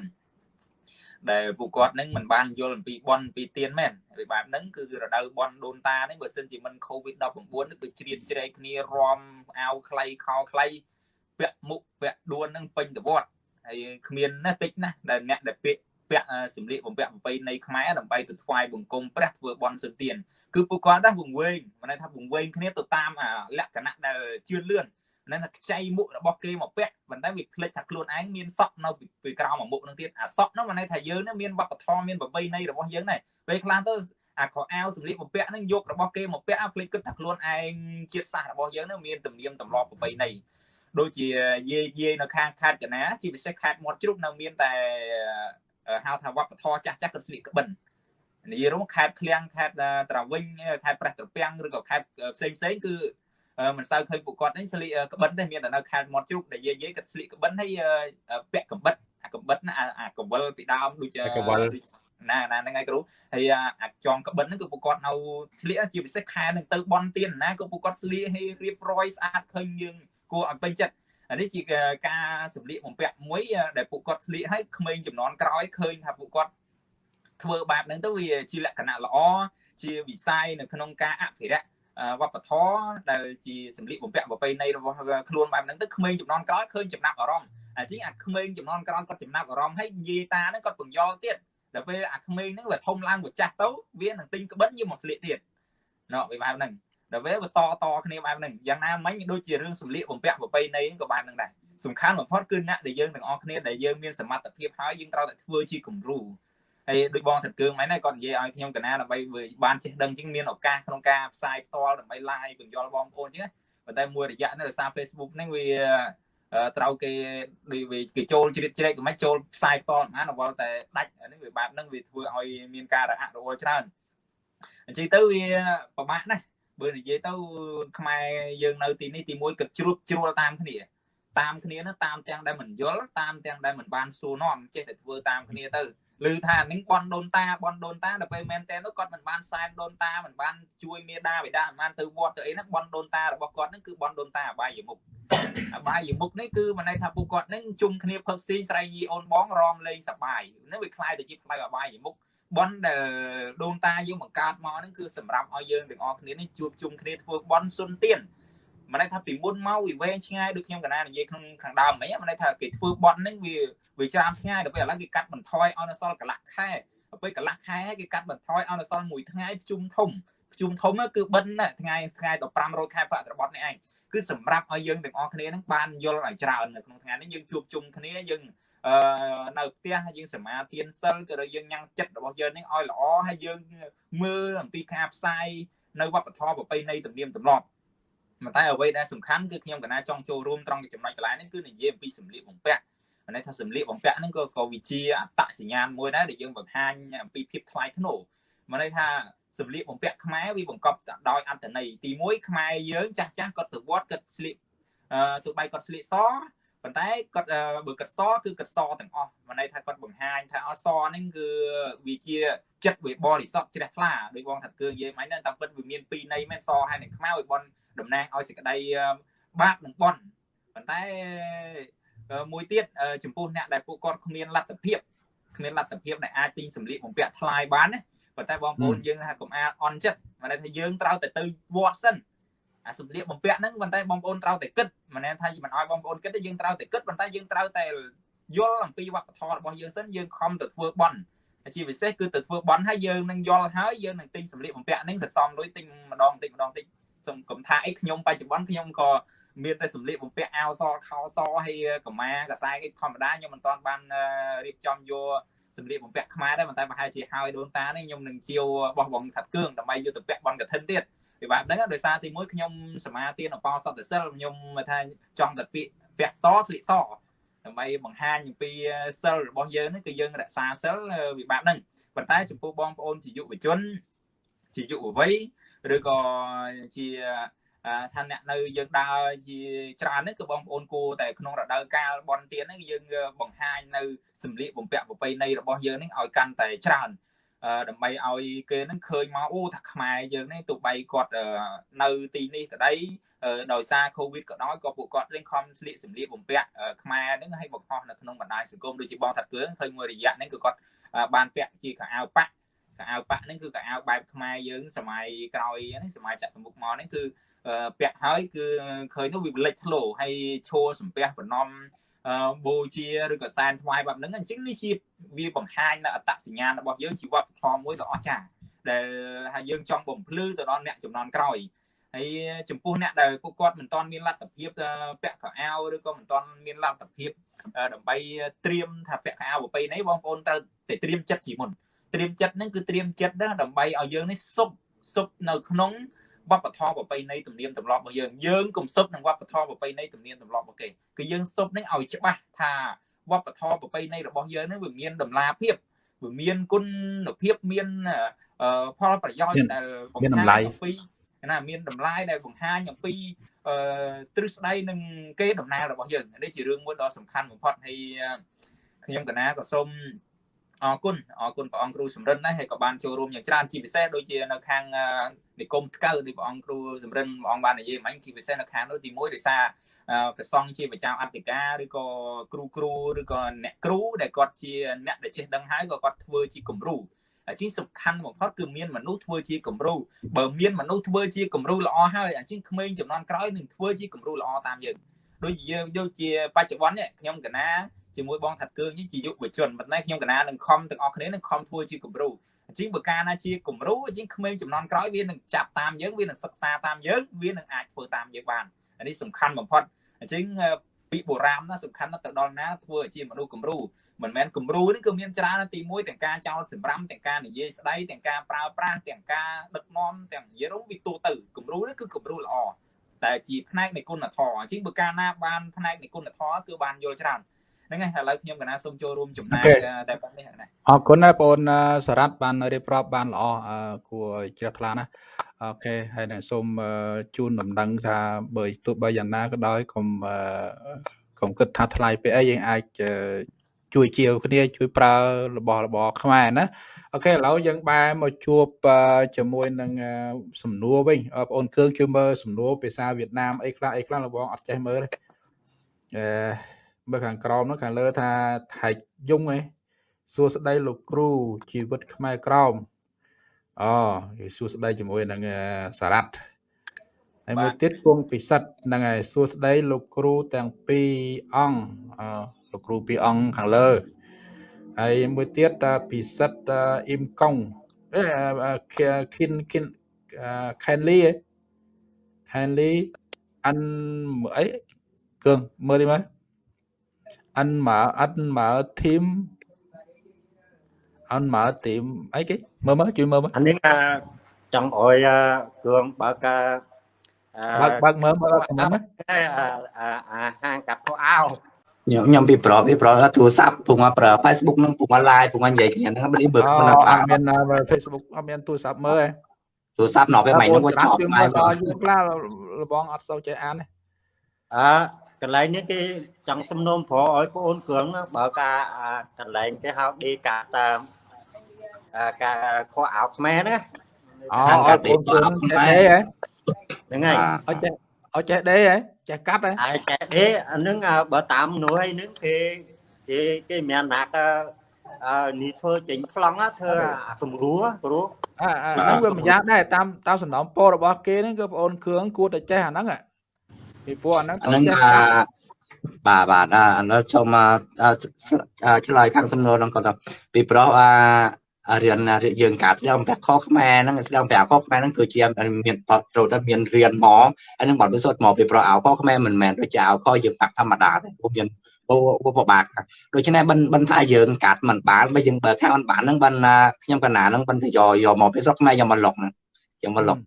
ដែលពួកគាត់នឹងមិនបានយល់អំពីបនពីទៀនមែនវាបែបហ្នឹងគឺរដូវបនដូនតានេះបើសិនជាមិន COVID-19 គឺជ្រៀតជ្រែកគ្នារំអាវខ្លីខោខ្លីពាក់មុខពាក់ដួននឹងពេញទៅវត្តហើយគ្មានណាតិចណាស់ដែលអ្នកដែលពាក់ពាក់សម្លៀកបំពាក់ប្រពៃណីខ្មែរដើម្បីទៅថ្វាយបង្គំព្រះធ្វើបន់សុទានគឺពួកគាត់ដែរវង្វេងមិនន័យថាវង្វេងគ្នាទៅតាមលក្ខណៈដែលជឿនលឿន ហ្នឹងថាខ្ចីមុខរបស់គេមកពាក់ប៉ុន្តែវាភ្លេចថាខ្លួនឯងមានសក់នៅពីក្រោមមុខនឹងទៀតអាសក់ហ្នឹងមិនន័យថាយើងមានវប្បធម៌មានប្រពៃណីរបស់យើងដែរពេលខ្លះទៅអាខោអាវសម្លៀកបំពាក់ហ្នឹងយករបស់គេមកពាក់ភ្លេចគិតថាខ្លួនឯងជាតិសាសន៍របស់យើងហ្នឹងមានទំនៀមទម្លាប់ប្រពៃណីដូចជាយាយយាយនៅខាងខេត្តកណាជាពិសេសខេត្តមាត់ជ្រូកនៅមានតែហៅថាវប្បធម៌ចាស់ចាស់គាត់ស្លៀកក្បិននិយាយរួមខេត្តឃ្លាំងខេត្តត្រាវិញខេត្តប្រះត្រពាំងឬក៏ខេត្តផ្សេងផ្សេងគឺ មិនសូវឃើញពួកគាត់នេះស្លៀកក្បិនទេមានតែនៅខេត្តមាត់ជ្រូកដែលយាយយាយគាត់ស្លៀកក្បិនហើយពាក់ក្បិតអាក្បិតណាអាកវលពីដើមដូចកវលណាណាហ្នឹងហើយគ្រូហើយអាចងក្បិនហ្នឹងគឺពួកគាត់នៅស្លៀកជាពិសេសខែនឹងទៅបន់ទៀនណាគឺពួកគាត់ស្លៀកឲ្យរៀបរយស្អាតឃើញយើងគួរឲ្យពេញចិត្តអានេះជាការសម្លៀកបំពាក់មួយដែលពួកគាត់ស្លៀកឲ្យក្មេងចំនួនក្រោយឃើញថាពួកគាត់ធ្វើបែបហ្នឹងទៅវាជាលក្ខណៈល្អជាវិស័យនៅក្នុងការអភិរក្ស វប្បធម៌ដែលជាសម្លៀកបំពាក់ប្រពៃណីរបស់ខ្លួនបែបហ្នឹងទៅក្មេងចំនួនក្រោយឃើញចំណាប់អារម្មណ៍អាជាងអាក្មេងចំនួនក្រោយគាត់ចំណាប់អារម្មណ៍ហើយយាយតាហ្នឹងគាត់បង្យល់ទៀតដល់ពេលអាក្មេងហ្នឹងវាធំឡើងវាចាស់ទៅវានឹងទិញក្បិនយកមកស្លៀកទៀតណ៎វាបែបហ្នឹងដល់ពេលវាតតគ្នាបែបហ្នឹងយ៉ាងណាមិញដូចជារឿងសម្លៀកបំពាក់ប្រពៃណីក៏បែបហ្នឹងដែរសំខាន់បំផុតគឺអ្នកដែលយើងទាំងអស់គ្នាដែលយើងមានសមត្ថភាពហើយយើងត្រូវតែធ្វើជាគំរូ ហើយដូចបងថាគឿងមែនហើយគាត់និយាយឲ្យខ្ញុំកណាដើម្បីបានចេះដឹងជាងមានឱកាសក្នុងការផ្សាយផ្ទាល់ដើម្បី live បញ្យល់បងប្អូនចឹងប៉ុន្តែមួយរយៈនេះដោយសារ Facebook ហ្នឹងវាត្រូវគេដូចគេចូលជ្រៀតជ្រែកមិនចូលផ្សាយផ្ទាល់មិនអវល់តែដាច់នេះវាបែបហ្នឹងវាធ្វើឲ្យមានការរអាក់រអួលច្រើនអញ្ចឹងទៅវាពិបាកណាស់បើនិយាយទៅខ្មែរយើងនៅទីនេះទីមួយគិតជ្រួតជ្រួលតាមគ្នាតាមគ្នាណាតាមទាំងដែលមិនយល់តាមទាំងដែលមិនបានសួរនាំចេះតែធ្វើតាមគ្នាទៅ ឮថានឹងបនដូនតាបនដូនតាដល់ពេលមែនតើនោះគាត់មិនបានសែនដូនតាមិនបានជួយមេដាបិតាមិនបានទៅវត្តទៅអីហ្នឹងបនដូនតារបស់គាត់ហ្នឹងគឺបនដូនតាអបាយមុខអបាយមុខនេះគឺមិនន័យថាពួកគាត់ហ្នឹងជុំគ្នាផឹកស៊ីស្រ័យយីអូនបងរំលេងសបាយហ្នឹងវាคล้ายទៅជាផ្លូវអបាយមុខបនដែលដូនតាយើងបង្កើតមកហ្នឹងគឺសម្រាប់ឲ្យយើងទាំងអស់គ្នានេះជួបជុំគ្នាធ្វើបនសុនទៀន មិនន័យថាពីមុនមកវាវែងឆ្ងាយដូចខ្ញុំកណានិយាយក្នុងខាងដើមហ្មងមិនន័យថាគេធ្វើបន់ហ្នឹងវាវាច្រើនថ្ងៃដល់ពេលឥឡូវគេកាត់បន្ថយឲ្យនៅសល់កន្លះខែពេលកន្លះខែគេកាត់បន្ថយឲ្យនៅសល់មួយថ្ងៃភ្ជុំធំភ្ជុំធំគឺបិណ្ឌថ្ងៃថ្ងៃ15រោចខែបត្របត់នេះឯងគឺសម្រាប់ឲ្យយើងទាំងអស់គ្នានឹងបានយល់ឲ្យច្រើននៅក្នុងថ្ងៃនេះយើងជួបជុំគ្នាយើងអឺនៅផ្ទះយើងសមាទានសិលក៏យើងញ៉ាំងចិត្តរបស់យើងនេះឲ្យល្អហើយយើងមើលអំពីការផ្សាយនៅវប្បធម៌ប្រពៃណីទំនៀមទម្លាប់ តែអ្វីដែលសំខាន់គឺខ្ញុំកណាចង់ចូលរួមត្រង់ចំណុចកន្លែងនេះគឺនិយាយអំពីសម្លៀកបំពាក់ន័យថាសម្លៀកបំពាក់ហ្នឹងក៏ក៏វិជាអត្តសញ្ញាណមួយដែរដែលយើងបង្ហាញអំពីភាពថ្លៃថ្នូរមកន័យថាសម្លៀកបំពាក់ខ្មែរវាបង្កប់ដោយអត្តន័យទី1ខ្មែរយើងចាស់ចាស់គាត់ទៅវត្តគាត់ស្លៀកអឺទោះបីគាត់ស្លៀកស ប៉ុន្តែគាត់បើគាត់សគឺគាត់សទាំងអស់មកន័យថាគាត់បង្ហាញថាអសហ្នឹងគឺវាជាចិត្តវាបរិសុទ្ធជ្រះថ្លាដោយបងថាគឺនិយាយមិញហ្នឹងតាមពិតវាមានពីរន័យមែនសហើយនឹងខ្មៅឲ្យបនតំណាងឲ្យសេចក្តីបាបនិងបនប៉ុន្តែមួយទៀតចំពោះអ្នកដែលពួកគាត់គ្មានលទ្ធភាពគ្មានលទ្ធភាពដែលអាចទិញសម្លៀកបំពាក់ថ្លៃបានណាប៉ុន្តែបងប្អូនយើងថាកុំអាលអន់ចិត្តមកថាយើងត្រូវតែទៅវត្តសិន អាសម្លៀកបំពាក់ហ្នឹងប៉ុន្តែបងប្អូនត្រូវតែគិតមិនមែនថាមិនឲ្យបងប្អូនគិតទេយើងត្រូវតែគិតប៉ុន្តែយើងត្រូវតែយល់អំពីវប្បធម៌របស់យើងសិនយើងខំទៅធ្វើបន់ជាពិសេសគឺទៅធ្វើបន់ហើយយើងនឹងយល់ហើយយើងនឹងទិញសម្លៀកបំពាក់ហ្នឹងសន្សំលុយទិញម្ដងតិចម្ដងតិចសុំកុំថាអីខ្ញុំបច្ចុប្បន្នខ្ញុំក៏មានតែសម្លៀកបំពាក់អាវសខោសហើយកម៉ាកសែអីធម្មតាខ្ញុំមិនទាន់បានរៀបចំយកសម្លៀកបំពាក់ខ្មែរដែរប៉ុន្តែប្រហែលជាហើយដូនតានេះខ្ញុំនឹងជាវបោះបងថាត់គឿងដើម្បីយកទៅពាក់បនកឋិនទៀត ពីបែបហ្នឹងដោយសារទីមួយខ្ញុំសមាទានអបសតសិលខ្ញុំថាចង់តែពាក់ពាក់សស្លៀកសដើម្បីបង្ហាញអំពីសិលរបស់យើងនេះគឺយើងរក្សាសិលវិបាកហ្នឹងប៉ុន្តែចំពោះបងប្អូនជាយុវជនជាយុវវ័យឬក៏ជាថាអ្នកនៅយើងដើរជាច្រើនហ្នឹងគឺបងប្អូនគួរតែក្នុងរដូវកាលបន់ទៀនហ្នឹងយើងបង្ហាញនៅសម្លៀកបំពាក់ប្រពៃណីរបស់យើងនេះឲ្យកាន់តែច្រើន ដើម្បីឲ្យគេនឹងឃើញមកអូថាខ្មែរយើងនេះទោះបីគាត់នៅទីនេះក្តីដោយសារ Covid ក៏ដោយក៏ពួកគាត់លេងខំស្លៀកសម្លៀកបំពាក់ខ្មែរហ្នឹងឲ្យបង្ហោះនៅក្នុងបណ្ដាញសង្គមដូចជាបងថាត់គ្រឿងឃើញមួយរយៈហ្នឹងគឺគាត់បានពាក់ជាខោអាវប៉ាក់ខោអាវប៉ាក់ហ្នឹងគឺខោអាវបែបខ្មែរយើងសម័យក្រោយនេះសម័យចក្រមុខមកនេះគឺពាក់ហើយគឺឃើញនោះវាលេចធ្លោហើយឈរសំពះបំណំ បូជាឬក៏សែនថ្វាយបែបហ្នឹងអញ្ចឹងនេះជាវាបង្ហាញនៅអត្តសញ្ញាណរបស់យើងជីវៈធម៌មួយដ៏អស្ចារ្យដែលហើយយើងចង់បំភ្លឺទៅដល់អ្នកចំនួនក្រោយហើយចំពោះអ្នកដែលពួកគាត់មិនទាន់មានលទ្ធភាពពាក់ខោអាវឬក៏មិនទាន់មានលទ្ធភាពដើម្បីត្រៀមថាពាក់ខោអាវប្រពៃណីបងប្អូនត្រូវតែត្រៀមចិត្តជាមុនត្រៀមចិត្តហ្នឹងគឺត្រៀមចិត្តដើម្បីឲ្យយើងនេះសុបសុបនៅក្នុង វប្បធម៌ប្រពៃណីទំនៀមទម្លាប់របស់យើងយើងកុំសុបនឹងវប្បធម៌ប្រពៃណីទំនៀមទម្លាប់របស់គេគឺយើងសុបនឹងឲ្យច្បាស់ថាវប្បធម៌ប្រពៃណីរបស់យើងនឹងវាមានតម្លាភាពវាមានគុណភាពមានផលប្រយោជន៍ដែលមានតម្លៃអំពីណាមានតម្លៃដែលបង្ហាញអំពីអឺទ្រឹស្ដីនឹងគេដំណើររបស់យើងនេះជារឿងមួយដ៏សំខាន់បំផុតហើយខ្ញុំកណាក៏សូម អរគុណអរគុណព្រះអង្គគ្រូសំរិនដែរហើយក៏បានចូលរួមយ៉ាងច្រើនជាពិសេសដូចជានៅខាងនិគមថ្កូវដូចព្រះអង្គគ្រូសំរិនព្រះអង្គបាននិយាយមិញជាពិសេសនៅខាងនោះទី1ដោយសារព្រះសង្ឃជាប្រចាំអធិការឬក៏គ្រូគ្រូឬក៏អ្នកគ្រូដែលគាត់ជាអ្នកដែលចេះដឹងហើយក៏គាត់ធ្វើជាគំរូអាជីសំខាន់បំផុតគឺមានមនុស្សធ្វើជាគំរូបើមានមនុស្សធ្វើជាគំរូល្អហើយអាជីក្មេងចំនួនក្រោយនឹងធ្វើជាគំរូល្អតាមយើងដូចជាយើងដូចជាបច្ចុប្បន្ននេះខ្ញុំកណា ជាមួយបងថាត់កើងនេះជាយុវជនប៉ុន្តែខ្ញុំកណានឹងខំទាំងអស់គ្នានឹងខំធ្វើជាគំរូអញ្ចឹងបើកាលណាជាគំរូអញ្ចឹងក្មេងចំនួនក្រោយវានឹងចាប់តាមយើងវានឹងសិក្សាតាមយើងវានឹងអាចធ្វើតាមយើងបានអានេះសំខាន់បំផុតអញ្ចឹងពីបុរាណណាសំខាន់ណាស់ទៅដល់ណាធ្វើជាមនុស្សគំរូមិនមែនគំរូនេះគឺមានច្រើនទី1ទាំងការចោលសម្រាមទាំងការនិយាយស្ដីទាំងការប្រើប្រាស់ទាំងការដឹកនាំទាំងនិយាយរំវិទូទៅគំរូនេះគឺគំរូល្អតែជាផ្នែកនៃគុណធម៌អញ្ចឹងបើកាលណាបានផ្នែកនៃគុណធម៌គឺបានយល់ច្រើន ហ្នឹងហើយឥឡូវខ្ញុំកណាសូមចូលរួមចំណាយតែប៉ុណ្្នេះណាអរគុណណាបងអូនសារ៉ាត់បានរៀបរាប់បានល្អគួរជ្រះថ្លាណាអូខេហើយនឹងសូមជូនដំណឹងថាបើទោះបីយ៉ាងណាក៏ដោយកុំកុំគិតថាថ្លៃពេកអីយើងអាចជួយជាវគ្នាជួយប្រើរបស់របរខ្មែរណាអូខេឥឡូវយើងបែរមកជួបជាមួយនឹងសំណួរវិញបងអូនគឿងជួយមើលសំណួរភាសាវៀតណាមអីខ្លះអីខ្លះលោកបងអត់ចេះមើលទេអឺ មើលខាងក្រោមនោះខាងលើថាថៃយងឯងសួស្ដីលោកគ្រូជីវិតខ្មែរក្រោមអូគេសួស្ដីជាមួយនឹងសារ៉ាត់ហើយមួយទៀតគង់ពិសិដ្ឋហ្នឹងហើយសួស្ដីលោកគ្រូទាំងពីរអង្គអឺលោកគ្រូពីរអង្គខាងលើហើយមួយទៀតតាពិសិដ្ឋអ៊ីមកុងអេខិនខិនខេនលីខេនលីអានអីគឹងមើល đi មើល អានមកអានមកធីមអានមកទីមអីគេមើលមើលជួយមើលមើលអានេះអាចង់អោយអាគ្រឿងបើកអាអាបើកបើកមើលមើលខមមិនអាអាអាហាងកាត់ខោអាវខ្ញុំខ្ញុំពីប្របពីប្របទូរស័ព្ទពុំមកប្រើ Facebook នឹងពុំមក live ពុំមកនិយាយគ្នាហ្នឹងបើបើអូមិនអអាត់មាន Facebook អត់មានទូរស័ព្ទមើលទេទូរស័ព្ទណោះពេលម៉េចហ្នឹងវាច្រាចបប់ជាងម៉ែមើលសយូរខ្លះលបងអត់សូវចេះអានទេអើ កន្លែងនេះគេចង់សំណូមព្រោះឲ្យបងអូនគ្រឿងបើកអាអាកន្លែងគេហៅដេកាតាមអាការខោអាវខ្មែរណាអូឲ្យបងជឿនឹងចេះដេហ៎ហ្នឹងហើយអត់ចេះអត់ចេះដេហ៎ចេះកាត់ហ៎អាយចែដេអាហ្នឹងអាបើតាមមនុស្សអីហ្នឹងគេគេគេមានណាកអឺនេះធ្វើចេញប្លង់ណាធ្វើអាគំរូព្រោះអាអាហ្នឹងវាម្យ៉ាងដែរតាមតាមសំណពររបស់គេហ្នឹងគឺបងអូនគ្រឿងគួរតែចេះអាហ្នឹងហ៎ ពីព្រោះអាហ្នឹងអាហ្នឹងចេះអាកាត់បាទបាទអាអានោះចូលមកអឺអឺឆ្លើយខាងសំណួរហ្នឹងគាត់ថាពីប្រុសអាអារៀនណាយើងការស្ដាំប្រាក់ខខ្មែរហ្នឹងស្ដាំប្រាក់ខខ្មែរហ្នឹងគឺជាមានបត់ត្រូវតែមានរៀនមកហើយនឹងបត់ពិសោធន៍មកពីប្រុសអោខខ្មែរមិនមែនដូចជាអោខយើងបាក់ធម្មតាទេព្រោះមានឧបបាក់ដូច្នេះបិណ្ឌបិណ្ឌថាយើងកាត់មិនបានបើយើងបើខាងមិនបានហ្នឹងបិណ្ឌខ្ញុំកណាហ្នឹងបិណ្ឌទៅយកយកមកពីស្រុកខ្មែរយកមកលុកហ្នឹងយកមកលុក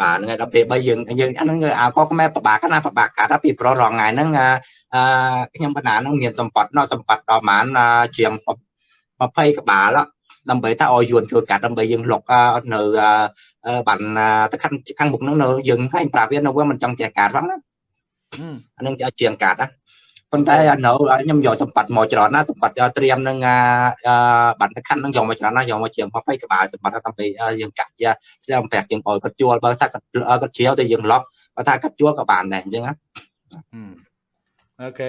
បាទហ្នឹងហើយដល់ពេលបើយើងយើងអាហ្នឹងអាកខ្មែរប្របាកណាប្របាកកាត់ដល់ពីប្ររងថ្ងៃហ្នឹងអាអឺខ្ញុំបណ្ណាហ្នឹងមានសម្បត្តិណោះសម្បត្តិដល់ប្រហែលជាង20ក្បាលដើម្បីថាឲ្យយួនជួយកាត់ដើម្បីយើងលុកនៅបានទៅខាងខាងមុខហ្នឹងនៅយើងឲ្យប្រាប់វានៅវាមិនចង់ចេះកាត់ផងណាអាហ្នឹងជាងកាត់ណា ប៉ុន្តែនៅខ្ញុំយកសម្បត្តិមកច្រើនណាសម្បត្តិត្រៀមនឹងបានទៅខាងហ្នឹងយកមកច្រើនណាយកមកជាង20ក្បាលសម្បត្តិដើម្បីយើងកាត់យ៉ាស្ដាំប្រាក់យើងឲ្យគាត់ជួលបើថាគាត់គាត់ជ្រាវទៅយើងឡុកបើថាគាត់ជួលក៏បានដែរអញ្ចឹងណាអូខេ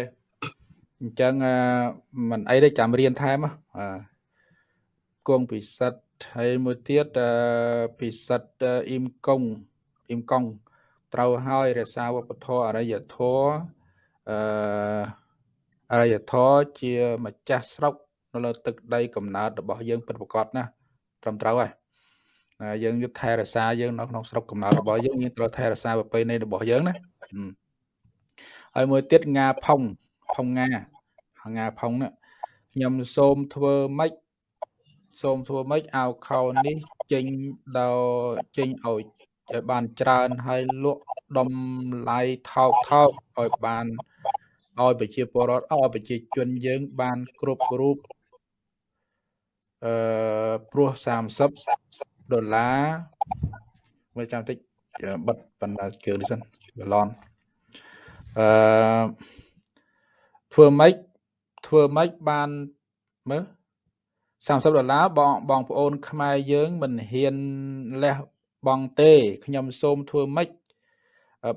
អញ្ចឹងមិនអីទេចាំរៀនថែមអឺគង់ពិសិដ្ឋហើយមួយទៀតពិសិដ្ឋអ៊ីមកុងអ៊ីមកុងត្រូវហើយរក្សាវប្បធម៌អរិយធម៌ អឺអរិយធម៌ជាម្ចាស់ស្រុកនៅលើទឹកដីកំណើតរបស់យើងពិតប្រាកដណាត្រឹមត្រូវហើយយើងយកថែរក្សាយើងនៅក្នុងស្រុកកំណើតរបស់យើងយើងត្រូវថែរក្សាប្រពៃណីរបស់យើងណាហើយមួយទៀតងាផុងផុងងាងាផុងណាខ្ញុំសូមធ្វើម៉េចសូមធ្វើម៉េចអាវខោនេះចេញដល់ចេញឲ្យឲ្យបានច្រើនហើយលក់តម្លៃថោកថោកឲ្យបាន ឲ្យប្រជាពលរដ្ឋឲ្យប្រជាជនយើងបានគ្រប់រូបអឺព្រោះ30ដុល្លារមើលចាំតិចបិទបណ្ដាជើងនេះសិនបឡនអឺធ្វើម៉េចធ្វើម៉េចបានមើល30ដុល្លារបងបងប្អូនខ្មែរយើងមិនហ៊ានលះបង់ទេខ្ញុំសូមធ្វើម៉េច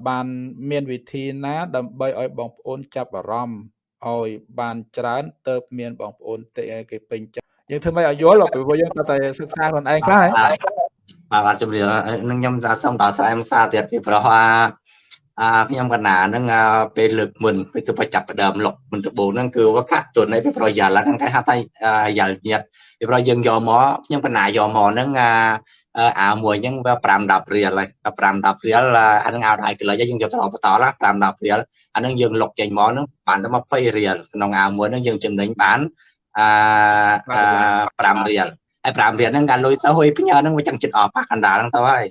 បានមានវិធីណាដើម្បីឲ្យបងប្អូនចាប់អារម្មណ៍ឲ្យបានច្រើនទៅមានបងប្អូនទេគេពេញចិត្តយើងធ្វើម៉េចឲ្យយល់ពីព្រោះយើងតែសិក្សាខ្លួនឯងខ្លះហ៎បាទបាទជំរាបនឹងខ្ញុំសូមដល់ស្រែមសារទៀតពីប្រហែលអាខ្ញុំកណាហ្នឹងពេលលើកមុនពេលទៅចាប់ផ្ដើមលុកមិនដំបូងហ្នឹងគឺវាកាត់ទុនឯពីប្រយ៉ាល់ហ្នឹងគេហៅថាយ៉ាល់ញាតពីប្រយើងយកមកខ្ញុំកណាយកមកហ្នឹងអា អាមួយហ្នឹងវា5 10រៀលហើយ5 10រៀលអាហ្នឹងអាវដៃគីឡូយើងយកទៅបន្តឡា5 10រៀលអាហ្នឹងយើងលុកចេញមកហ្នឹងបានតែ20រៀលក្នុងអាវមួយហ្នឹងយើងចំណេញបានអា5រៀលហើយ5រៀលហ្នឹងកាលលុយសោះហុយផ្ញើហ្នឹងវាចឹងចិត្តអស់ប៉ះកណ្ដាលហ្នឹងទៅហើយ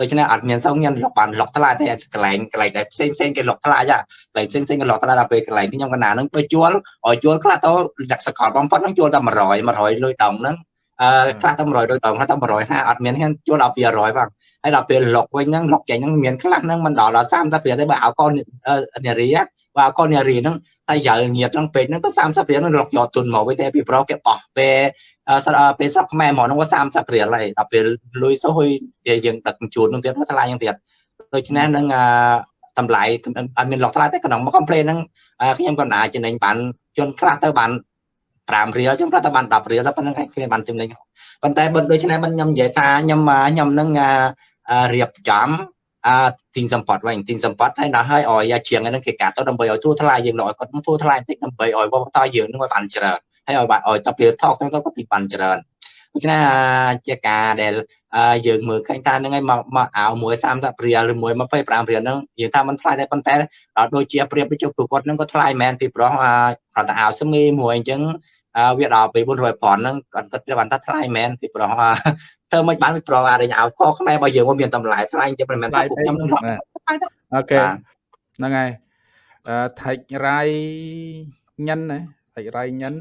ដូច្នេះអត់មានសងខ្ញុំលុកបានលុកថ្លៃទេកន្លែងកន្លែងដែលផ្សេងផ្សេងគេលុកថ្លៃហ่ะកន្លែងផ្សេងផ្សេងគេលុកថ្លៃដល់ពេលកន្លែងខ្ញុំកណាហ្នឹងទៅជួលឲ្យជួលខ្លះទៅលក្ខសកលបំផុតហ្នឹងជួលតែ100 100លុយដងហ្នឹង អឺខ្លះតែ100លុយដងខ្លះតែ150អត់មានហ៊ានជួលដល់200ផងហើយដល់ពេលលុកវិញហ្នឹងលុកចេញហ្នឹងមានខ្លះហ្នឹងមិនដល់ដល់30រៀលទេបើឲ្យកូននារីបើឲ្យកូននារីហ្នឹងតែយ៉ាល់ញាតហ្នឹងពេកហ្នឹងទៅ30រៀលហ្នឹងលុកយកទុនមកវិញតែពីប្រុសគេបោះពេលពេលស្រុកខ្មែរហ្មងហ្នឹងវា30រៀលហើយដល់ពេលលុយសុយយើងដឹកជួននឹងទៀតថ្លៃយ៉ាងទៀតដូច្នេះនឹងតម្លៃអត់មានលក់ថ្លៃទេក្នុងមក complain ហ្នឹងខ្ញុំក៏អាចចំណេញបានជនខ្លះទៅបាន 5រៀលចឹងខ្លះទៅបាន10រៀលទៅប៉ុណ្្នឹងគេបានចំណេញប៉ុន្តែបើដូច្នេះមិនខ្ញុំនិយាយថាខ្ញុំខ្ញុំនឹងរៀបចំអាទីសម្បត្តិវិញទីសម្បត្តិហើយដល់ហើយឲ្យជាងហ្នឹងគេកាត់ទៅដើម្បីឲ្យទូថ្លៃយើងលក់គាត់ទូថ្លៃបន្តិចដើម្បីឲ្យវប្បធម៌យើងនឹងបានច្រើនហើយឲ្យឲ្យតពីថោកហ្នឹងក៏ទីបានច្រើនដូច្នេះជាការដែលយើងមើលឃើញថាហ្នឹងឯងមកមកអាវមួយ30រៀលឬមួយ25រៀលហ្នឹងយើងថាมันថ្លៃដែរប៉ុន្តែដល់ដូចជាប្រៀបទៅជពួកគាត់ហ្នឹងក៏ថ្លៃមែនពីព្រោះគាត់ទៅអាវស្មីមួយអញ្ចឹង វាដល់ពី400ប៉ុនហ្នឹងគាត់គាត់បានថាថ្លៃមែនពីព្រោះធ្វើមិនបានពីព្រោះអារញអាវខខ្មែររបស់យើងមានតម្លៃថ្លៃអញ្ចឹងមិនមែនថាពួកខ្ញុំនឹងអូខេហ្នឹងហើយអឺថៃរ៉ៃញិនណាថៃរ៉ៃញិន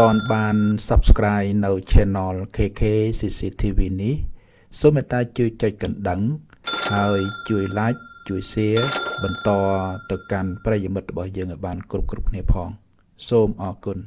អូនមិនទាន់បាន Subscribe នៅ Channel KK CCTV នេះសូមមេត្តាជួយចុចកណ្ដឹង ហើយជួយ Like ជួយ Share បន្តទៅកាន់ប្រិយមិត្តរបស់យើងឲ្យបានគ្រប់គ្រប់គ្នាផង សូមអរគុណ